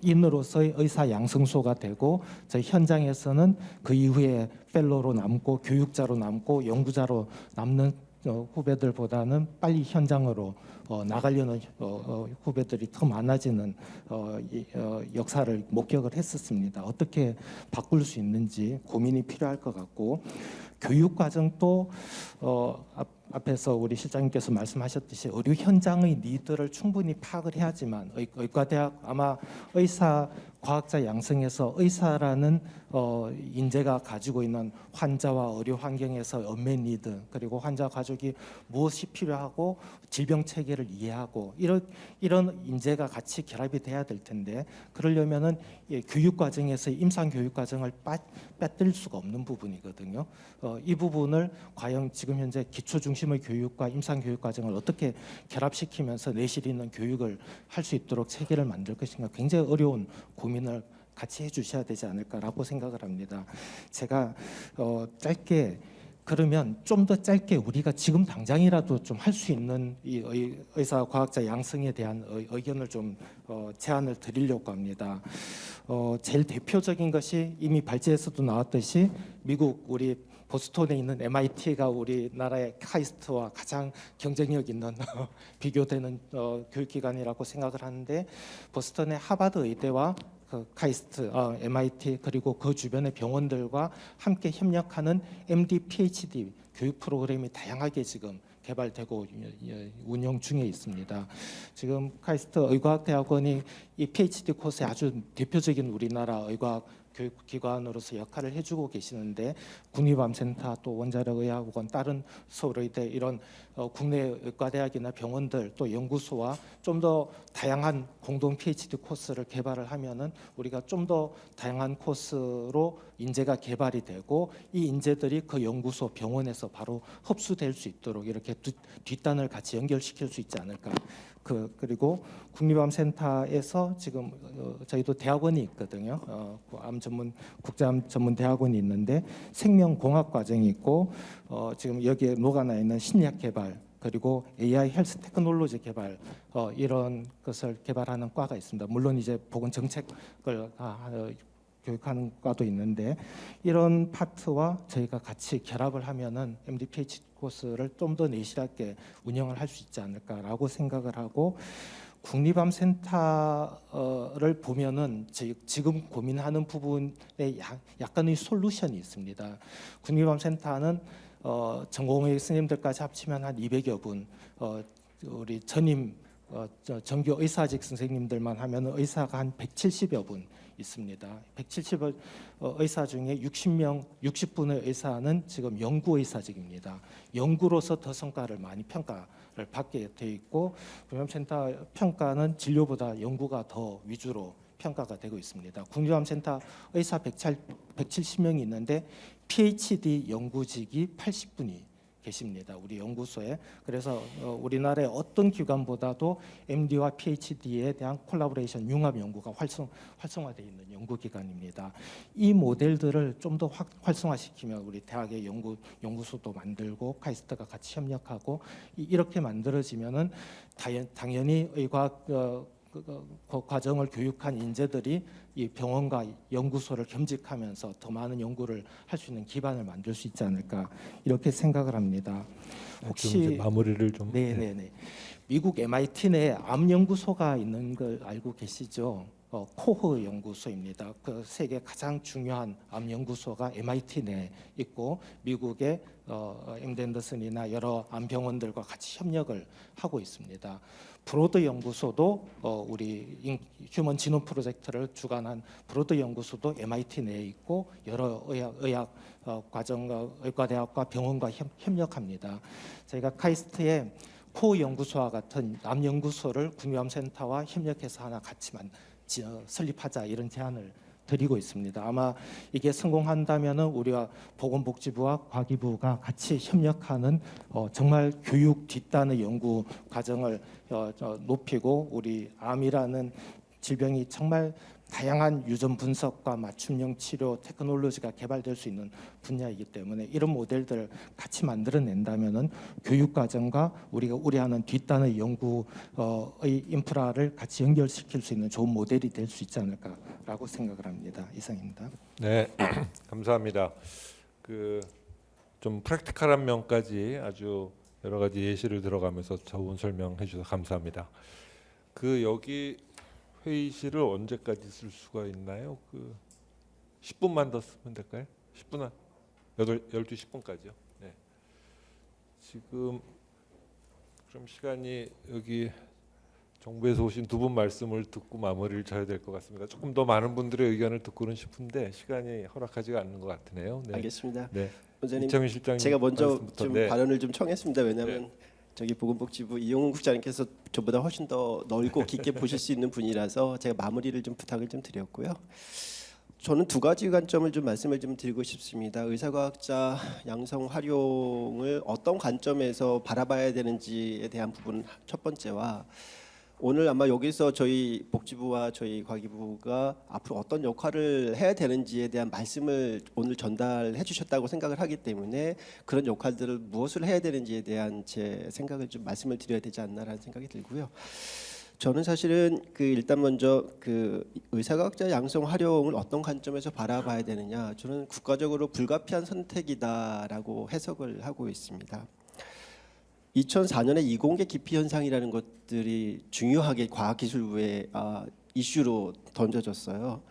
인으로서의 의사 양성소가 되고 저희 현장에서는 그 이후에 펠로로 남고 교육자로 남고 연구자로 남는 어, 후배들보다는 빨리 현장으로 어, 나가려는 어, 어, 후배들이 더 많아지는 어, 이, 어, 역사를 목격을 했었습니다. 어떻게 바꿀 수 있는지 고민이 필요할 것 같고 교육 과정도 어, 앞, 앞에서 우리 실장님께서 말씀하셨듯이 의료 현장의 니드를 충분히 파악을 해야지만 의, 의과대학 아마 의사 과학자 양성에서 의사라는 어, 인재가 가지고 있는 환자와 의료 환경에서 언맨 니드 그리고 환자 가족이 무엇이 필요하고 질병 체계를 이해하고 이런 이런 인재가 같이 결합이 돼야 될 텐데 그러려면은 이 교육 과정에서 임상 교육 과정을 빠, 빼뜨릴 수가 없는 부분이거든요. 어, 이 부분을 과연 지금 현재 기초 중심의 교육과 임상 교육 과정을 어떻게 결합시키면서 내실 있는 교육을 할 수 있도록 체계를 만들 것인가 굉장히 어려운 고민을 같이 해주셔야 되지 않을까라고 생각을 합니다. 제가 어, 짧게 그러면 좀 더 짧게 우리가 지금 당장이라도 좀 할 수 있는 이 의, 의사 과학자 양성에 대한 의, 의견을 좀 어, 제안을 드리려고 합니다. 어, 제일 대표적인 것이 이미 발제에서도 나왔듯이 미국 우리 보스턴에 있는 MIT가 우리나라의 카이스트와 가장 경쟁력 있는 비교되는 어, 교육기관이라고 생각을 하는데 보스턴의 하버드 의대와 그 카이스트, 어, MIT 그리고 그 주변의 병원들과 함께 협력하는 MD, PhD 교육 프로그램이 다양하게 지금 개발되고 운영 중에 있습니다. 지금 카이스트 의과학대학원이 이 PhD 코스의 아주 대표적인 우리나라 의과학 교육기관으로서 역할을 해주고 계시는데 국립암센터 또 원자력의학원 다른 서울의대 이런 어, 국내 의과대학이나 병원들 또 연구소와 좀 더 다양한 공동 PhD 코스를 개발을 하면은 우리가 좀 더 다양한 코스로 인재가 개발이 되고 이 인재들이 그 연구소 병원에서 바로 흡수될 수 있도록 이렇게 뒷, 뒷단을 같이 연결시킬 수 있지 않을까 그 그리고 국립암센터에서 지금 어, 저희도 대학원이 있거든요. 어, 그암 전문 국제암 전문 대학원이 있는데 생명공학 과정이 있고 어, 지금 여기에 녹아나 있는 신약 개발 그리고 AI 헬스 테크놀로지 개발 어, 이런 것을 개발하는 과가 있습니다. 물론 이제 보건 정책을 아, 어, 교육하는 과도 있는데 이런 파트와 저희가 같이 결합을 하면은 MD PhD 코스를 좀 더 내실하게 운영을 할 수 있지 않을까라고 생각을 하고 국립암센터를 보면은 지- 지금 고민하는 부분에 약- 약간의 솔루션이 있습니다. 국립암센터는 어, 전공의 스님들까지 합치면 한 200여 분, 어, 우리 전임 어, 저 정규 의사직 선생님들만 하면 의사가 한 170여 분 있습니다. 170 어, 의사 중에 60명, 60분의 의사는 지금 연구 의사직입니다. 연구로서 더 성과를 많이 평가를 받게 돼 있고 국립암센터 평가는 진료보다 연구가 더 위주로 평가가 되고 있습니다. 국립암센터 의사 170명이 있는데 PhD 연구직이 80분이 계십니다. 우리 연구소에. 그래서 어, 우리나라의 어떤 기관보다도 MD와 PhD에 대한 콜라보레이션 융합 연구가 활성 활성화되어 있는 연구기관입니다. 이 모델들을 좀 더 활성화시키면 우리 대학의 연구 연구소도 만들고 카이스트가 같이 협력하고 이- 이렇게 만들어지면은 다연- 당연히 의과학 어, 그, 과정을 교육한 인재들이 이 병원과 연구소를 겸직하면서 더 많은 연구를 할 수 있는 기반을 만들 수 있지 않을까 이렇게 생각을 합니다. 좀 혹시 마무리를 좀 네, 네, 네. 미국 MIT 내에 암 연구소가 있는 걸 알고 계시죠? 어, 코흐 연구소입니다. 그 세계 가장 중요한 암 연구소가 MIT 내에 있고 미국의 어, MD Anderson이나 여러 암 병원들과 같이 협력을 하고 있습니다. 브로드 연구소도 어, 우리 인- Human Genome Project를 주관한 브로드 연구소도 MIT 내에 있고 여러 의학, 의학 어, 과정과 의과대학과 병원과 협, 협력합니다. 저희가 카이스트에 코흐 연구소와 같은 암 연구소를 국립암센터와 협력해서 하나 같이 만 지- 어, 설립하자 이런 제안을 드리고 있습니다. 아마 이게 성공한다면은 우리가 보건복지부와 과기부가 같이 협력하는 어, 정말 교육 뒷단의 연구 과정을 높이고 우리 암이라는 질병이 정말 다양한 유전 분석과 맞춤형 치료 테크놀로지가 개발될 수 있는 분야이기 때문에 이런 모델들을 같이 만들어낸다면은 교육 과정과 우리가 우려하는 뒷단의 연구의 인프라를 같이 연결시킬 수 있는 좋은 모델이 될 수 있지 않을까라고 생각을 합니다. 이상입니다. 네, 감사합니다. 그 좀 프랙티컬한 면까지 아주 여러 가지 예시를 들어가면서 좋은 설명해 주셔서 감사합니다. 그 여기 회의실을 언제까지 쓸 수가 있나요? 그 10분만 더 쓰면 될까요? 10분 한 8, 12시 10분까지요. 네. 지금 그럼 시간이 여기 정부에서 오신 두 분 말씀을 듣고 마무리를 져야 될 것 같습니다. 조금 더 많은 분들의 의견을 듣고는 싶은데 시간이 허락하지가 않는 것 같으네요. 네. 알겠습니다. 네. 원장님, 이창민 실장님 제가 먼저. 좀 네. 발언을 좀 청했습니다. 왜냐하면 저기 보건복지부 이용훈 국장님께서 저보다 훨씬 더 넓고 깊게 보실 수 있는 분이라서 제가 마무리를 좀 부탁을 좀 드렸고요. 저는 두 가지 관점을 좀 말씀을 좀 드리고 싶습니다. 의사과학자 양성 활용을 어떤 관점에서 바라봐야 되는지에 대한 부분 첫 번째와 오늘 아마 여기서 저희 복지부와 저희 과기부가 앞으로 어떤 역할을 해야 되는지에 대한 말씀을 오늘 전달해 주셨다고 생각을 하기 때문에 그런 역할들을 무엇을 해야 되는지에 대한 제 생각을 좀 말씀을 드려야 되지 않나라는 생각이 들고요. 저는 사실은 그 일단 먼저 그 의사과학자 양성 활용을 어떤 관점에서 바라봐야 되느냐 저는 국가적으로 불가피한 선택이다라고 해석을 하고 있습니다. 2004년에 이공계 기피 현상이라는 것들이 중요하게 과학기술부의 아, 이슈로 던져졌어요.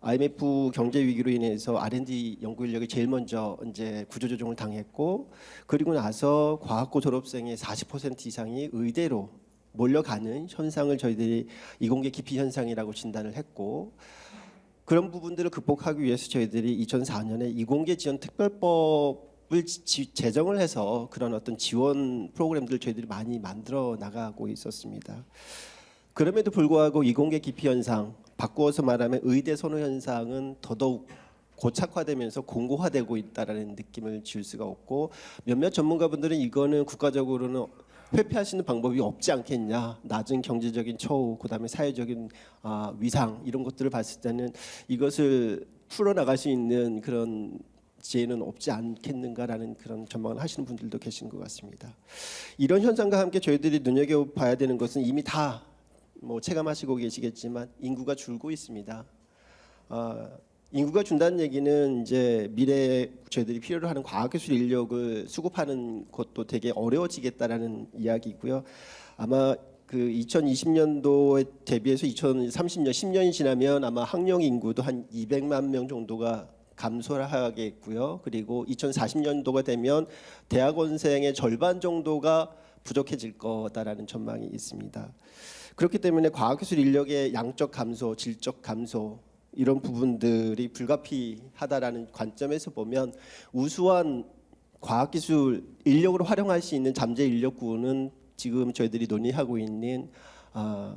IMF 경제 위기로 인해서 R&D 연구 인력이 제일 먼저 이제 구조조정을 당했고 그리고 나서 과학고 졸업생의 40% 이상이 의대로 몰려가는 현상을 저희들이 이공계 기피 현상이라고 진단을 했고 그런 부분들을 극복하기 위해서 저희들이 2004년에 이공계 지원 특별법 을 지- 제정을 해서 그런 어떤 지원 프로그램들을 저희들이 많이 만들어 나가고 있었습니다. 그럼에도 불구하고 이공계 기피 현상, 바꾸어서 말하면 의대 선호 현상은 더더욱 고착화되면서 공고화되고 있다라는 느낌을 지울 수가 없고 몇몇 전문가분들은 이거는 국가적으로는 있는 방법이 없지 않겠냐 낮은 경제적인 처우 그다음에 사회적인 아, 위상 이런 것들을 봤을 때는 이것을 풀어나갈 수 있는 그런 지혜는 없지 않겠는가라는 그런 전망을 하시는 분들도 계신 것 같습니다. 이런 현상과 함께 저희들이 눈여겨봐야 되는 것은 이미 다 뭐 체감하시고 계시겠지만 인구가 줄고 있습니다. 아, 인구가 준다는 얘기는 이제 미래에 저희들이 필요로 하는 과학기술 인력을 수급하는 것도 되게 어려워지겠다라는 이야기고요. 아마 그 2020년도에 대비해서 2030년 10년이 지나면 아마 학령 인구도 한 200만 명 정도가 감소하겠고요. 그리고 2040년도가 되면 대학원생의 절반 정도가 부족해질 거다라는 전망이 있습니다. 그렇기 때문에 과학기술 인력의 양적 감소, 질적 감소 이런 부분들이 불가피하다라는 관점에서 보면 우수한 과학기술 인력으로 활용할 수 있는 잠재 인력군은 지금 저희들이 논의하고 있는 아,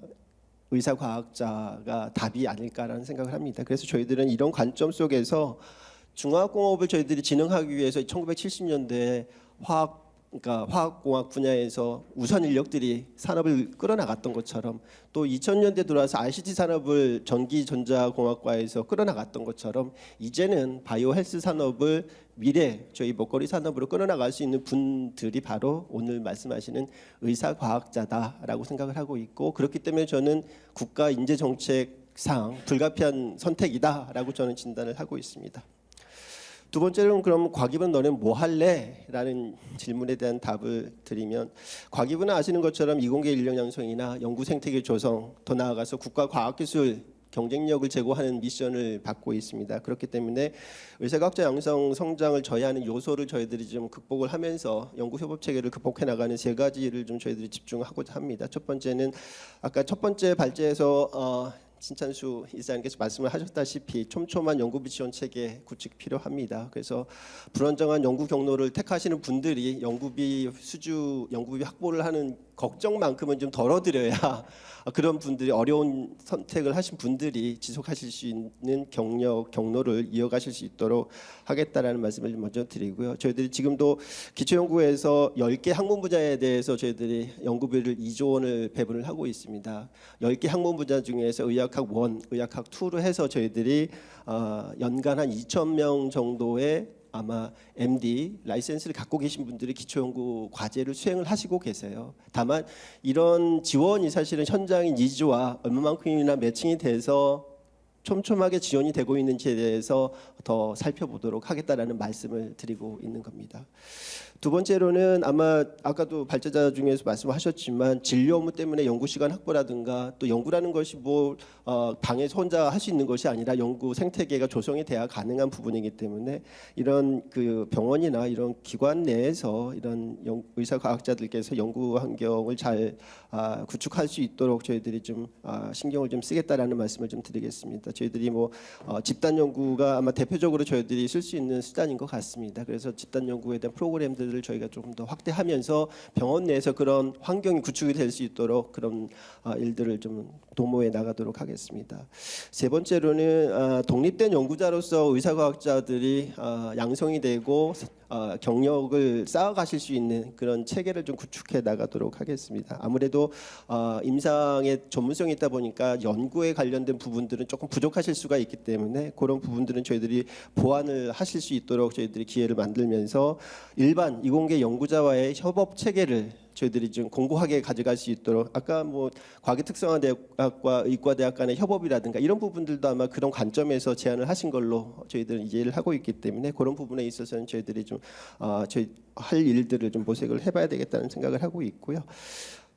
의사 과학자가 답이 아닐까라는 생각을 합니다. 그래서 저희들은 이런 관점 속에서 중화학공업을 저희들이 진흥하기 위해서 1970년대에 화학 그러니까 화학공학 분야에서 우선 인력들이 산업을 끌어나갔던 것처럼 또 2000년대 들어와서 ICT 산업을 전기전자공학과에서 끌어나갔던 것처럼 이제는 바이오 헬스 산업을 미래 저희 먹거리 산업으로 끌어나갈 수 있는 분들이 바로 오늘 말씀하시는 의사 과학자다라고 생각을 하고 있고 그렇기 때문에 저는 국가 인재 정책상 불가피한 선택이다라고 저는 진단을 하고 있습니다. 두 번째로는 그럼 과기분 너는 뭐 할래? 라는 질문에 대한 답을 드리면 과기분은 아시는 것처럼 이공계 인력 양성이나 연구 생태계 조성 더 나아가서 국가 과학기술 경쟁력을 제고하는 미션을 받고 있습니다. 그렇기 때문에 의사과학자 양성 성장을 저해하는 요소를 저희들이 좀 극복을 하면서 연구 협업 체계를 극복해 나가는 세 가지를 좀 저희들이 집중하고자 합니다. 첫 번째는 아까 첫 번째 발제에서 어, 신찬수 이사님께서 말씀을 하셨다시피 촘촘한 연구비 지원 체계 구축 필요합니다. 그래서 불안정한 연구 경로를 택하시는 분들이 연구비 수주 연구비 확보를 하는 걱정만큼은 좀 덜어드려야 그런 분들이 어려운 선택을 하신 분들이 지속하실 수 있는 경력 경로를 이어가실 수 있도록 하겠다라는 말씀을 먼저 드리고요. 저희들이 지금도 기초연구에서 10개 학문 분야에 대해서 저희들이 연구비를 2조 원을 배분을 하고 있습니다. 10개 학문 분야 중에서 의학학 1, 의학학 2로 해서 저희들이 어, 연간 한 2천 명 정도의 아마 MD 라이센스를 갖고 계신 분들이 기초연구 과제를 수행을 하시고 계세요. 다만 이런 지원이 사실은 현장의 니즈와 얼마만큼이나 매칭이 돼서 촘촘하게 지원이 되고 있는지에 대해서 더 살펴보도록 하겠다라는 말씀을 드리고 있는 겁니다. 두 번째로는 아마 아까도 발제자 중에서 말씀하셨지만 진료 업무 때문에 연구 시간 확보라든가 또 연구라는 것이 뭐 어, 방에서 혼자 할 수 있는 것이 아니라 연구 생태계가 조성이 돼야 가능한 부분이기 때문에 이런 그 병원이나 이런 기관 내에서 이런 연, 의사 과학자들께서 연구 환경을 잘 아, 구축할 수 있도록 저희들이 좀 아, 신경을 좀 쓰겠다라는 말씀을 좀 드리겠습니다. 저희들이 뭐 어, 집단 연구가 아마 대표적으로 저희들이 쓸 수 있는 수단인 것 같습니다. 그래서 집단 연구에 대한 프로그램들 을 저희가 조금 더 확대하면서 병원 내에서 그런 환경이 구축이 될 수 있도록 그런 아, 일들을 좀 도모해 나가도록 하겠습니다. 세 번째로는 아, 독립된 연구자로서 의사과학자들이 아, 양성이 되고 아, 경력을 쌓아가실 수 있는 그런 체계를 좀 구축해 나가도록 하겠습니다. 아무래도 아, 임상의 전문성이 있다 보니까 연구에 관련된 부분들은 조금 부족하실 수가 있기 때문에 그런 부분들은 저희들이 보완을 하실 수 있도록 저희들이 기회를 만들면서 일반 이공계 연구자와의 협업 체계를 저희들이 좀 공고하게 가져갈 수 있도록 아까 뭐 과학특성화대학과 의과대학 간의 협업이라든가 이런 부분들도 아마 그런 관점에서 제안을 하신 걸로 저희들은 이해를 하고 있기 때문에 그런 부분에 있어서는 저희들이 좀 어, 저희 할 일들을 좀 모색을 해봐야 되겠다는 생각을 하고 있고요.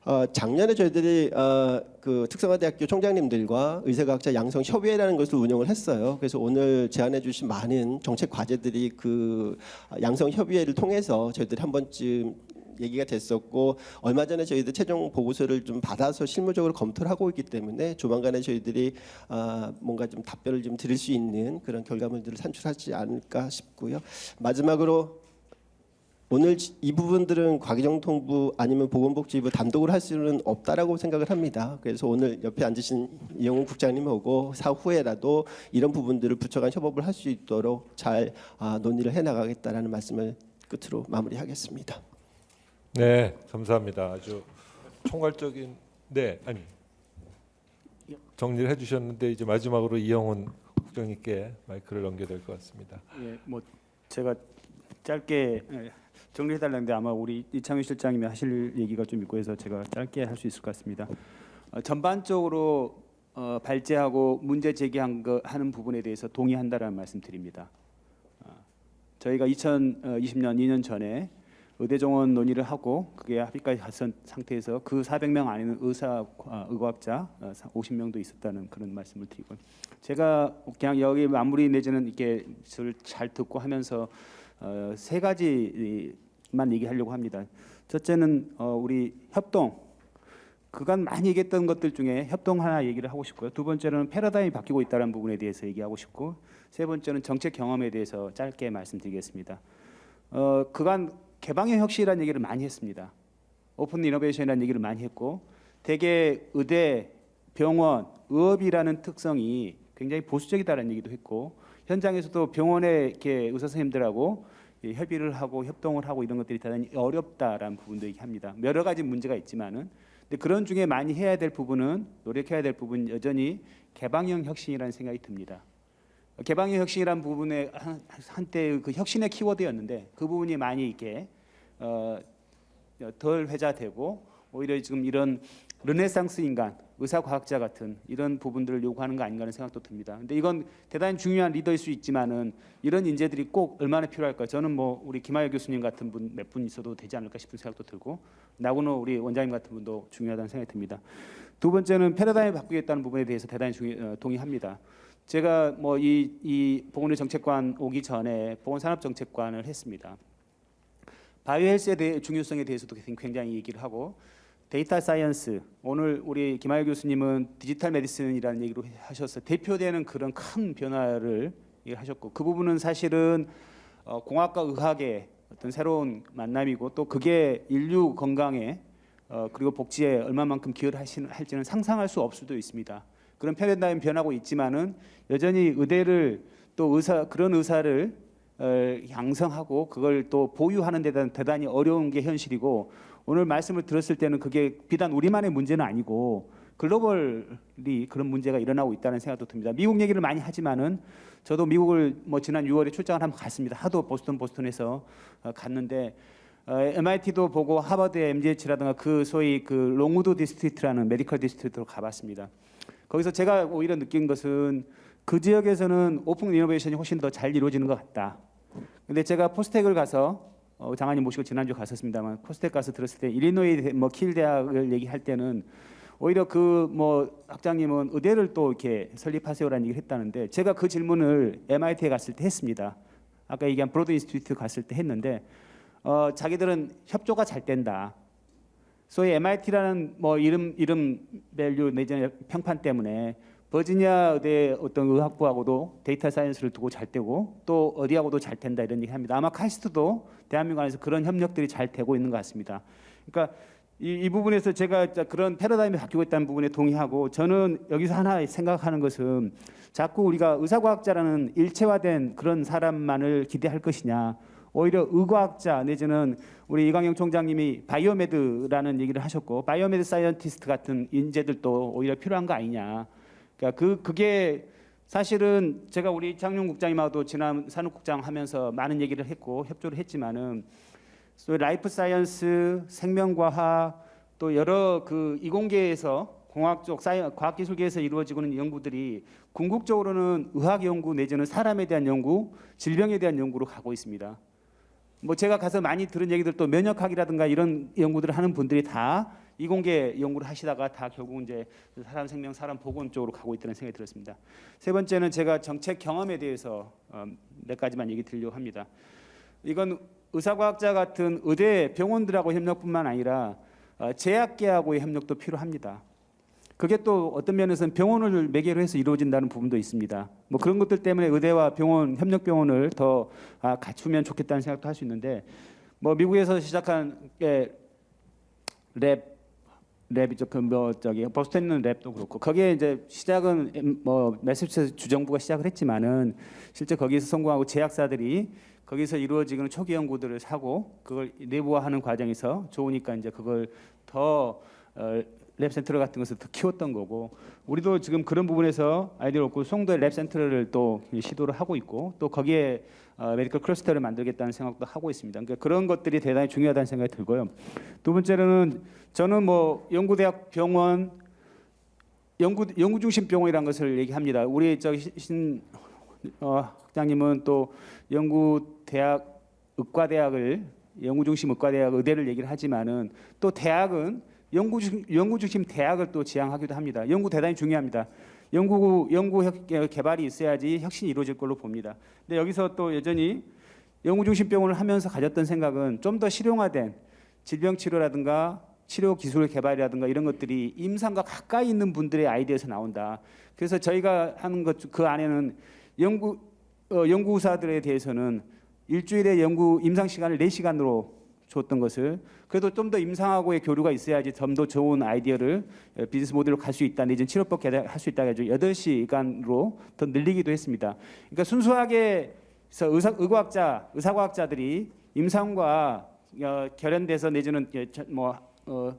어, 작년에 저희들이 어, 그 특성화대학교 총장님들과 의사과학자 양성 협의회라는 것을 운영을 했어요. 그래서 오늘 제안해 주신 많은 정책 과제들이 그 양성 협의회를 통해서 저희들이 한 번쯤 얘기가 됐었고 얼마 전에 저희들 최종 보고서를 좀 받아서 실무적으로 검토를 하고 있기 때문에 조만간에 저희들이 아, 뭔가 좀 답변을 좀 드릴 수 있는 그런 결과물들을 산출하지 않을까 싶고요. 마지막으로 오늘 이 부분들은 과기정통부 아니면 보건복지부 단독으로 할 수는 없다라고 생각을 합니다. 그래서 오늘 옆에 앉으신 이영훈 국장님하고 사후에라도 이런 부분들을 부처간 협업을 할 수 있도록 잘 아, 논의를 해나가겠다라는 말씀을 끝으로 마무리하겠습니다. 네, 감사합니다. 아주 총괄적인 네 아니 정리를 해주셨는데 이제 마지막으로 이영훈 국장님께 마이크를 넘겨야 될 것 같습니다. 예, 뭐 제가 짧게 예, 정리해달라는데 아마 우리 이창규 실장님이 하실 얘기가 좀 있고 해서 제가 짧게 할 수 있을 것 같습니다. 어, 전반적으로 어, 발제하고 문제 제기한 거 하는 부분에 대해서 동의한다라는 말씀드립니다. 어, 저희가 2020년 2년 전에 의대 정원 논의를 하고 그게 합의까지 갔던 상태에서 그 400명 안에는 의사 어, 의과학자 어, 50명도 있었다는 그런 말씀을 드리고 제가 그냥 여기 마무리 내지는 이렇게 잘 듣고 하면서 어, 세 가지만 얘기하려고 합니다. 첫째는 어, 우리 협동 그간 많이 얘기했던 것들 중에 협동 하나 얘기를 하고 싶고요. 두 번째는 패러다임이 바뀌고 있다는 부분에 대해서 얘기하고 싶고 세 번째는 정책 경험에 대해서 짧게 말씀드리겠습니다. 어, 그간 개방형 혁신이라는 얘기를 많이 했습니다. 오픈 이노베이션이라는 얘기를 많이 했고 대개 의대, 병원, 의업이라는 특성이 굉장히 보수적이다라는 얘기도 했고 현장에서도 병원의 이렇게 의사 선생님들하고 이 협의를 하고 협동을 하고 이런 것들이 대단히 어렵다라는 부분도 얘기합니다. 여러 가지 문제가 있지만은 근데 그런 중에 많이 해야 될 부분은 노력해야 될 부분 여전히 개방형 혁신이라는 생각이 듭니다. 개방형 혁신이라는 부분에 한, 한때 그 혁신의 키워드였는데 그 부분이 많이 이렇게 어, 덜 회자되고 오히려 지금 이런 르네상스 인간, 의사 과학자 같은 이런 부분들을 요구하는 거 아닌가 하는 생각도 듭니다. 근데 이건 대단히 중요한 리더일 수 있지만은 이런 인재들이 꼭 얼마나 필요할까? 저는 뭐 우리 김하열 교수님 같은 분 몇 분 있어도 되지 않을까 싶은 생각도 들고 나고노 우리 원장님 같은 분도 중요하다는 생각이 듭니다. 두 번째는 패러다임을 바꾸겠다는 부분에 대해서 대단히 어, 동의합니다. 제가 뭐이 이 보건의료정책관 오기 전에 보건산업정책관을 했습니다. 바이오헬스에 대해 중요성에 대해서도 굉장히 얘기를 하고 data science 오늘 우리 김하일 교수님은 digital medicine이라는 얘기로 하셔서 대표되는 그런 큰 변화를 하셨고 그 부분은 사실은 어, 공학과 의학의 어떤 새로운 만남이고 또 그게 인류 건강에 어, 그리고 복지에 얼마만큼 기여를 할지는 상상할 수 없을 수도 있습니다. 그런 패러다임 변하고 있지만은 여전히 의대를 또 의사 그런 의사를 어, 양성하고 그걸 또 보유하는 데 대단히 어려운 게 현실이고 오늘 말씀을 들었을 때는 그게 비단 우리만의 문제는 아니고 글로벌이 그런 문제가 일어나고 있다는 생각도 듭니다. 미국 얘기를 많이 하지만은 저도 미국을 뭐 지난 6월에 출장을 한번 갔습니다. 하도 보스턴 보스턴에서 어, 갔는데 어, MIT도 보고 하버드 MGH라든가 그 소위 그 롱우드 district라는 medical district로 가봤습니다. 거기서 제가 오히려 느낀 것은 그 지역에서는 open innovation이 훨씬 더 잘 이루어지는 것 같다. 근데 제가 포스텍을 가서 어, 장관님 모시고 지난주 갔었습니다만 포스텍 가서 들었을 때 일리노이 뭐 칼 대학을 얘기할 때는 오히려 그 뭐 학장님은 의대를 또 이렇게 설립하세요라는 얘기를 했다는데 제가 그 질문을 MIT에 갔을 때 했습니다. 아까 얘기한 Broad Institute 갔을 때 했는데 어, 자기들은 협조가 잘 된다. 소위 MIT라는 뭐 이름 이름 value 내지는 평판 때문에 버지니아 의대 어떤 의학부하고도 data science를 두고 잘 되고 또 어디하고도 잘 된다 이런 얘기 합니다. 아마 카이스트도 대한민국 안에서 그런 협력들이 잘 되고 있는 것 같습니다. 그러니까 이, 이 부분에서 제가 그런 패러다임이 바뀌고 있다는 부분에 동의하고 저는 여기서 하나 생각하는 것은 자꾸 우리가 의사과학자라는 일체화된 그런 사람만을 기대할 것이냐 오히려 의과학자 내지는 우리 이광형 총장님이 biomed라는 얘기를 하셨고 biomed scientist 같은 인재들도 오히려 필요한 거 아니냐 그러니까 그 그게 사실은 제가 우리 장용 국장님하고도 지난 산업국장 하면서 많은 얘기를 했고 협조를 했지만은 life science, 생명과학 또 여러 그 이공계에서 공학 쪽 사이 과학기술계에서 이루어지고 있는 연구들이 궁극적으로는 의학 연구 내지는 사람에 대한 연구, 질병에 대한 연구로 가고 있습니다. 뭐 제가 가서 많이 들은 얘기들 또 면역학이라든가 이런 연구들을 하는 분들이 다 이공계 연구를 하시다가 다 결국 이제 사람 생명, 사람 보건 쪽으로 가고 있다는 생각이 들었습니다. 세 번째는 제가 정책 경험에 대해서 어, 몇 가지만 얘기 드리려고 합니다. 이건 의사과학자 같은 의대 병원들하고 협력뿐만 아니라 어, 제약계하고의 협력도 필요합니다. 그게 또 어떤 면에서는 병원을 매개로 해서 이루어진다는 부분도 있습니다. 뭐 그런 것들 때문에 의대와 병원 협력 병원을 더 아, 갖추면 좋겠다는 생각도 할 수 있는데 뭐 미국에서 시작한 게 랩 랩이죠. 그뭐 저기 버스턴 있는 랩도 그렇고 거기에 이제 시작은 뭐 매스처 주정부가 시작을 했지만은 실제 거기서 성공하고 제약사들이 거기서 이루어지는 초기 연구들을 사고 그걸 내부화하는 과정에서 좋으니까 이제 그걸 더 어, lab 센터 같은 것을 더 키웠던 거고 우리도 지금 그런 부분에서 아이디어를 얻고 송도에 lab센터를 또 시도를 하고 있고 또 거기에 어, medical cluster를 만들겠다는 생각도 하고 있습니다. 그러니까 그런 것들이 대단히 중요하다는 생각이 들고요. 두 번째로는 저는 뭐 연구대학 병원 연구 연구 중심 병원이라는 것을 얘기합니다. 우리 저신 어, 학장님은 또 연구대학 의과대학을 연구 중심 의과대학 의대를 얘기를 하지만은 또 대학은 연구 중 연구 중심 대학을 또 지향하기도 합니다. 연구 대단히 중요합니다. 연구 연구 개발이 있어야지 혁신이 이루어질 걸로 봅니다. 근데 여기서 또 여전히 연구 중심 병원을 하면서 가졌던 생각은 좀 더 실용화된 질병 치료라든가 치료 기술 개발이라든가 이런 것들이 임상과 가까이 있는 분들의 아이디어에서 나온다. 그래서 저희가 하는 것 그 안에는 연구 어, 연구사들에 대해서는 일주일에 연구 임상 시간을 4시간으로 줬던 것을 그래도 좀 더 임상하고의 교류가 있어야지 좀 더 좋은 아이디어를 어, 비즈니스 모델로 갈 수 있다 내지는 치료법 개발할 수 있다 해가지고 8시간으로 더 늘리기도 했습니다. 그러니까 순수하게 의사, 의과학자, 의사과학자들이 임상과 어, 결연돼서 내지는 예, 저- 뭐 어,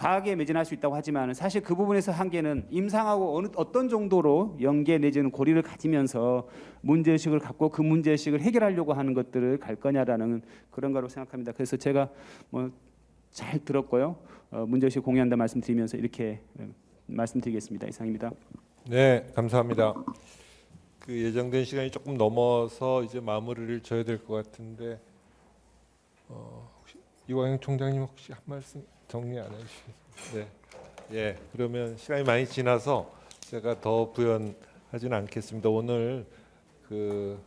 과학에 매진할 수 있다고 하지만 사실 그 부분에서 한계는 임상하고 어느 어떤 정도로 연계 내지는 고리를 가지면서 문제의식을 갖고 그 문제의식을 해결하려고 하는 것들을 갈 거냐라는 그런 거로 생각합니다. 그래서 제가 뭐 잘 들었고요. 어, 문제의식 공유한다 말씀드리면서 이렇게 어, 말씀드리겠습니다. 이상입니다. 네, 감사합니다. 그 예정된 시간이 조금 넘어서 이제 마무리를 져야 될 것 같은데 어, 이광영 총장님 혹시 한 말씀 정리 안 해주시겠어요? 네, 예. 그러면 시간이 많이 지나서 제가 더 부연하지는 않겠습니다. 오늘 그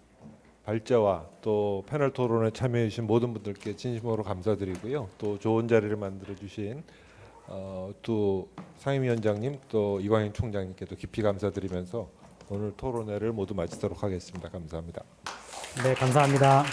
발제와 또 패널 토론에 참여해 주신 모든 분들께 진심으로 감사드리고요. 또 좋은 자리를 만들어 주신 어, 또 상임위원장님 또 이광현 총장님께도 깊이 감사드리면서 오늘 토론회를 모두 마치도록 하겠습니다. 감사합니다. 네, 감사합니다.